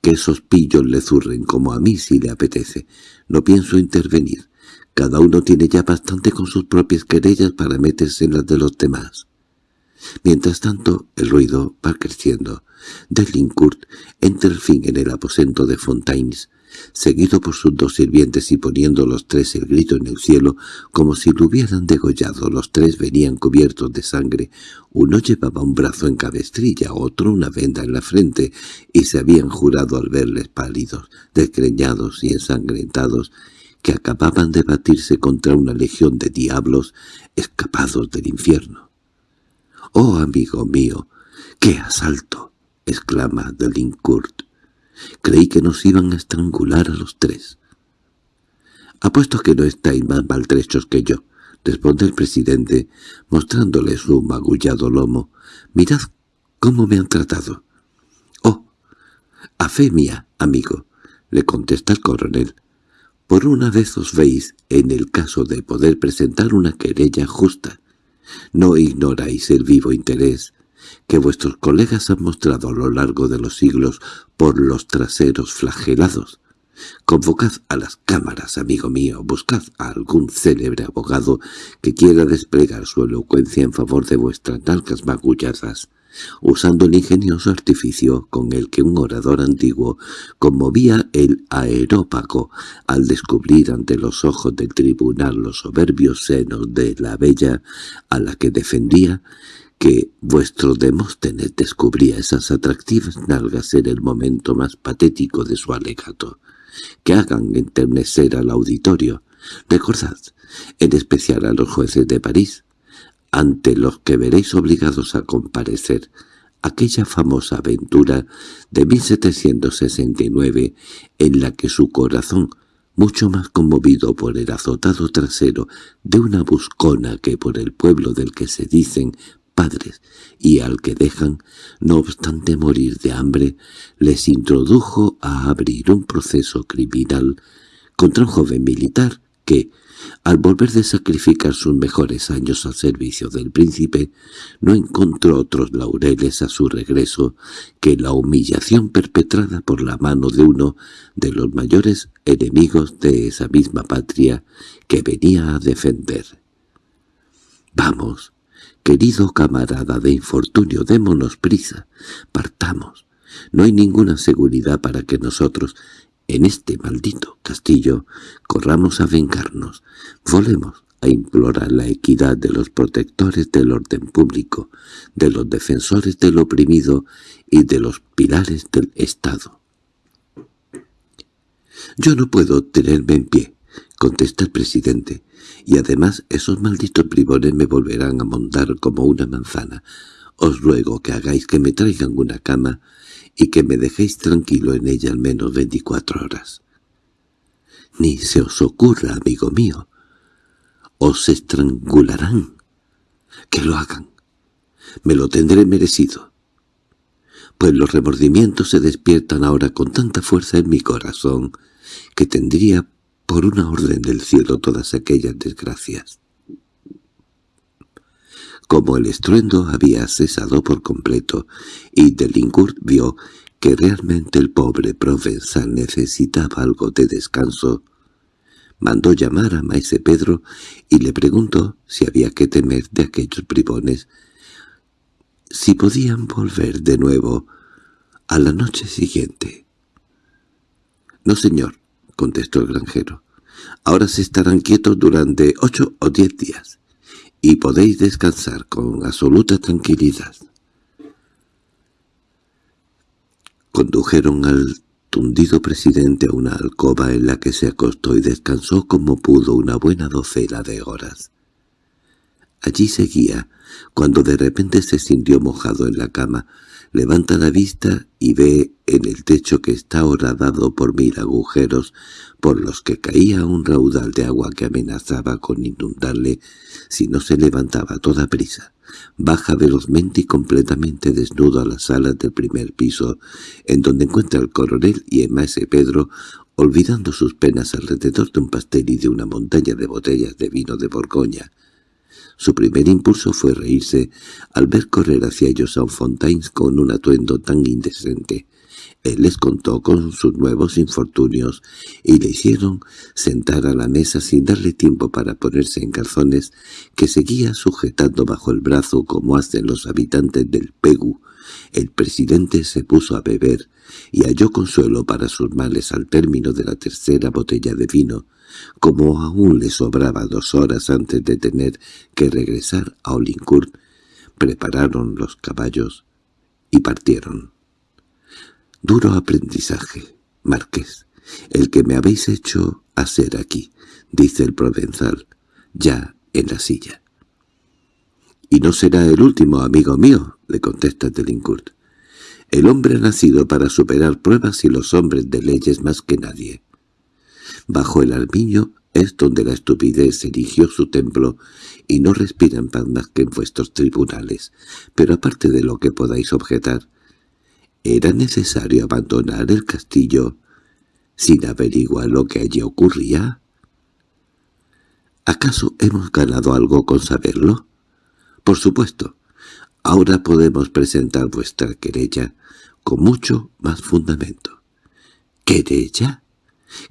«Que esos pillos le zurren como a mí si le apetece. No pienso intervenir. Cada uno tiene ya bastante con sus propias querellas para meterse en las de los demás. Mientras tanto, el ruido va creciendo. Delincourt entra al fin en el aposento de Fontaines, seguido por sus dos sirvientes y poniendo los tres el grito en el cielo, como si lo hubieran degollado. Los tres venían cubiertos de sangre. Uno llevaba un brazo en cabestrilla, otro una venda en la frente, y se habían jurado al verles pálidos, desgreñados y ensangrentados, que acababan de batirse contra una legión de diablos escapados del infierno. —¡Oh, amigo mío! ¡Qué asalto! —exclama Delincourt. Creí que nos iban a estrangular a los tres. —Apuesto que no estáis más maltrechos que yo —responde el presidente, mostrándole su magullado lomo. —Mirad cómo me han tratado. —Oh, a fe mía, amigo —le contesta el coronel—, por una vez os veis en el caso de poder presentar una querella justa. No ignoráis el vivo interés que vuestros colegas han mostrado a lo largo de los siglos por los traseros flagelados. Convocad a las cámaras, amigo mío, buscad a algún célebre abogado que quiera desplegar su elocuencia en favor de vuestras nalgas magulladas usando el ingenioso artificio con el que un orador antiguo conmovía el aerópago al descubrir ante los ojos del tribunal los soberbios senos de la bella a la que defendía, que vuestro Demóstenes descubría esas atractivas nalgas en el momento más patético de su alegato, que hagan enternecer al auditorio. Recordad, en especial a los jueces de París, ante los que veréis obligados a comparecer, aquella famosa aventura de 1769 en la que su corazón, mucho más conmovido por el azotado trasero de una buscona que por el pueblo del que se dicen padres y al que dejan, no obstante morir de hambre, les introdujo a abrir un proceso criminal contra un joven militar que, al volver de sacrificar sus mejores años al servicio del príncipe, no encontró otros laureles a su regreso que la humillación perpetrada por la mano de uno de los mayores enemigos de esa misma patria que venía a defender. «Vamos, querido camarada de infortunio, démonos prisa, partamos. No hay ninguna seguridad para que nosotros en este maldito castillo corramos a vengarnos, volemos a implorar la equidad de los protectores del orden público, de los defensores del oprimido y de los pilares del Estado. Yo no puedo tenerme en pie, contesta el presidente, y además esos malditos bribones me volverán a montar como una manzana. Os ruego que hagáis que me traigan una cama y que me dejéis tranquilo en ella al menos veinticuatro horas. Ni se os ocurra, amigo mío. Os estrangularán. Que lo hagan. Me lo tendré merecido. Pues los remordimientos se despiertan ahora con tanta fuerza en mi corazón que tendría por una orden del cielo todas aquellas desgracias. Como el estruendo había cesado por completo y Delincourt vio que realmente el pobre provenzal necesitaba algo de descanso, mandó llamar a Maese Pedro y le preguntó si había que temer de aquellos bribones, si podían volver de nuevo a la noche siguiente. —No, señor —contestó el granjero—, ahora se estarán quietos durante ocho o diez días, y podéis descansar con absoluta tranquilidad. Condujeron al tundido presidente a una alcoba en la que se acostó y descansó como pudo una buena docena de horas. Allí seguía, cuando de repente se sintió mojado en la cama, levanta la vista y ve en el techo que está horadado por mil agujeros por los que caía un raudal de agua que amenazaba con inundarle si no se levantaba toda prisa. Baja velozmente y completamente desnudo a las salas del primer piso, en donde encuentra al coronel y el maese Pedro, olvidando sus penas alrededor de un pastel y de una montaña de botellas de vino de Borgoña. Su primer impulso fue reírse al ver correr hacia ellos a un Fontaines con un atuendo tan indecente. Él les contó con sus nuevos infortunios y le hicieron sentar a la mesa sin darle tiempo para ponerse en calzones que seguía sujetando bajo el brazo como hacen los habitantes del Pegu. El presidente se puso a beber y halló consuelo para sus males al término de la tercera botella de vino, como aún le sobraba dos horas antes de tener que regresar a Olincourt, prepararon los caballos y partieron. Duro aprendizaje, marqués, el que me habéis hecho hacer aquí, dice el provenzal, ya en la silla. —Y no será el último, amigo mío —le contesta Delincourt. El hombre ha nacido para superar pruebas y los hombres de leyes más que nadie. Bajo el armiño es donde la estupidez erigió su templo y no respiran paz más que en vuestros tribunales. Pero aparte de lo que podáis objetar, ¿Era necesario abandonar el castillo sin averiguar lo que allí ocurría? ¿Acaso hemos ganado algo con saberlo? Por supuesto. Ahora podemos presentar vuestra querella con mucho más fundamento. ¿Querella?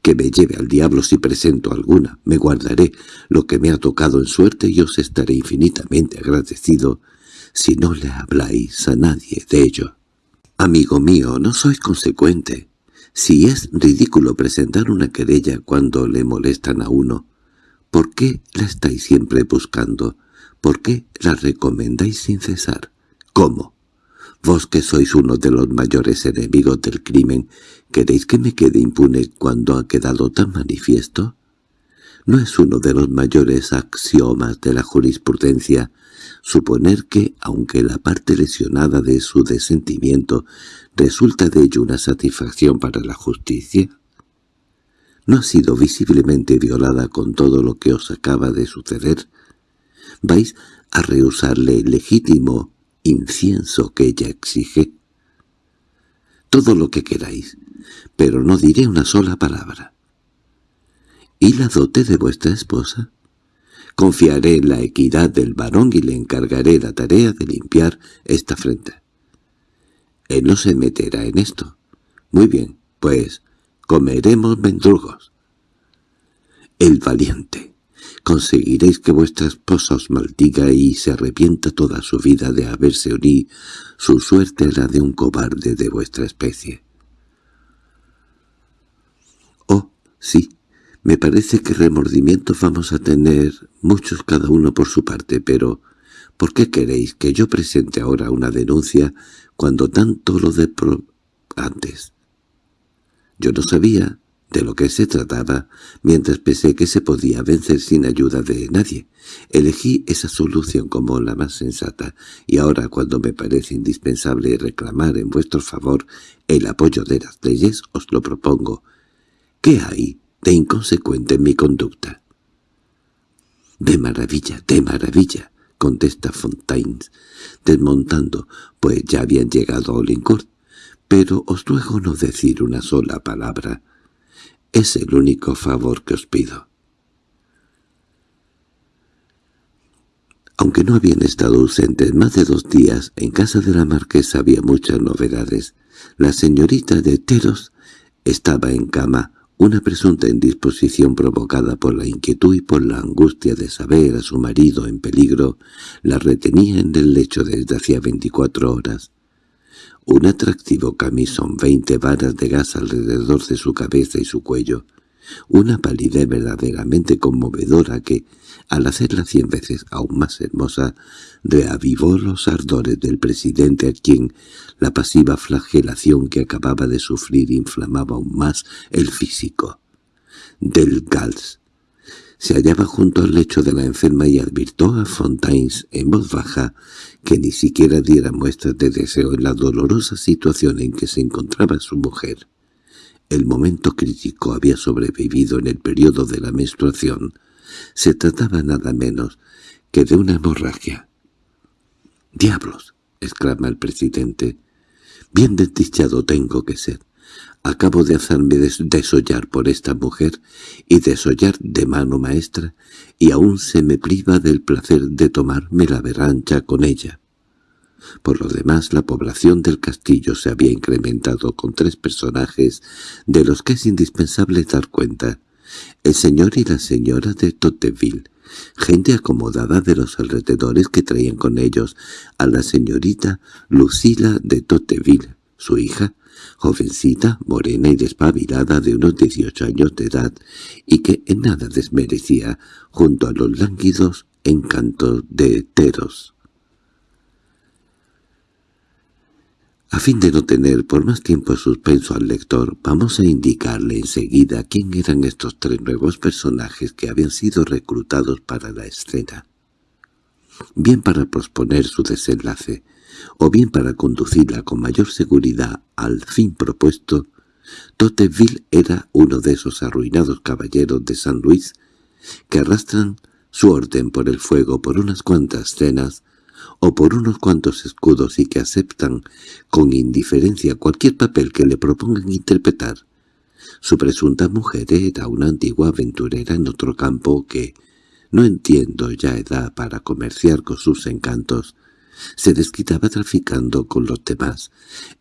Que me lleve al diablo si presento alguna. Me guardaré lo que me ha tocado en suerte y os estaré infinitamente agradecido si no le habláis a nadie de ello. Amigo mío, no sois consecuente. Si es ridículo presentar una querella cuando le molestan a uno, ¿por qué la estáis siempre buscando? ¿Por qué la recomendáis sin cesar? ¿Cómo? Vos que sois uno de los mayores enemigos del crimen, ¿queréis que me quede impune cuando ha quedado tan manifiesto? ¿No es uno de los mayores axiomas de la jurisprudencia suponer que, aunque la parte lesionada de su desentimiento resulta de ello una satisfacción para la justicia, no ha sido visiblemente violada con todo lo que os acaba de suceder, vais a rehusarle legítimo incienso que ella exige. Todo lo que queráis, pero no diré una sola palabra. ¿Y la dote de vuestra esposa? Confiaré en la equidad del varón y le encargaré la tarea de limpiar esta frente. Él no se meterá en esto. Muy bien, pues comeremos mendrugos. El valiente. Conseguiréis que vuestra esposa os maldiga y se arrepienta toda su vida de haberse unido su suerte a la de un cobarde de vuestra especie. Oh, sí, me parece que remordimientos vamos a tener muchos cada uno por su parte, pero ¿por qué queréis que yo presente ahora una denuncia cuando tanto lo de antes? Yo no sabía de lo que se trataba, mientras pensé que se podía vencer sin ayuda de nadie. Elegí esa solución como la más sensata, y ahora cuando me parece indispensable reclamar en vuestro favor el apoyo de las leyes, os lo propongo. ¿Qué hay de inconsecuente en mi conducta? —De maravilla, de maravilla —contesta Fontaines, desmontando, pues ya habían llegado a Olincourt—, pero os ruego no decir una sola palabra. Es el único favor que os pido. Aunque no habían estado ausentes más de dos días, en casa de la marquesa había muchas novedades. La señorita de Teros estaba en cama, una presunta indisposición provocada por la inquietud y por la angustia de saber a su marido en peligro la retenía en el lecho desde hacía veinticuatro horas. Un atractivo camisón, veinte varas de gas alrededor de su cabeza y su cuello, una palidez verdaderamente conmovedora que, al hacerla cien veces aún más hermosa, reavivó los ardores del presidente a quien la pasiva flagelación que acababa de sufrir inflamaba aún más el físico. Del Gals se hallaba junto al lecho de la enferma y advirtió a Fontaines en voz baja que ni siquiera diera muestras de deseo en la dolorosa situación en que se encontraba su mujer. El momento crítico había sobrevivido en el periodo de la menstruación. Se trataba nada menos que de una hemorragia. —¡Diablos! —exclama el presidente. —Bien desdichado tengo que ser. Acabo de hacerme desollar por esta mujer y desollar de mano maestra, y aún se me priva del placer de tomarme la berrancha con ella. Por lo demás, la población del castillo se había incrementado con tres personajes de los que es indispensable dar cuenta. El señor y la señora de Toteville, gente acomodada de los alrededores que traían con ellos a la señorita Lucila de Toteville, su hija, jovencita, morena y despabilada de unos dieciocho años de edad, y que en nada desmerecía, junto a los lánguidos encantos de Teros. A fin de no tener por más tiempo suspenso al lector, vamos a indicarle enseguida quién eran estos tres nuevos personajes que habían sido reclutados para la escena. Bien para posponer su desenlace, o bien para conducirla con mayor seguridad al fin propuesto, Toteville era uno de esos arruinados caballeros de San Luis que arrastran su orden por el fuego por unas cuantas cenas o por unos cuantos escudos y que aceptan con indiferencia cualquier papel que le propongan interpretar. Su presunta mujer era una antigua aventurera en otro campo que, no entiendo ya edad para comerciar con sus encantos, se desquitaba traficando con los demás.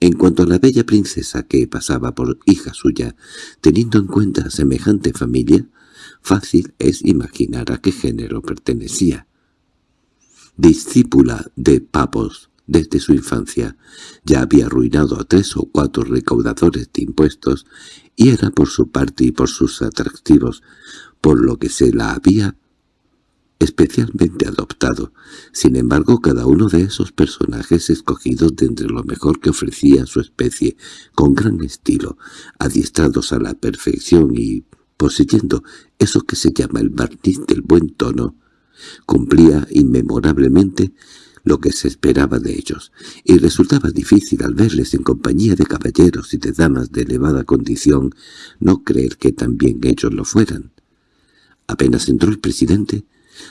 En cuanto a la bella princesa que pasaba por hija suya, teniendo en cuenta semejante familia, fácil es imaginar a qué género pertenecía discípula de Papos desde su infancia, ya había arruinado a tres o cuatro recaudadores de impuestos y era por su parte y por sus atractivos, por lo que se la había especialmente adoptado. Sin embargo, cada uno de esos personajes escogidos de entre lo mejor que ofrecía su especie, con gran estilo, adiestrados a la perfección y poseyendo eso que se llama el barniz del buen tono, Cumplía inmemorablemente lo que se esperaba de ellos, y resultaba difícil al verles en compañía de caballeros y de damas de elevada condición no creer que también ellos lo fueran. Apenas entró el presidente,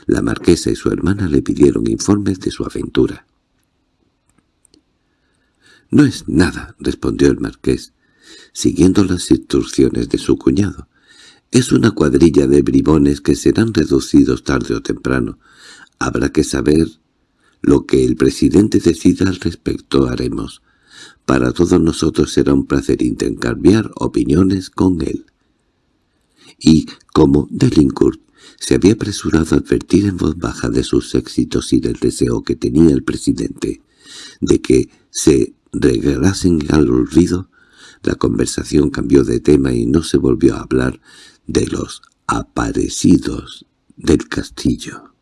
la marquesa y su hermana le pidieron informes de su aventura. «No es nada», respondió el marqués, siguiendo las instrucciones de su cuñado. Es una cuadrilla de bribones que serán reducidos tarde o temprano. Habrá que saber lo que el presidente decida al respecto haremos. Para todos nosotros será un placer intercambiar opiniones con él. Y como Delincourt se había apresurado a advertir en voz baja de sus éxitos y del deseo que tenía el presidente de que se regalasen al olvido, la conversación cambió de tema y no se volvió a hablar de los aparecidos del castillo.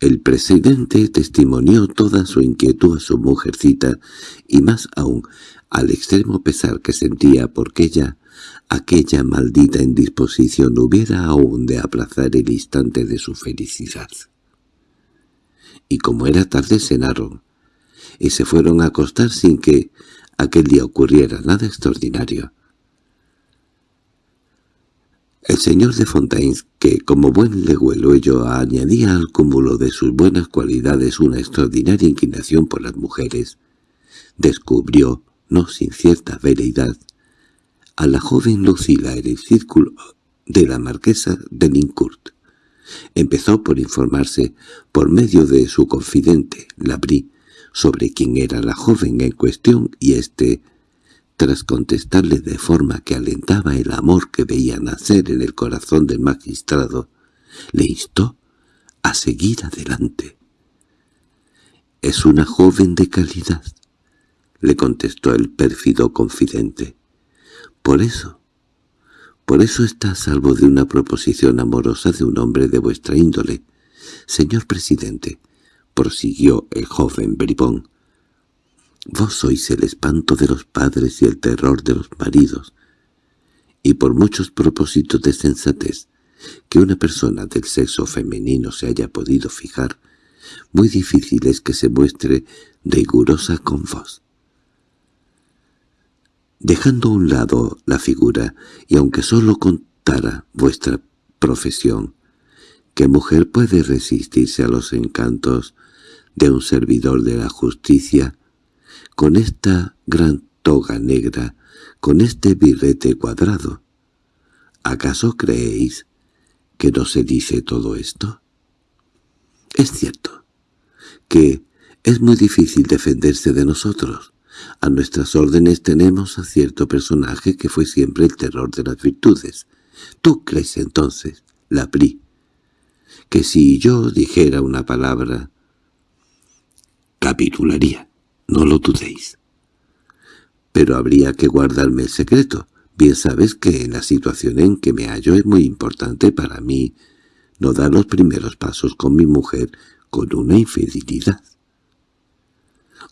El presidente testimonió toda su inquietud a su mujercita y más aún al extremo pesar que sentía porque ella, aquella maldita indisposición, hubiera aún de aplazar el instante de su felicidad. Y como era tarde cenaron, y se fueron a acostar sin que aquel día ocurriera nada extraordinario. El señor de Fontaines, que como buen legüeluello añadía al cúmulo de sus buenas cualidades una extraordinaria inclinación por las mujeres, descubrió, no sin cierta veleidad, a la joven Lucila en el círculo de la marquesa de Lincourt. Empezó por informarse, por medio de su confidente, Labri, sobre quién era la joven en cuestión y éste tras contestarle de forma que alentaba el amor que veía nacer en el corazón del magistrado, le instó a seguir adelante. «Es una joven de calidad», le contestó el pérfido confidente. «Por eso, por eso está a salvo de una proposición amorosa de un hombre de vuestra índole. Señor presidente», prosiguió el joven bribón, Vos sois el espanto de los padres y el terror de los maridos, y por muchos propósitos de sensatez que una persona del sexo femenino se haya podido fijar, muy difícil es que se muestre rigurosa con vos. Dejando a un lado la figura, y aunque sólo contara vuestra profesión, ¿qué mujer puede resistirse a los encantos de un servidor de la justicia con esta gran toga negra, con este birrete cuadrado. ¿Acaso creéis que no se dice todo esto? Es cierto que es muy difícil defenderse de nosotros. A nuestras órdenes tenemos a cierto personaje que fue siempre el terror de las virtudes. ¿Tú crees entonces, la PRI, que si yo dijera una palabra, capitularía? No lo dudéis. Pero habría que guardarme el secreto. Bien sabes que en la situación en que me hallo es muy importante para mí no dar los primeros pasos con mi mujer con una infidelidad.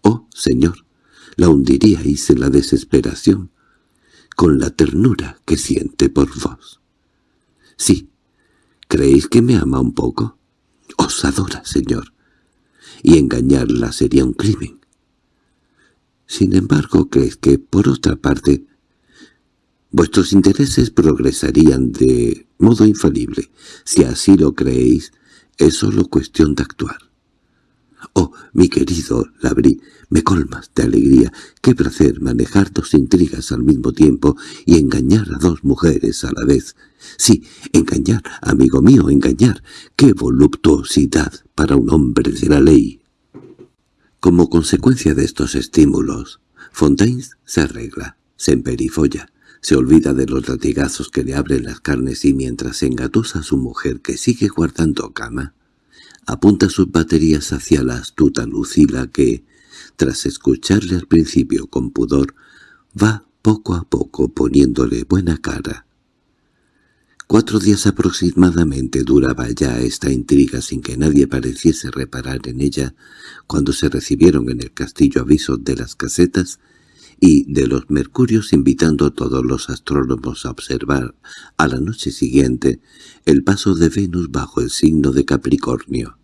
Oh, señor, la hundiríais en la desesperación, con la ternura que siente por vos. Sí, ¿creéis que me ama un poco? Os adora, señor, y engañarla sería un crimen. Sin embargo, crees que, por otra parte, vuestros intereses progresarían de modo infalible. Si así lo creéis, es solo cuestión de actuar. Oh, mi querido Labri, me colmas de alegría. Qué placer manejar dos intrigas al mismo tiempo y engañar a dos mujeres a la vez. Sí, engañar, amigo mío, engañar. Qué voluptuosidad para un hombre de la ley. Como consecuencia de estos estímulos, Fontaine se arregla, se emperifolla, se olvida de los latigazos que le abren las carnes y mientras engatusa a su mujer que sigue guardando cama, apunta sus baterías hacia la astuta Lucila que, tras escucharle al principio con pudor, va poco a poco poniéndole buena cara Cuatro días aproximadamente duraba ya esta intriga sin que nadie pareciese reparar en ella cuando se recibieron en el castillo avisos de las casetas y de los mercurios invitando a todos los astrónomos a observar a la noche siguiente el paso de Venus bajo el signo de Capricornio.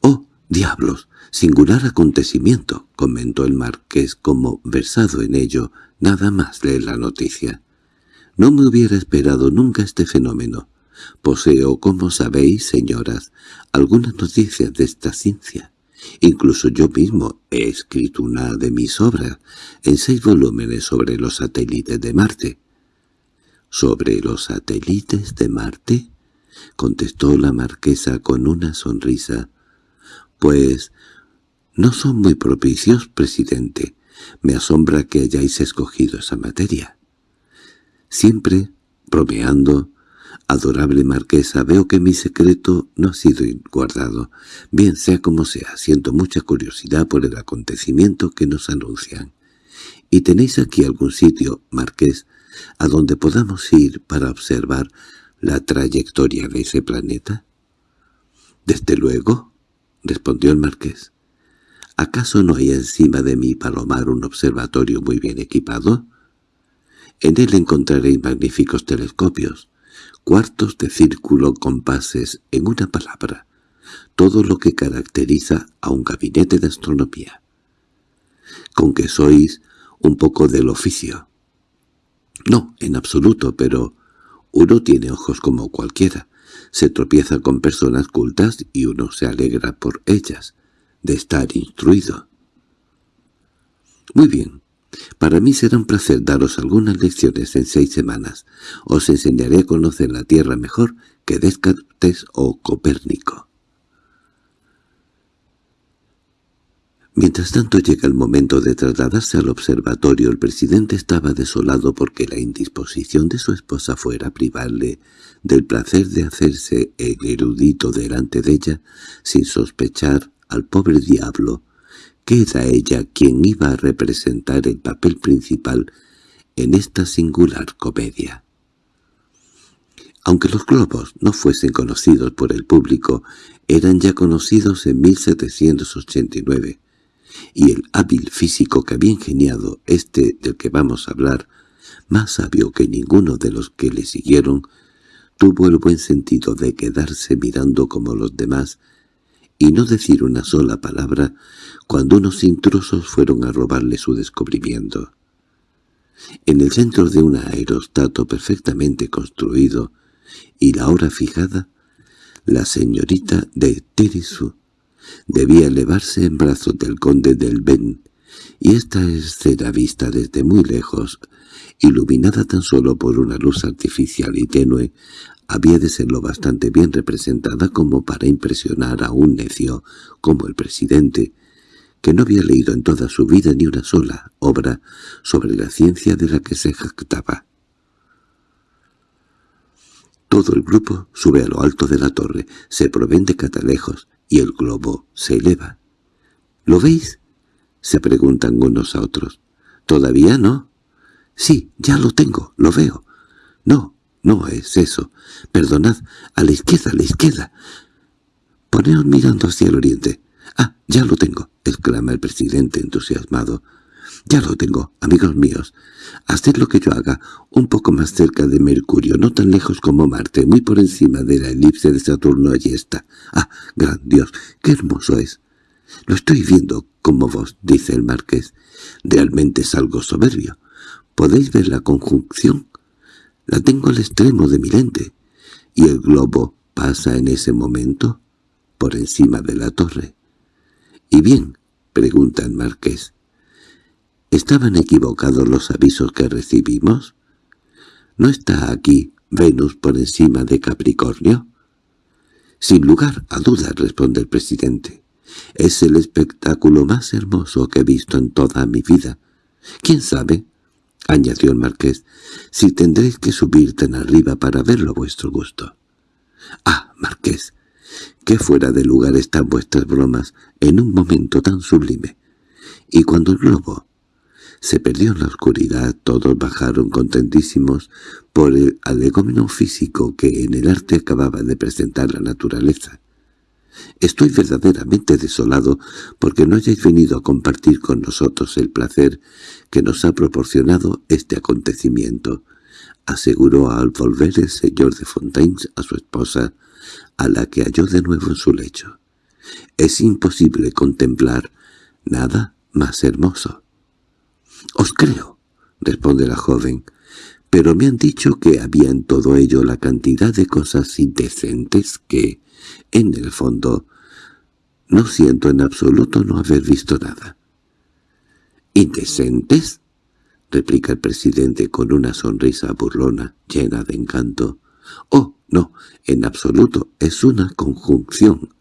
—¡Oh, diablos! Singular acontecimiento —comentó el marqués como versado en ello, nada más leer la noticia. No me hubiera esperado nunca este fenómeno. Poseo, como sabéis, señoras, algunas noticias de esta ciencia. Incluso yo mismo he escrito una de mis obras en seis volúmenes sobre los satélites de Marte. —¿Sobre los satélites de Marte? —contestó la marquesa con una sonrisa. —Pues no son muy propicios, presidente. Me asombra que hayáis escogido esa materia. Siempre, bromeando, adorable marquesa, veo que mi secreto no ha sido guardado. Bien sea como sea, siento mucha curiosidad por el acontecimiento que nos anuncian. ¿Y tenéis aquí algún sitio, marqués, a donde podamos ir para observar la trayectoria de ese planeta? —Desde luego —respondió el marqués. —¿Acaso no hay encima de mi palomar un observatorio muy bien equipado? En él encontraréis magníficos telescopios, cuartos de círculo, compases, en una palabra, todo lo que caracteriza a un gabinete de astronomía. Con que sois un poco del oficio. No, en absoluto, pero uno tiene ojos como cualquiera. Se tropieza con personas cultas y uno se alegra por ellas, de estar instruido. Muy bien, para mí será un placer daros algunas lecciones en seis semanas. Os enseñaré a conocer la Tierra mejor que Descartes o Copérnico. Mientras tanto llega el momento de trasladarse al observatorio, el presidente estaba desolado porque la indisposición de su esposa fuera privarle del placer de hacerse el erudito delante de ella sin sospechar al pobre diablo que era ella quien iba a representar el papel principal en esta singular comedia. Aunque los globos no fuesen conocidos por el público, eran ya conocidos en 1789, y el hábil físico que había ingeniado este del que vamos a hablar, más sabio que ninguno de los que le siguieron, tuvo el buen sentido de quedarse mirando como los demás y no decir una sola palabra cuando unos intrusos fueron a robarle su descubrimiento. En el centro de un aerostato perfectamente construido y la hora fijada, la señorita de Terisú debía elevarse en brazos del conde del Ben, y esta escena vista desde muy lejos, iluminada tan solo por una luz artificial y tenue, había de ser lo bastante bien representada como para impresionar a un necio como el presidente, que no había leído en toda su vida ni una sola obra sobre la ciencia de la que se jactaba. Todo el grupo sube a lo alto de la torre, se proveen de catalejos, y el globo se eleva. —¿Lo veis? —se preguntan unos a otros. —¿Todavía no? —Sí, ya lo tengo, lo veo. —No, no es eso. Perdonad, a la izquierda, a la izquierda. Poneos mirando hacia el oriente. —Ah, ya lo tengo —exclama el presidente entusiasmado. —Ya lo tengo, amigos míos. Haced lo que yo haga, un poco más cerca de Mercurio, no tan lejos como Marte, muy por encima de la elipse de Saturno allí está. —¡Ah, gran Dios! ¡Qué hermoso es! —Lo estoy viendo como vos —dice el marqués. Realmente es algo soberbio. ¿Podéis ver la conjunción? La tengo al extremo de mi lente. ¿Y el globo pasa en ese momento? Por encima de la torre. —¿Y bien? —pregunta el marqués. ¿Estaban equivocados los avisos que recibimos? ¿No está aquí Venus por encima de Capricornio? —Sin lugar a dudas —responde el presidente—. Es el espectáculo más hermoso que he visto en toda mi vida. ¿Quién sabe? —añadió el marqués— si tendréis que subir tan arriba para verlo a vuestro gusto. —Ah, marqués, qué fuera de lugar están vuestras bromas en un momento tan sublime. Y cuando el globo se perdió en la oscuridad, todos bajaron contentísimos por el alegómeno físico que en el arte acababa de presentar la naturaleza. Estoy verdaderamente desolado porque no hayáis venido a compartir con nosotros el placer que nos ha proporcionado este acontecimiento, aseguró al volver el señor de Fontaines a su esposa, a la que halló de nuevo en su lecho. Es imposible contemplar nada más hermoso. —Os creo —responde la joven—, pero me han dicho que había en todo ello la cantidad de cosas indecentes que, en el fondo, no siento en absoluto no haber visto nada. —¿Indecentes? —replica el presidente con una sonrisa burlona, llena de encanto. —Oh, no, en absoluto, es una conjunción.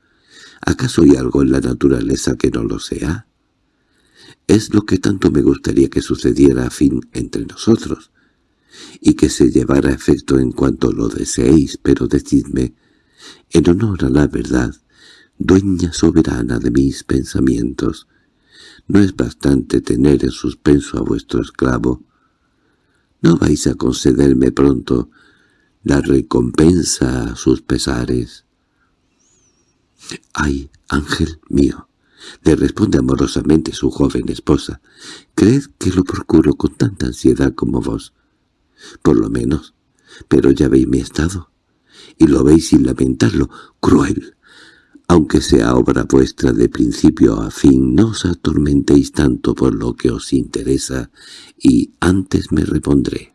¿Acaso hay algo en la naturaleza que no lo sea? Es lo que tanto me gustaría que sucediera a fin entre nosotros, y que se llevara efecto en cuanto lo deseéis, pero decidme, en honor a la verdad, dueña soberana de mis pensamientos, ¿no es bastante tener en suspenso a vuestro esclavo? ¿No vais a concederme pronto la recompensa a sus pesares? —¡Ay, ángel mío! —le responde amorosamente su joven esposa. —Creed que lo procuro con tanta ansiedad como vos. Por lo menos. Pero ya veis mi estado. Y lo veis sin lamentarlo. ¡Cruel! Aunque sea obra vuestra de principio a fin, no os atormentéis tanto por lo que os interesa, y antes me repondré.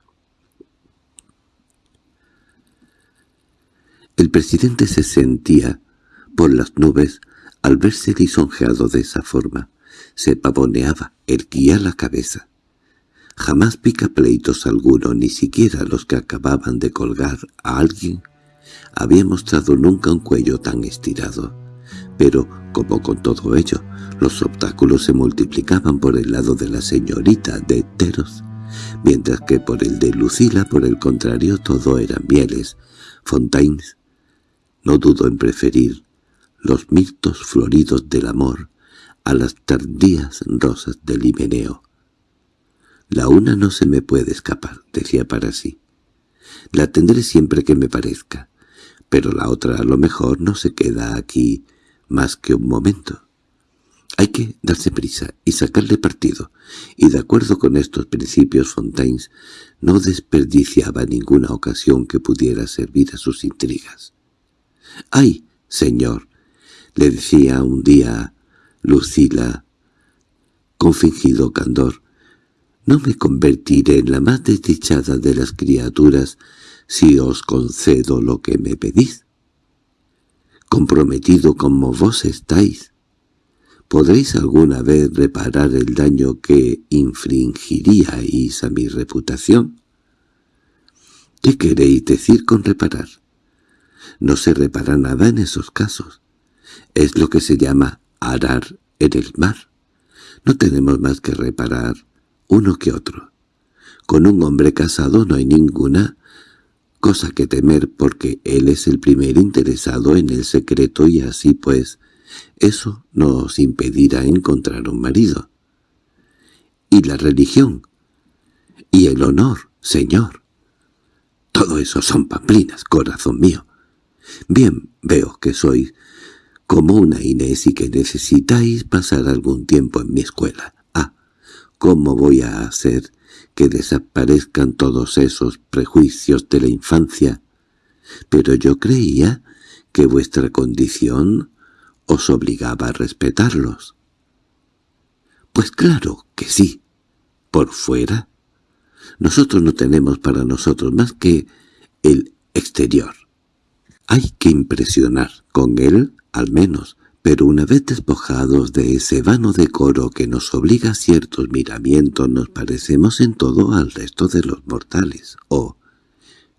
El presidente se sentía por las nubes al verse lisonjeado de esa forma. Se pavoneaba, erguía la cabeza. Jamás pica pleitos alguno, ni siquiera los que acababan de colgar a alguien, había mostrado nunca un cuello tan estirado. Pero, como con todo ello, los obstáculos se multiplicaban por el lado de la señorita de Teros, mientras que por el de Lucila, por el contrario, todo eran mieles. Fontaines no dudó en preferir los mirtos floridos del amor a las tardías rosas del himeneo. La una no se me puede escapar, decía para sí. La tendré siempre que me parezca, pero la otra a lo mejor no se queda aquí más que un momento. Hay que darse prisa y sacarle partido, y de acuerdo con estos principios Fontaines no desperdiciaba ninguna ocasión que pudiera servir a sus intrigas. —¡Ay, señor! —le decía un día Lucila, con fingido candor. —No me convertiré en la más desdichada de las criaturas si os concedo lo que me pedís. Comprometido como vos estáis, ¿podréis alguna vez reparar el daño que infringiríais a mi reputación? ¿Qué queréis decir con reparar? No se repara nada en esos casos. Es lo que se llama arar en el mar. No tenemos más que reparar uno que otro. Con un hombre casado no hay ninguna cosa que temer porque él es el primer interesado en el secreto y así pues eso nos impedirá encontrar un marido. Y la religión, y el honor, señor. Todo eso son pamplinas, corazón mío. Bien, veo que sois como una Inés y que necesitáis pasar algún tiempo en mi escuela. Ah, ¿cómo voy a hacer que desaparezcan todos esos prejuicios de la infancia? Pero yo creía que vuestra condición os obligaba a respetarlos. Pues claro que sí. Por fuera. Nosotros no tenemos para nosotros más que el exterior. Hay que impresionar, con él al menos, pero una vez despojados de ese vano decoro que nos obliga a ciertos miramientos nos parecemos en todo al resto de los mortales. ¿O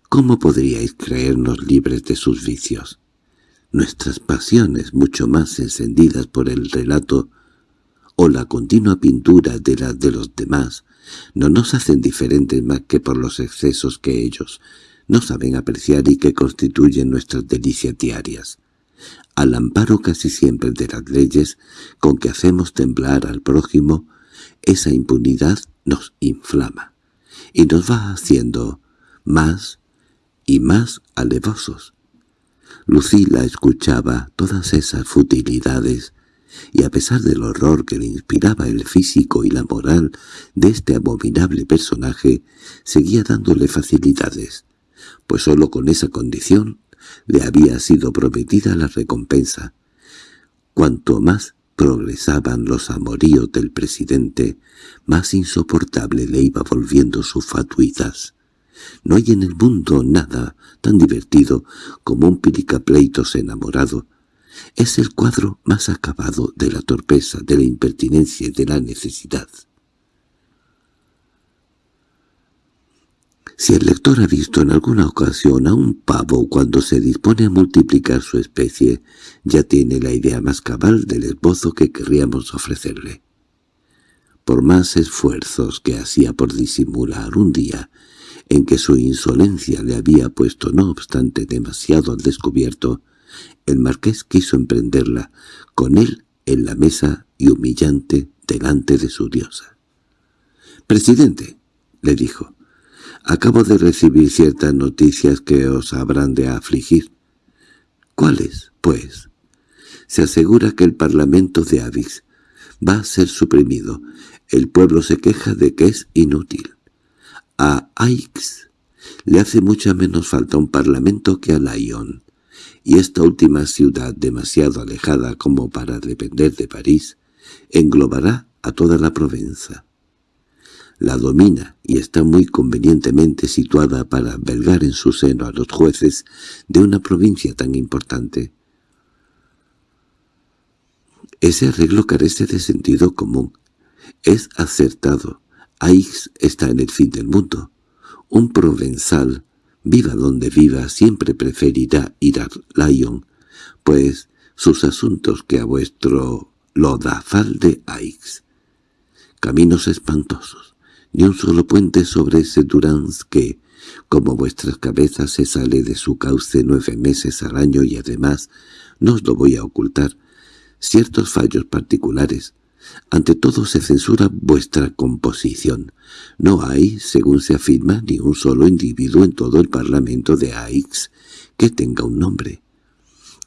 cómo podríais creernos libres de sus vicios? Nuestras pasiones, mucho más encendidas por el relato o la continua pintura de las de los demás, no nos hacen diferentes más que por los excesos que ellos no saben apreciar y que constituyen nuestras delicias diarias. Al amparo casi siempre de las leyes con que hacemos temblar al prójimo, esa impunidad nos inflama y nos va haciendo más y más alevosos. Lucila escuchaba todas esas futilidades y a pesar del horror que le inspiraba el físico y la moral de este abominable personaje, seguía dándole facilidades pues sólo con esa condición le había sido prometida la recompensa. Cuanto más progresaban los amoríos del presidente, más insoportable le iba volviendo su fatuidad. No hay en el mundo nada tan divertido como un pilicapleitos enamorado. Es el cuadro más acabado de la torpeza, de la impertinencia y de la necesidad. Si el lector ha visto en alguna ocasión a un pavo cuando se dispone a multiplicar su especie, ya tiene la idea más cabal del esbozo que querríamos ofrecerle. Por más esfuerzos que hacía por disimular un día, en que su insolencia le había puesto no obstante demasiado al descubierto, el marqués quiso emprenderla, con él en la mesa y humillante delante de su diosa. «Presidente», le dijo, Acabo de recibir ciertas noticias que os habrán de afligir. —¿Cuáles, pues? Se asegura que el Parlamento de Avix va a ser suprimido. El pueblo se queja de que es inútil. A Aix le hace mucha menos falta un parlamento que a Lyon, y esta última ciudad demasiado alejada como para depender de París, englobará a toda la Provenza. La domina y está muy convenientemente situada para albergar en su seno a los jueces de una provincia tan importante. Ese arreglo carece de sentido común. Es acertado. Aix está en el fin del mundo. Un provenzal, viva donde viva, siempre preferirá ir a Lyon, pues sus asuntos que a vuestro lodazal de Aix. Caminos espantosos, ni un solo puente sobre ese Durans que, como vuestras cabezas se sale de su cauce nueve meses al año y además, no os lo voy a ocultar, ciertos fallos particulares. Ante todo se censura vuestra composición. No hay, según se afirma, ni un solo individuo en todo el Parlamento de Aix que tenga un nombre.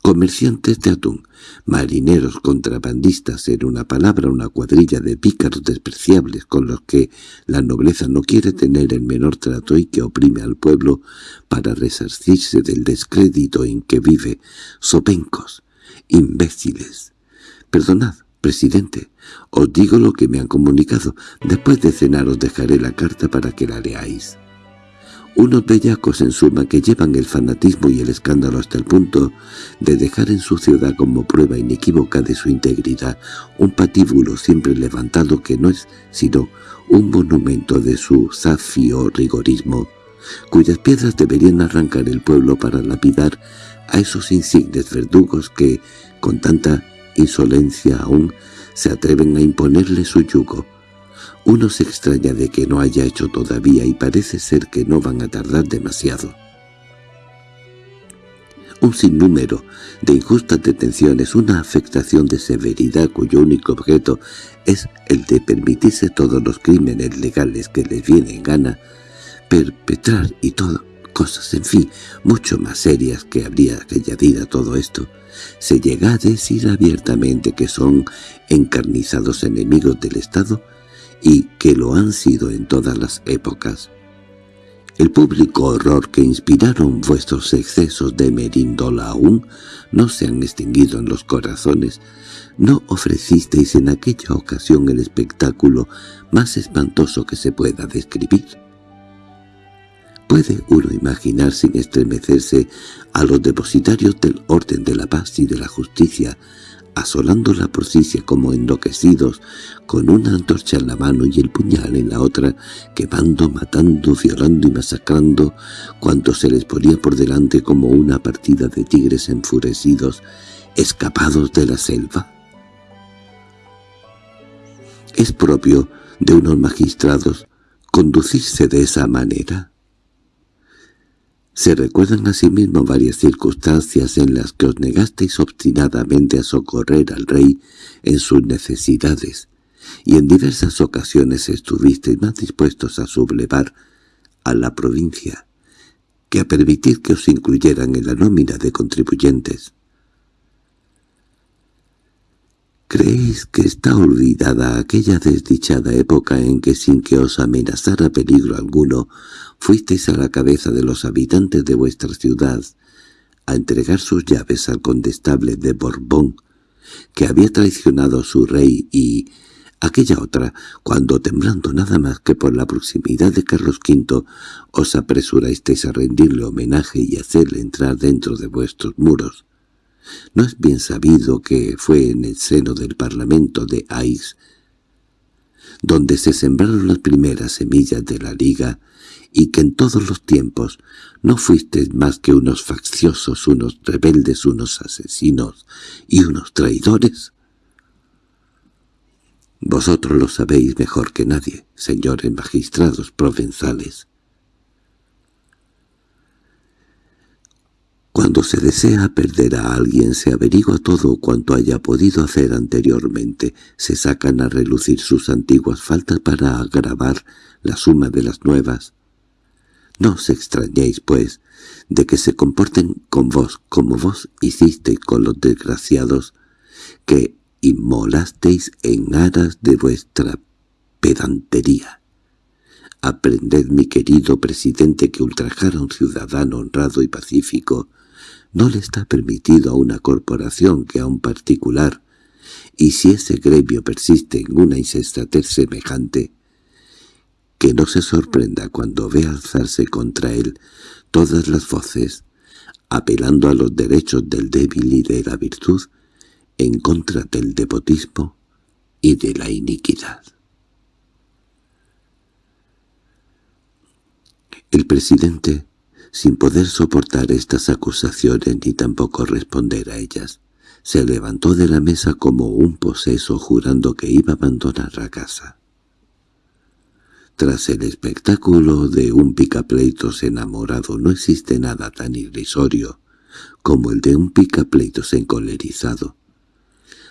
Comerciantes de atún, marineros contrabandistas, en una palabra una cuadrilla de pícaros despreciables con los que la nobleza no quiere tener el menor trato y que oprime al pueblo para resarcirse del descrédito en que vive, sopencos, imbéciles, Perdonad, presidente, os digo lo que me han comunicado. Después de cenar os dejaré la carta para que la leáis. Unos bellacos en suma que llevan el fanatismo y el escándalo hasta el punto de dejar en su ciudad como prueba inequívoca de su integridad un patíbulo siempre levantado que no es sino un monumento de su zafio rigorismo, cuyas piedras deberían arrancar el pueblo para lapidar a esos insignes verdugos que, con tanta insolencia aún se atreven a imponerle su yugo. Uno se extraña de que no haya hecho todavía y parece ser que no van a tardar demasiado. Un sinnúmero de injustas detenciones, una afectación de severidad cuyo único objeto es el de permitirse todos los crímenes legales que les vienen gana, perpetrar y todo, cosas, en fin, mucho más serias que habría que a todo esto, se llega a decir abiertamente que son encarnizados enemigos del Estado y que lo han sido en todas las épocas. El público horror que inspiraron vuestros excesos de merindola aún no se han extinguido en los corazones. No ofrecisteis en aquella ocasión el espectáculo más espantoso que se pueda describir. ¿Puede uno imaginar sin estremecerse a los depositarios del orden de la paz y de la justicia, asolando la prosicia como enloquecidos, con una antorcha en la mano y el puñal en la otra, quemando, matando, violando y masacrando cuanto se les ponía por delante como una partida de tigres enfurecidos, escapados de la selva? ¿Es propio de unos magistrados conducirse de esa manera? Se recuerdan asimismo varias circunstancias en las que os negasteis obstinadamente a socorrer al rey en sus necesidades, y en diversas ocasiones estuvisteis más dispuestos a sublevar a la provincia que a permitir que os incluyeran en la nómina de contribuyentes. ¿Creéis que está olvidada aquella desdichada época en que sin que os amenazara peligro alguno fuisteis a la cabeza de los habitantes de vuestra ciudad a entregar sus llaves al condestable de Borbón, que había traicionado a su rey y aquella otra, cuando temblando nada más que por la proximidad de Carlos V, os apresurasteis a rendirle homenaje y hacerle entrar dentro de vuestros muros. No es bien sabido que fue en el seno del Parlamento de Aix donde se sembraron las primeras semillas de la Liga y que en todos los tiempos no fuisteis más que unos facciosos, unos rebeldes, unos asesinos y unos traidores? Vosotros lo sabéis mejor que nadie, señores magistrados provenzales. Cuando se desea perder a alguien se averigua todo cuanto haya podido hacer anteriormente, se sacan a relucir sus antiguas faltas para agravar la suma de las nuevas. No os extrañéis, pues, de que se comporten con vos como vos hicisteis con los desgraciados, que inmolasteis en aras de vuestra pedantería. Aprended, mi querido presidente, que ultrajar a un ciudadano honrado y pacífico no le está permitido a una corporación que a un particular, y si ese gremio persiste en una insensatez semejante, que no se sorprenda cuando ve alzarse contra él todas las voces, apelando a los derechos del débil y de la virtud, en contra del depotismo y de la iniquidad. El presidente, sin poder soportar estas acusaciones ni tampoco responder a ellas, se levantó de la mesa como un poseso jurando que iba a abandonar la casa. Tras el espectáculo de un picapleitos enamorado no existe nada tan irrisorio como el de un picapleitos encolerizado.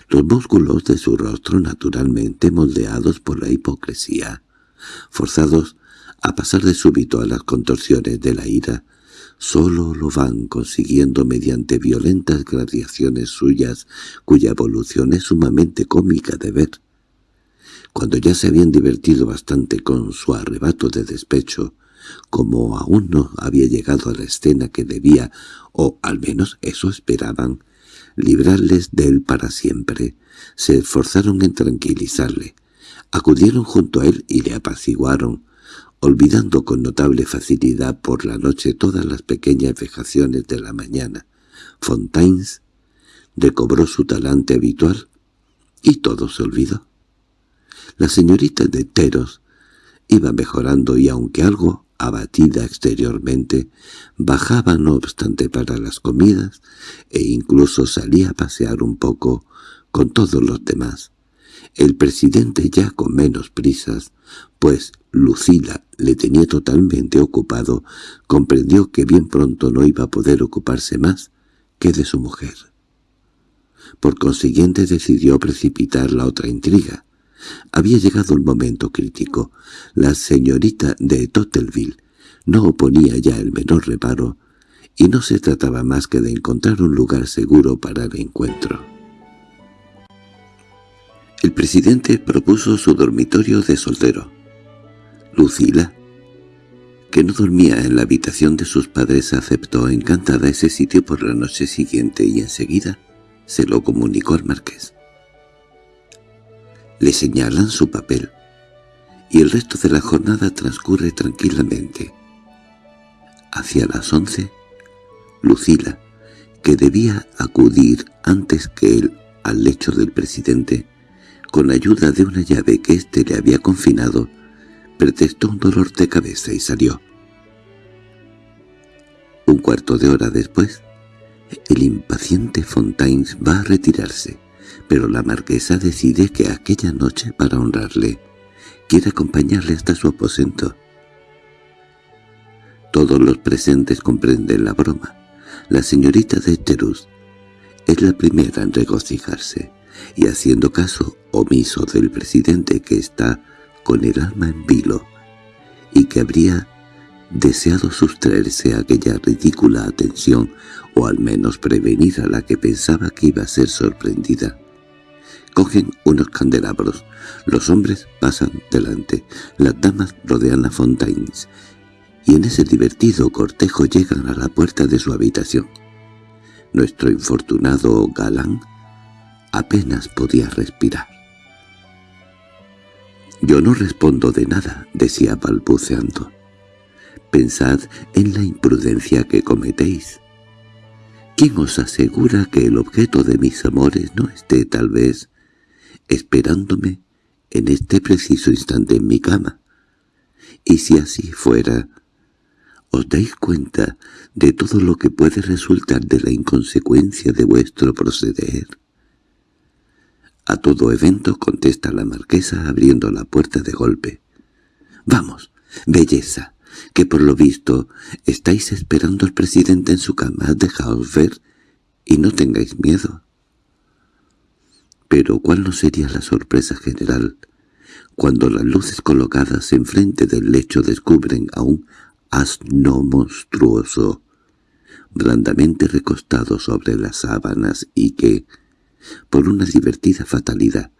Los músculos de su rostro naturalmente moldeados por la hipocresía, forzados a pasar de súbito a las contorsiones de la ira, solo lo van consiguiendo mediante violentas gradaciones suyas, cuya evolución es sumamente cómica de ver. Cuando ya se habían divertido bastante con su arrebato de despecho, como aún no había llegado a la escena que debía, o al menos eso esperaban, librarles de él para siempre, se esforzaron en tranquilizarle, acudieron junto a él y le apaciguaron, olvidando con notable facilidad por la noche todas las pequeñas vejaciones de la mañana. Fontaines recobró su talante habitual y todo se olvidó. La señorita de Teros iba mejorando y aunque algo abatida exteriormente, bajaba no obstante para las comidas e incluso salía a pasear un poco con todos los demás. El presidente ya con menos prisas, pues Lucila le tenía totalmente ocupado, comprendió que bien pronto no iba a poder ocuparse más que de su mujer. Por consiguiente decidió precipitar la otra intriga, había llegado el momento crítico. La señorita de Tottelville no oponía ya el menor reparo, y no se trataba más que de encontrar un lugar seguro para el encuentro. El presidente propuso su dormitorio de soltero. Lucila, que no dormía en la habitación de sus padres, aceptó encantada ese sitio por la noche siguiente y enseguida se lo comunicó al marqués le señalan su papel, y el resto de la jornada transcurre tranquilamente. Hacia las once, Lucila, que debía acudir antes que él al lecho del presidente, con ayuda de una llave que éste le había confinado, pretextó un dolor de cabeza y salió. Un cuarto de hora después, el impaciente Fontaines va a retirarse pero la marquesa decide que aquella noche, para honrarle, quiere acompañarle hasta su aposento. Todos los presentes comprenden la broma. La señorita de Terus es la primera en regocijarse, y haciendo caso omiso del presidente que está con el alma en vilo, y que habría deseado sustraerse a aquella ridícula atención, o al menos prevenir a la que pensaba que iba a ser sorprendida. Cogen unos candelabros. Los hombres pasan delante. Las damas rodean a Fontaines. Y en ese divertido cortejo llegan a la puerta de su habitación. Nuestro infortunado galán apenas podía respirar. «Yo no respondo de nada», decía balbuceando. «Pensad en la imprudencia que cometéis. ¿Quién os asegura que el objeto de mis amores no esté tal vez esperándome en este preciso instante en mi cama. Y si así fuera, ¿os dais cuenta de todo lo que puede resultar de la inconsecuencia de vuestro proceder? A todo evento contesta la marquesa abriendo la puerta de golpe. «Vamos, belleza, que por lo visto estáis esperando al presidente en su cama, dejaos ver y no tengáis miedo». Pero ¿cuál no sería la sorpresa general cuando las luces colocadas enfrente del lecho descubren a un asno monstruoso, blandamente recostado sobre las sábanas y que, por una divertida fatalidad,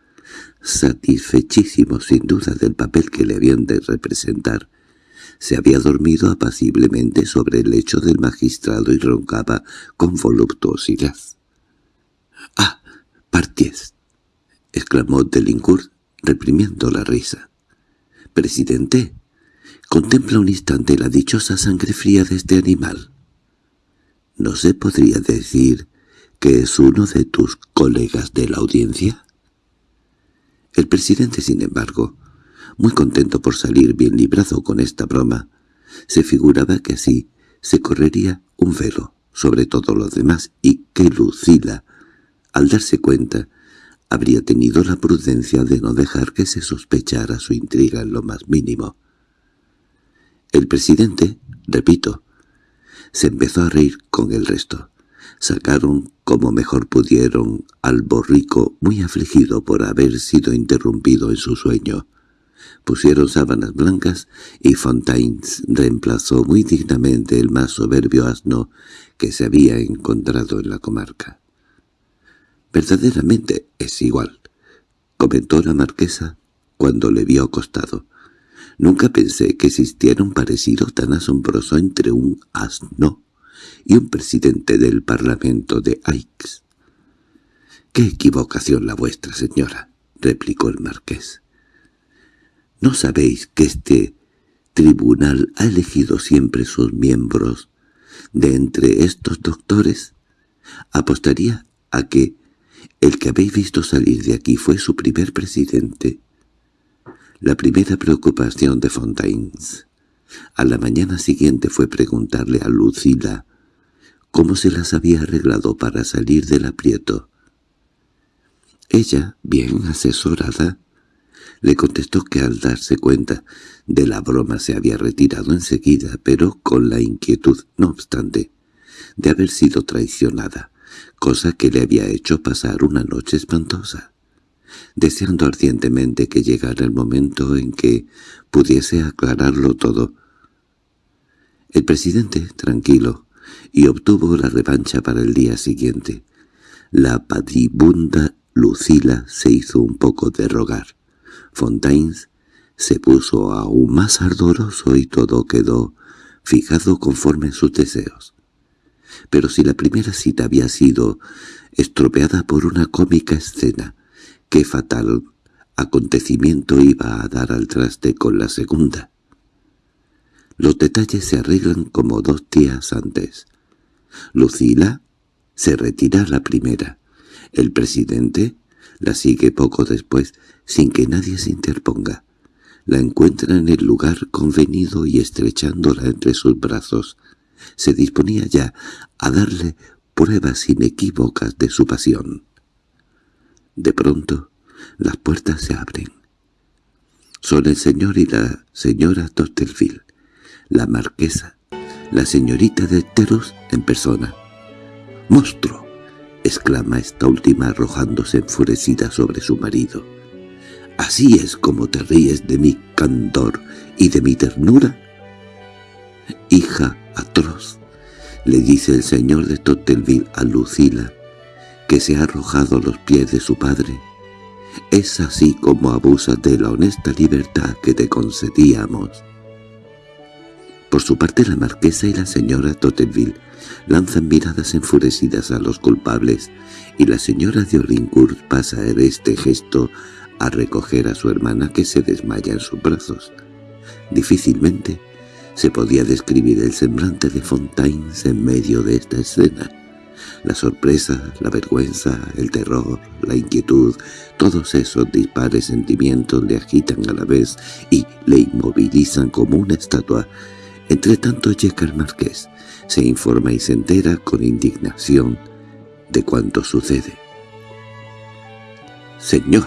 satisfechísimo sin duda del papel que le habían de representar, se había dormido apaciblemente sobre el lecho del magistrado y roncaba con voluptuosidad. —¡Ah! ¡Parties! —exclamó Delincourt, reprimiendo la risa. —Presidente, contempla un instante la dichosa sangre fría de este animal. ¿No se podría decir que es uno de tus colegas de la audiencia? El presidente, sin embargo, muy contento por salir bien librado con esta broma, se figuraba que así se correría un velo sobre todo lo demás y que Lucila, al darse cuenta, habría tenido la prudencia de no dejar que se sospechara su intriga en lo más mínimo. El presidente, repito, se empezó a reír con el resto. Sacaron como mejor pudieron al borrico muy afligido por haber sido interrumpido en su sueño. Pusieron sábanas blancas y Fontaines reemplazó muy dignamente el más soberbio asno que se había encontrado en la comarca. «Verdaderamente es igual», comentó la marquesa cuando le vio acostado. «Nunca pensé que existiera un parecido tan asombroso entre un asno y un presidente del Parlamento de Aix». «¡Qué equivocación la vuestra, señora!» replicó el marqués. ¿No sabéis que este tribunal ha elegido siempre sus miembros de entre estos doctores? Apostaría a que el que habéis visto salir de aquí fue su primer presidente. La primera preocupación de Fontaines a la mañana siguiente fue preguntarle a Lucila cómo se las había arreglado para salir del aprieto. Ella, bien asesorada, le contestó que al darse cuenta de la broma se había retirado enseguida, pero con la inquietud, no obstante, de haber sido traicionada, cosa que le había hecho pasar una noche espantosa, deseando ardientemente que llegara el momento en que pudiese aclararlo todo. El presidente, tranquilo, y obtuvo la revancha para el día siguiente. La padibunda Lucila se hizo un poco de rogar. Fontaines se puso aún más ardoroso y todo quedó fijado conforme sus deseos. Pero si la primera cita había sido estropeada por una cómica escena, qué fatal acontecimiento iba a dar al traste con la segunda. Los detalles se arreglan como dos días antes. Lucila se retira la primera. El presidente la sigue poco después, sin que nadie se interponga. La encuentra en el lugar convenido y estrechándola entre sus brazos. Se disponía ya a darle pruebas inequívocas de su pasión. De pronto, las puertas se abren. Son el señor y la señora Tortelville, la marquesa, la señorita de Teros en persona. —¡Monstruo! —exclama esta última arrojándose enfurecida sobre su marido. —¿Así es como te ríes de mi candor y de mi ternura? —Hija atroz —le dice el señor de Totelville a Lucila, que se ha arrojado a los pies de su padre—, es así como abusas de la honesta libertad que te concedíamos. Por su parte la marquesa y la señora Totelville lanzan miradas enfurecidas a los culpables, y la señora de Olincourt pasa en este gesto a recoger a su hermana que se desmaya en sus brazos. Difícilmente se podía describir el semblante de Fontaines en medio de esta escena. La sorpresa, la vergüenza, el terror, la inquietud, todos esos dispares sentimientos le agitan a la vez y le inmovilizan como una estatua. Entre tanto llega marqués, se informa y se entera con indignación de cuanto sucede. «Señor»,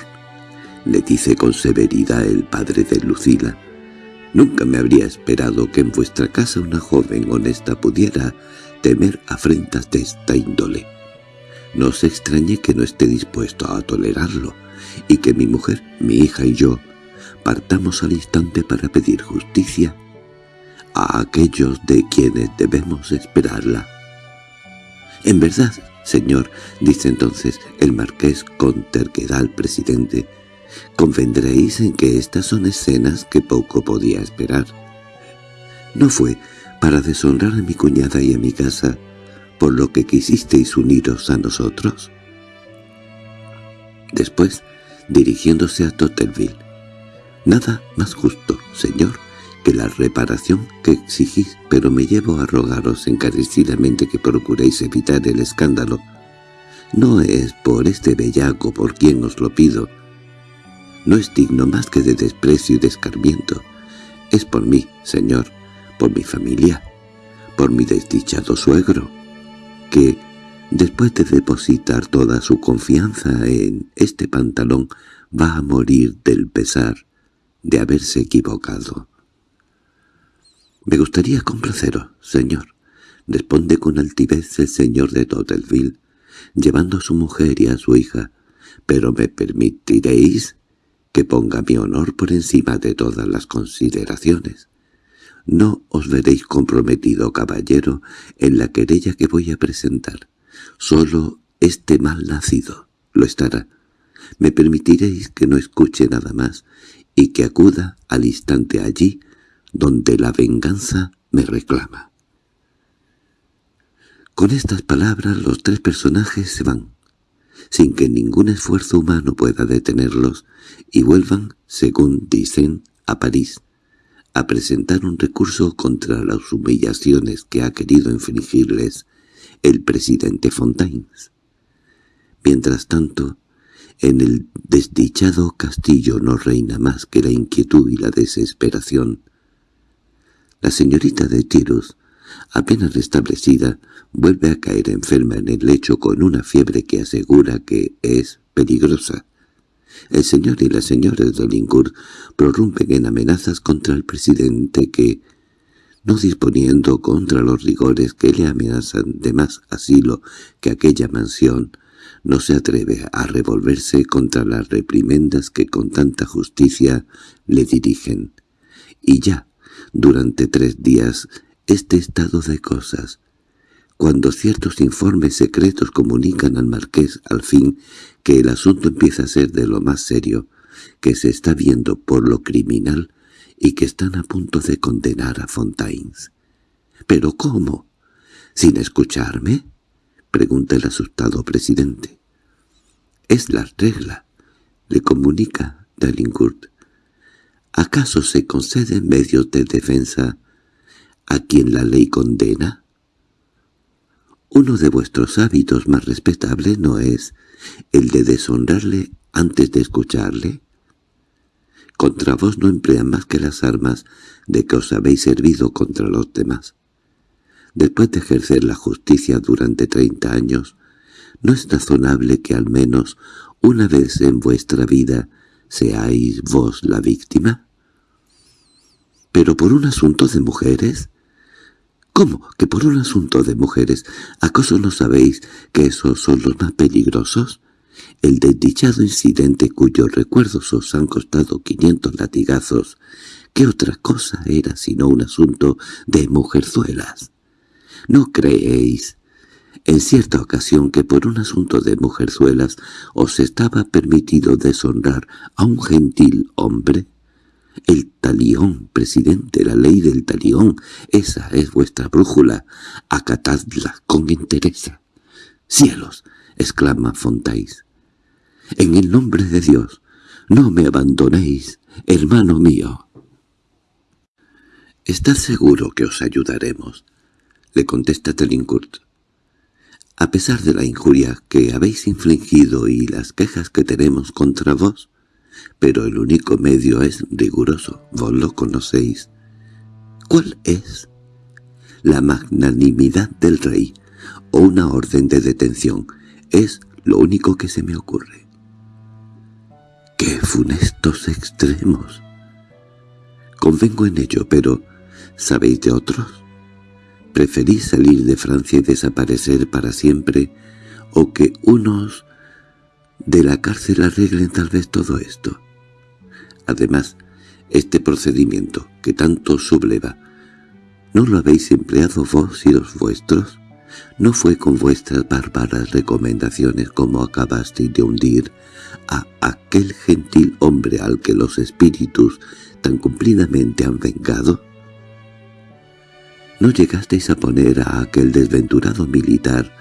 le dice con severidad el padre de Lucila, «nunca me habría esperado que en vuestra casa una joven honesta pudiera temer afrentas de esta índole. No se extrañe que no esté dispuesto a tolerarlo, y que mi mujer, mi hija y yo partamos al instante para pedir justicia a aquellos de quienes debemos esperarla. En verdad, Señor, dice entonces el marqués con terquedad al presidente, convendréis en que estas son escenas que poco podía esperar. No fue para deshonrar a mi cuñada y a mi casa, por lo que quisisteis uniros a nosotros. Después, dirigiéndose a Tottelville, «Nada más justo, señor, que la reparación que exigís, pero me llevo a rogaros encarecidamente que procuréis evitar el escándalo. No es por este bellaco por quien os lo pido. No es digno más que de desprecio y descarmiento. Es por mí, señor, por mi familia, por mi desdichado suegro, que, después de depositar toda su confianza en este pantalón, va a morir del pesar de haberse equivocado. —Me gustaría complaceros, señor —responde con altivez el señor de Tottelville, llevando a su mujer y a su hija—, pero me permitiréis que ponga mi honor por encima de todas las consideraciones. No os veréis comprometido, caballero, en la querella que voy a presentar. Solo este mal nacido lo estará. Me permitiréis que no escuche nada más y que acuda al instante allí donde la venganza me reclama. Con estas palabras los tres personajes se van, sin que ningún esfuerzo humano pueda detenerlos, y vuelvan, según dicen, a París, a presentar un recurso contra las humillaciones que ha querido infligirles el presidente Fontaines. Mientras tanto, en el desdichado castillo no reina más que la inquietud y la desesperación. La señorita de Tirus, apenas restablecida, vuelve a caer enferma en el lecho con una fiebre que asegura que es peligrosa. El señor y la señora de Lincourt prorrumpen en amenazas contra el presidente que, no disponiendo contra los rigores que le amenazan de más asilo que aquella mansión, no se atreve a revolverse contra las reprimendas que con tanta justicia le dirigen. Y ya, durante tres días, este estado de cosas, cuando ciertos informes secretos comunican al marqués al fin que el asunto empieza a ser de lo más serio, que se está viendo por lo criminal y que están a punto de condenar a Fontaines. —¿Pero cómo? ¿Sin escucharme? —pregunta el asustado presidente. —Es la regla —le comunica Dalincourt. —¿Acaso se conceden medios de defensa a quien la ley condena? Uno de vuestros hábitos más respetables no es el de deshonrarle antes de escucharle. Contra vos no emplean más que las armas de que os habéis servido contra los demás. Después de ejercer la justicia durante treinta años, ¿no es razonable que al menos una vez en vuestra vida seáis vos la víctima? ¿Pero por un asunto de mujeres? ¿Cómo que por un asunto de mujeres? ¿Acaso no sabéis que esos son los más peligrosos? El desdichado incidente cuyos recuerdos os han costado quinientos latigazos, ¿qué otra cosa era sino un asunto de mujerzuelas? ¿No creéis en cierta ocasión que por un asunto de mujerzuelas os estaba permitido deshonrar a un gentil hombre? El talión, presidente, la ley del talión, esa es vuestra brújula, acatadla con entereza. —¡Cielos! —exclama Fontais. —En el nombre de Dios, no me abandonéis, hermano mío. —Estad seguro que os ayudaremos —le contesta Telincourt. A pesar de la injuria que habéis infligido y las quejas que tenemos contra vos, pero el único medio es riguroso, vos lo conocéis. ¿Cuál es? La magnanimidad del rey, o una orden de detención, es lo único que se me ocurre. ¡Qué funestos extremos! Convengo en ello, pero ¿sabéis de otros? ¿Preferís salir de Francia y desaparecer para siempre, o que unos de la cárcel arreglen tal vez todo esto? Además, este procedimiento, que tanto subleva, ¿no lo habéis empleado vos y los vuestros? No fue con vuestras bárbaras recomendaciones como acabasteis de hundir a aquel gentil hombre al que los espíritus tan cumplidamente han vengado. ¿No llegasteis a poner a aquel desventurado militar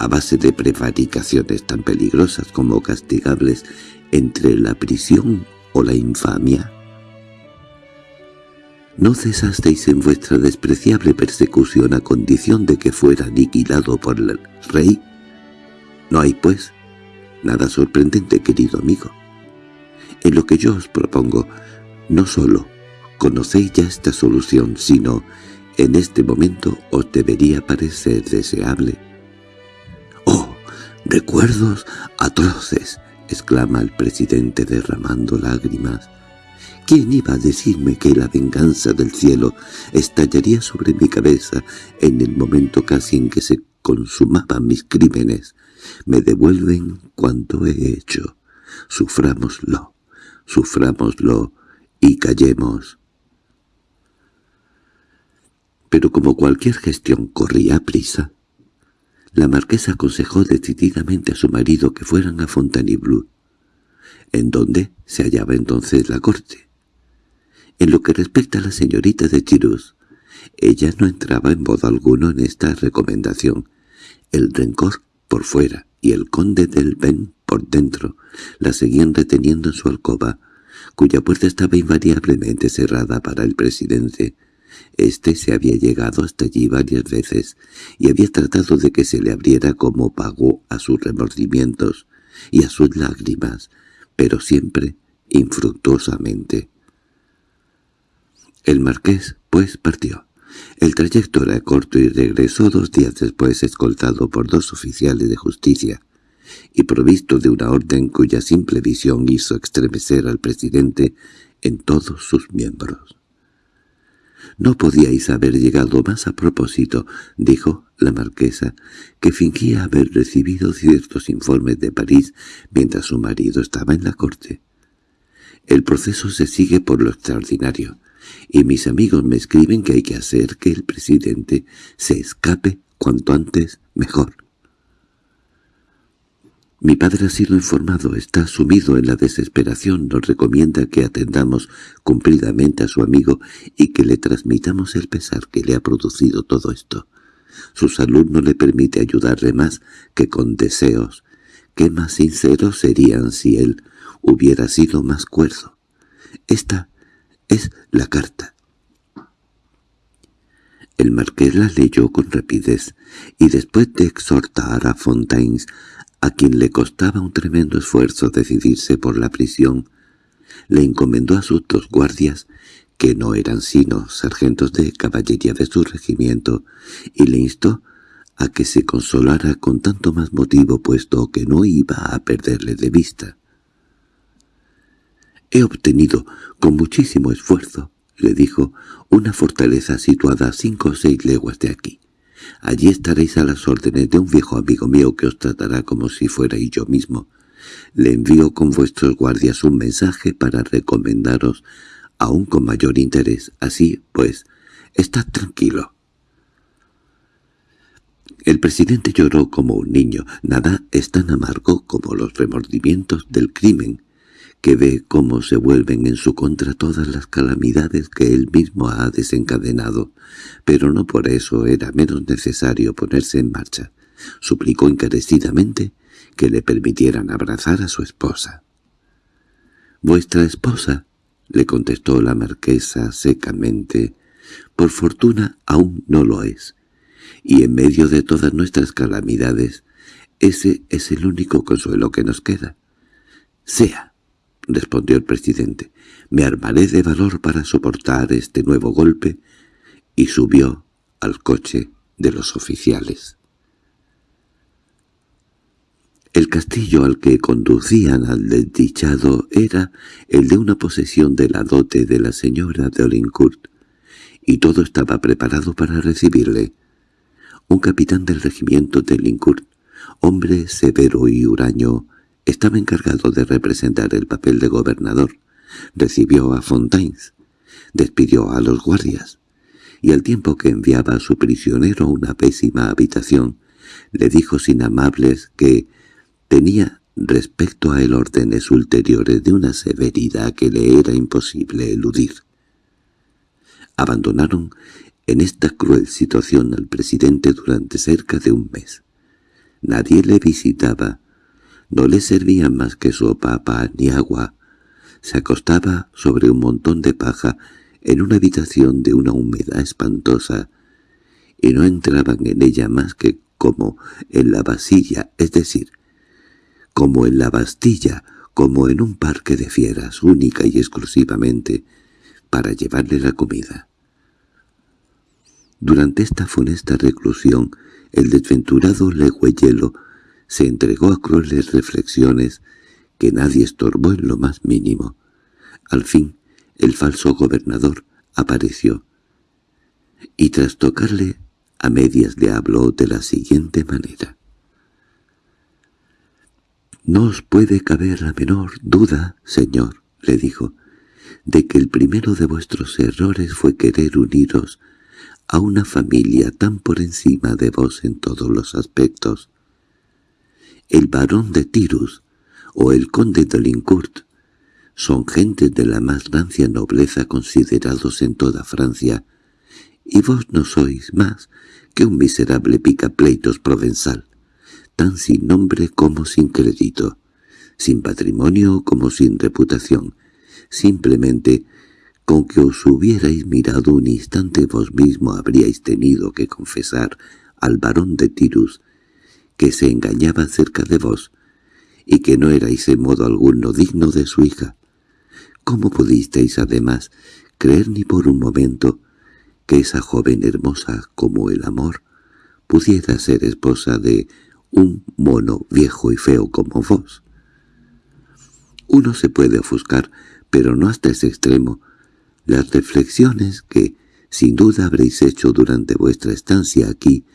a base de prevaricaciones tan peligrosas como castigables entre la prisión o la infamia? ¿No cesasteis en vuestra despreciable persecución a condición de que fuera aniquilado por el rey? No hay, pues, nada sorprendente, querido amigo. En lo que yo os propongo, no solo conocéis ya esta solución, sino en este momento os debería parecer deseable. —¡Oh, recuerdos atroces! —exclama el presidente derramando lágrimas. ¿Quién iba a decirme que la venganza del cielo estallaría sobre mi cabeza en el momento casi en que se consumaban mis crímenes? Me devuelven cuanto he hecho. Sufrámoslo, sufrámoslo y callemos. Pero como cualquier gestión corría prisa, la marquesa aconsejó decididamente a su marido que fueran a Fontainebleau, en donde se hallaba entonces la corte. En lo que respecta a la señorita de Chirus, ella no entraba en modo alguno en esta recomendación. El rencor por fuera y el conde del Ben por dentro la seguían reteniendo en su alcoba, cuya puerta estaba invariablemente cerrada para el presidente. Este se había llegado hasta allí varias veces y había tratado de que se le abriera como pago a sus remordimientos y a sus lágrimas, pero siempre infructuosamente. El marqués, pues, partió. El trayecto era corto y regresó dos días después escoltado por dos oficiales de justicia y provisto de una orden cuya simple visión hizo estremecer al presidente en todos sus miembros. «No podíais haber llegado más a propósito», dijo la marquesa, que fingía haber recibido ciertos informes de París mientras su marido estaba en la corte. «El proceso se sigue por lo extraordinario y mis amigos me escriben que hay que hacer que el presidente se escape cuanto antes mejor. Mi padre ha sido informado, está sumido en la desesperación, nos recomienda que atendamos cumplidamente a su amigo y que le transmitamos el pesar que le ha producido todo esto. Su salud no le permite ayudarle más que con deseos. ¿Qué más sinceros serían si él hubiera sido más cuerdo? Esta es la carta. El marqués la leyó con rapidez, y después de exhortar a Fontaines, a quien le costaba un tremendo esfuerzo decidirse por la prisión, le encomendó a sus dos guardias, que no eran sino sargentos de caballería de su regimiento, y le instó a que se consolara con tanto más motivo puesto que no iba a perderle de vista. «He obtenido, con muchísimo esfuerzo», le dijo, «una fortaleza situada a cinco o seis leguas de aquí. Allí estaréis a las órdenes de un viejo amigo mío que os tratará como si fuerais yo mismo. Le envío con vuestros guardias un mensaje para recomendaros aún con mayor interés. Así, pues, estad tranquilo». El presidente lloró como un niño. Nada es tan amargo como los remordimientos del crimen que ve cómo se vuelven en su contra todas las calamidades que él mismo ha desencadenado, pero no por eso era menos necesario ponerse en marcha. Suplicó encarecidamente que le permitieran abrazar a su esposa. «¿Vuestra esposa?» le contestó la marquesa secamente. «Por fortuna aún no lo es, y en medio de todas nuestras calamidades, ese es el único consuelo que nos queda. Sea —respondió el presidente—, me armaré de valor para soportar este nuevo golpe, y subió al coche de los oficiales. El castillo al que conducían al desdichado era el de una posesión de la dote de la señora de Olincourt, y todo estaba preparado para recibirle. Un capitán del regimiento de Lincourt, hombre severo y huraño, estaba encargado de representar el papel de gobernador. Recibió a Fontaines, despidió a los guardias, y al tiempo que enviaba a su prisionero a una pésima habitación, le dijo sin amables que tenía respecto a él órdenes ulteriores de una severidad que le era imposible eludir. Abandonaron en esta cruel situación al presidente durante cerca de un mes. Nadie le visitaba, no le servían más que sopa, pan ni agua. Se acostaba sobre un montón de paja en una habitación de una humedad espantosa, y no entraban en ella más que como en la vasilla, es decir, como en la Bastilla, como en un parque de fieras, única y exclusivamente, para llevarle la comida. Durante esta funesta reclusión, el desventurado legüeyelo se entregó a crueles reflexiones que nadie estorbó en lo más mínimo. Al fin, el falso gobernador apareció, y tras tocarle a medias le habló de la siguiente manera. «No os puede caber la menor duda, señor», le dijo, «de que el primero de vuestros errores fue querer uniros a una familia tan por encima de vos en todos los aspectos, el barón de Tirus o el conde de Lincourt son gentes de la más rancia nobleza considerados en toda Francia, y vos no sois más que un miserable picapleitos provenzal, tan sin nombre como sin crédito, sin patrimonio como sin reputación, simplemente con que os hubierais mirado un instante vos mismo habríais tenido que confesar al barón de Tirus que se engañaba cerca de vos, y que no erais en modo alguno digno de su hija. ¿Cómo pudisteis, además, creer ni por un momento que esa joven hermosa como el amor pudiera ser esposa de un mono viejo y feo como vos? Uno se puede ofuscar, pero no hasta ese extremo. Las reflexiones que, sin duda habréis hecho durante vuestra estancia aquí,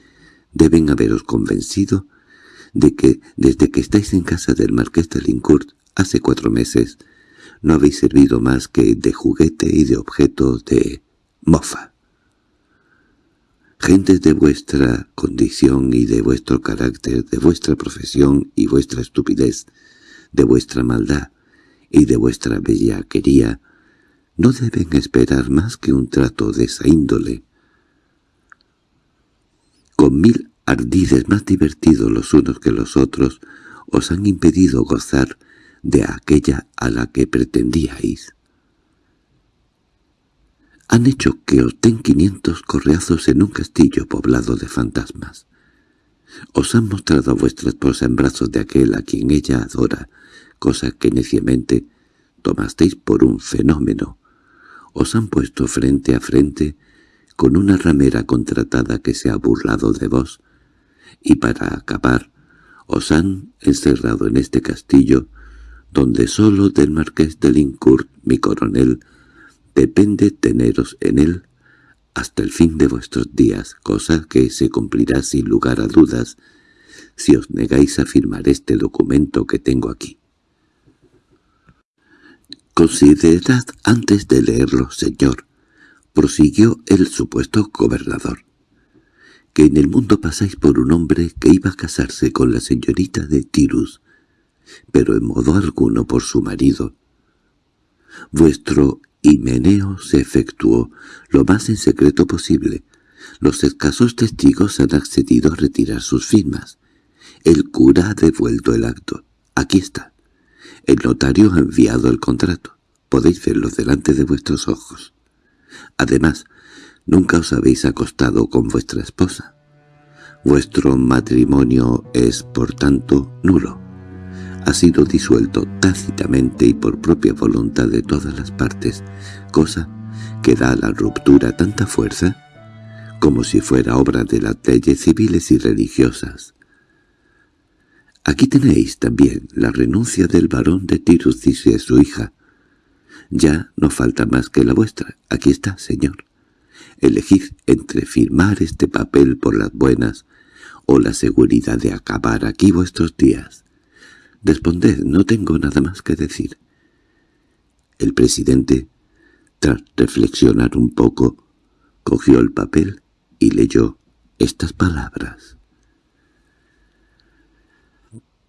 deben haberos convencido de que desde que estáis en casa del marqués de Lincourt hace cuatro meses no habéis servido más que de juguete y de objeto de mofa. Gentes de vuestra condición y de vuestro carácter, de vuestra profesión y vuestra estupidez, de vuestra maldad y de vuestra bellaquería, no deben esperar más que un trato de esa índole. Con mil ardides más divertidos los unos que los otros, os han impedido gozar de aquella a la que pretendíais. Han hecho que os den quinientos correazos en un castillo poblado de fantasmas. Os han mostrado a vuestra esposa en brazos de aquel a quien ella adora, cosa que neciamente tomasteis por un fenómeno. Os han puesto frente a frente con una ramera contratada que se ha burlado de vos, y para acabar os han encerrado en este castillo donde solo del marqués de Lincourt, mi coronel, depende teneros en él hasta el fin de vuestros días, cosa que se cumplirá sin lugar a dudas si os negáis a firmar este documento que tengo aquí. «Considerad antes de leerlo, señor», prosiguió el supuesto gobernador, que en el mundo pasáis por un hombre que iba a casarse con la señorita de Tirus, pero en modo alguno por su marido. Vuestro himeneo se efectuó lo más en secreto posible. Los escasos testigos han accedido a retirar sus firmas. El cura ha devuelto el acto. Aquí está. El notario ha enviado el contrato. Podéis verlo delante de vuestros ojos. Además, Nunca os habéis acostado con vuestra esposa. Vuestro matrimonio es, por tanto, nulo. Ha sido disuelto tácitamente y por propia voluntad de todas las partes, cosa que da a la ruptura tanta fuerza como si fuera obra de las leyes civiles y religiosas. Aquí tenéis también la renuncia del varón de Tirus y su hija. Ya no falta más que la vuestra. Aquí está, señor. Elegid entre firmar este papel por las buenas o la seguridad de acabar aquí vuestros días. Responded, no tengo nada más que decir. El presidente, tras reflexionar un poco, Cogió el papel y leyó estas palabras.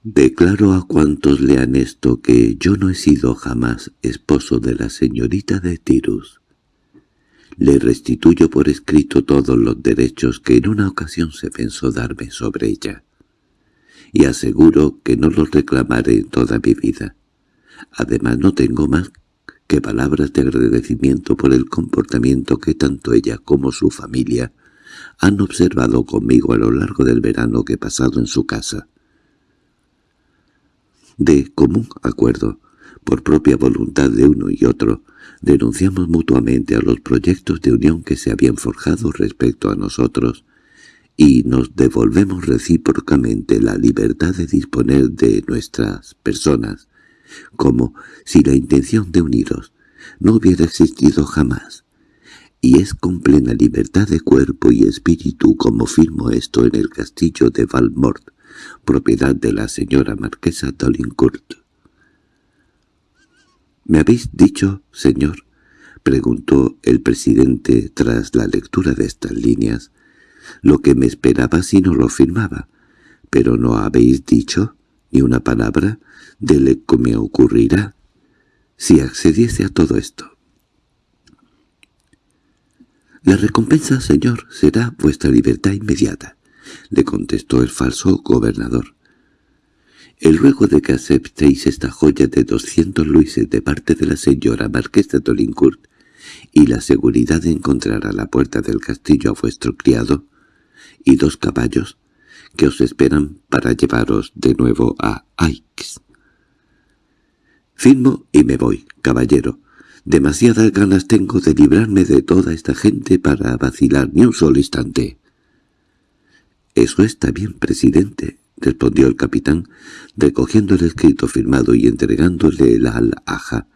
Declaro a cuantos lean esto que yo no he sido jamás esposo de la señorita de Tirus. Le restituyo por escrito todos los derechos que en una ocasión se pensó darme sobre ella, y aseguro que no los reclamaré en toda mi vida. Además no tengo más que palabras de agradecimiento por el comportamiento que tanto ella como su familia han observado conmigo a lo largo del verano que he pasado en su casa. De común acuerdo, por propia voluntad de uno y otro, denunciamos mutuamente a los proyectos de unión que se habían forjado respecto a nosotros, y nos devolvemos recíprocamente la libertad de disponer de nuestras personas, como si la intención de uniros no hubiera existido jamás. Y es con plena libertad de cuerpo y espíritu como firmo esto en el castillo de Valmort, propiedad de la señora marquesa Dolincourt. —¿Me habéis dicho, señor? —preguntó el presidente tras la lectura de estas líneas— lo que me esperaba si no lo firmaba. Pero no habéis dicho ni una palabra de lo que me ocurrirá si accediese a todo esto. «La recompensa, señor, será vuestra libertad inmediata», le contestó el falso gobernador. «El ruego de que aceptéis esta joya de doscientos luises de parte de la señora marquesa de Olincourt y la seguridad de encontrar a la puerta del castillo a vuestro criado y dos caballos que os esperan para llevaros de nuevo a Aix. Firmo y me voy, caballero. Demasiadas ganas tengo de librarme de toda esta gente para vacilar ni un solo instante. —Eso está bien, presidente —respondió el capitán, recogiendo el escrito firmado y entregándole la alhaja—,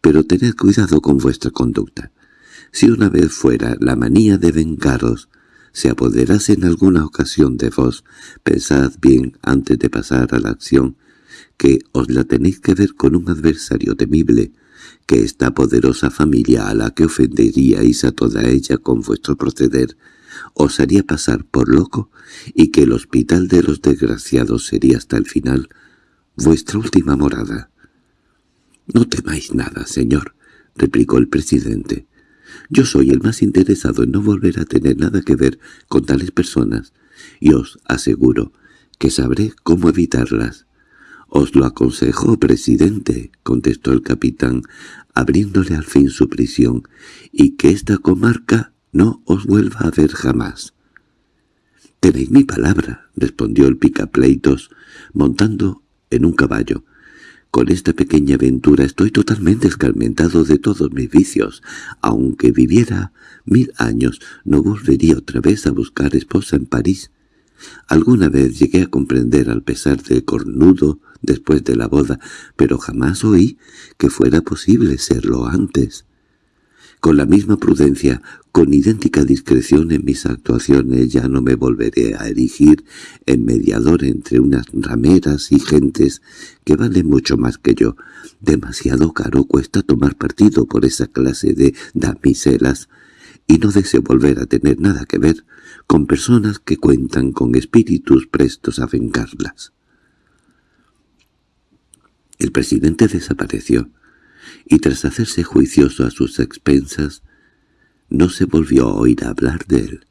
pero tened cuidado con vuestra conducta. Si una vez fuera la manía de vengaros se apoderase en alguna ocasión de vos, pensad bien antes de pasar a la acción que os la tenéis que ver con un adversario temible, que esta poderosa familia a la que ofenderíais a toda ella con vuestro proceder os haría pasar por loco y que el hospital de los desgraciados sería hasta el final vuestra última morada. —No temáis nada, señor —replicó el presidente. Yo soy el más interesado en no volver a tener nada que ver con tales personas, y os aseguro que sabré cómo evitarlas. —Os lo aconsejo, presidente —contestó el capitán, abriéndole al fin su prisión—, y que esta comarca no os vuelva a ver jamás. —Tenéis mi palabra —respondió el picapleitos, montando en un caballo—. Con esta pequeña aventura estoy totalmente escarmentado de todos mis vicios. Aunque viviera mil años, no volvería otra vez a buscar esposa en París. Alguna vez llegué a comprender al pesar de cornudo después de la boda, pero jamás oí que fuera posible serlo antes. Con la misma prudencia, con idéntica discreción en mis actuaciones, ya no me volveré a erigir en mediador entre unas rameras y gentes que valen mucho más que yo. Demasiado caro cuesta tomar partido por esa clase de damiselas, y no deseo volver a tener nada que ver con personas que cuentan con espíritus prestos a vengarlas. El presidente desapareció y tras hacerse juicioso a sus expensas, no se volvió a oír hablar de él.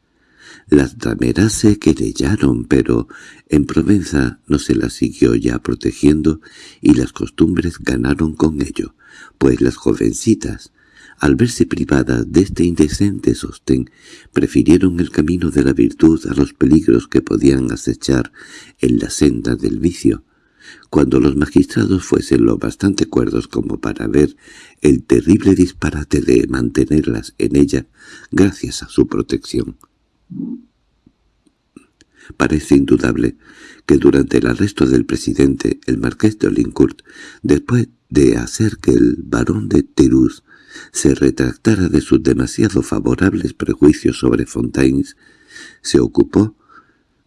Las rameras se querellaron, pero en Provenza no se las siguió ya protegiendo y las costumbres ganaron con ello, pues las jovencitas, al verse privadas de este indecente sostén, prefirieron el camino de la virtud a los peligros que podían acechar en la senda del vicio, cuando los magistrados fuesen lo bastante cuerdos como para ver el terrible disparate de mantenerlas en ella gracias a su protección. Parece indudable que durante el arresto del presidente, el marqués de Olincourt, después de hacer que el barón de Terús se retractara de sus demasiado favorables prejuicios sobre Fontaines, se ocupó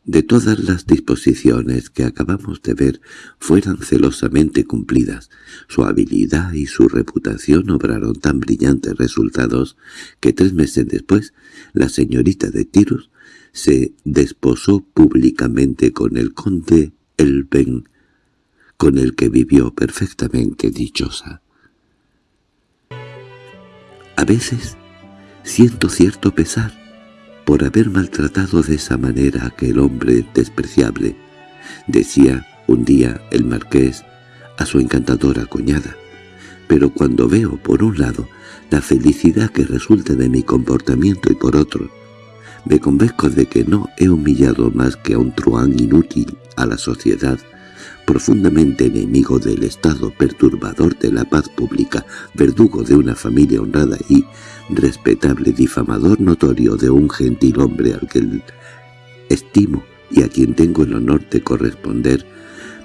de todas las disposiciones que acabamos de ver fueran celosamente cumplidas, su habilidad y su reputación obraron tan brillantes resultados que tres meses después la señorita de Tirus se desposó públicamente con el conde Elben, con el que vivió perfectamente dichosa. A veces siento cierto pesar por haber maltratado de esa manera a aquel hombre despreciable, decía un día el marqués a su encantadora cuñada. Pero cuando veo, por un lado, la felicidad que resulta de mi comportamiento y por otro, me convenzco de que no he humillado más que a un truán inútil a la sociedad, profundamente enemigo del Estado, perturbador de la paz pública, verdugo de una familia honrada y respetable difamador notorio de un gentil hombre al que estimo y a quien tengo el honor de corresponder,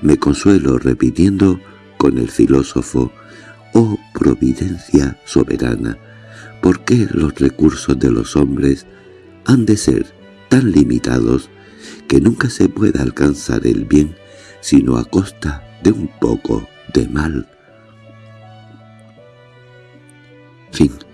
me consuelo repitiendo con el filósofo «Oh providencia soberana, ¿por qué los recursos de los hombres han de ser tan limitados que nunca se pueda alcanzar el bien sino a costa de un poco de mal?» Fin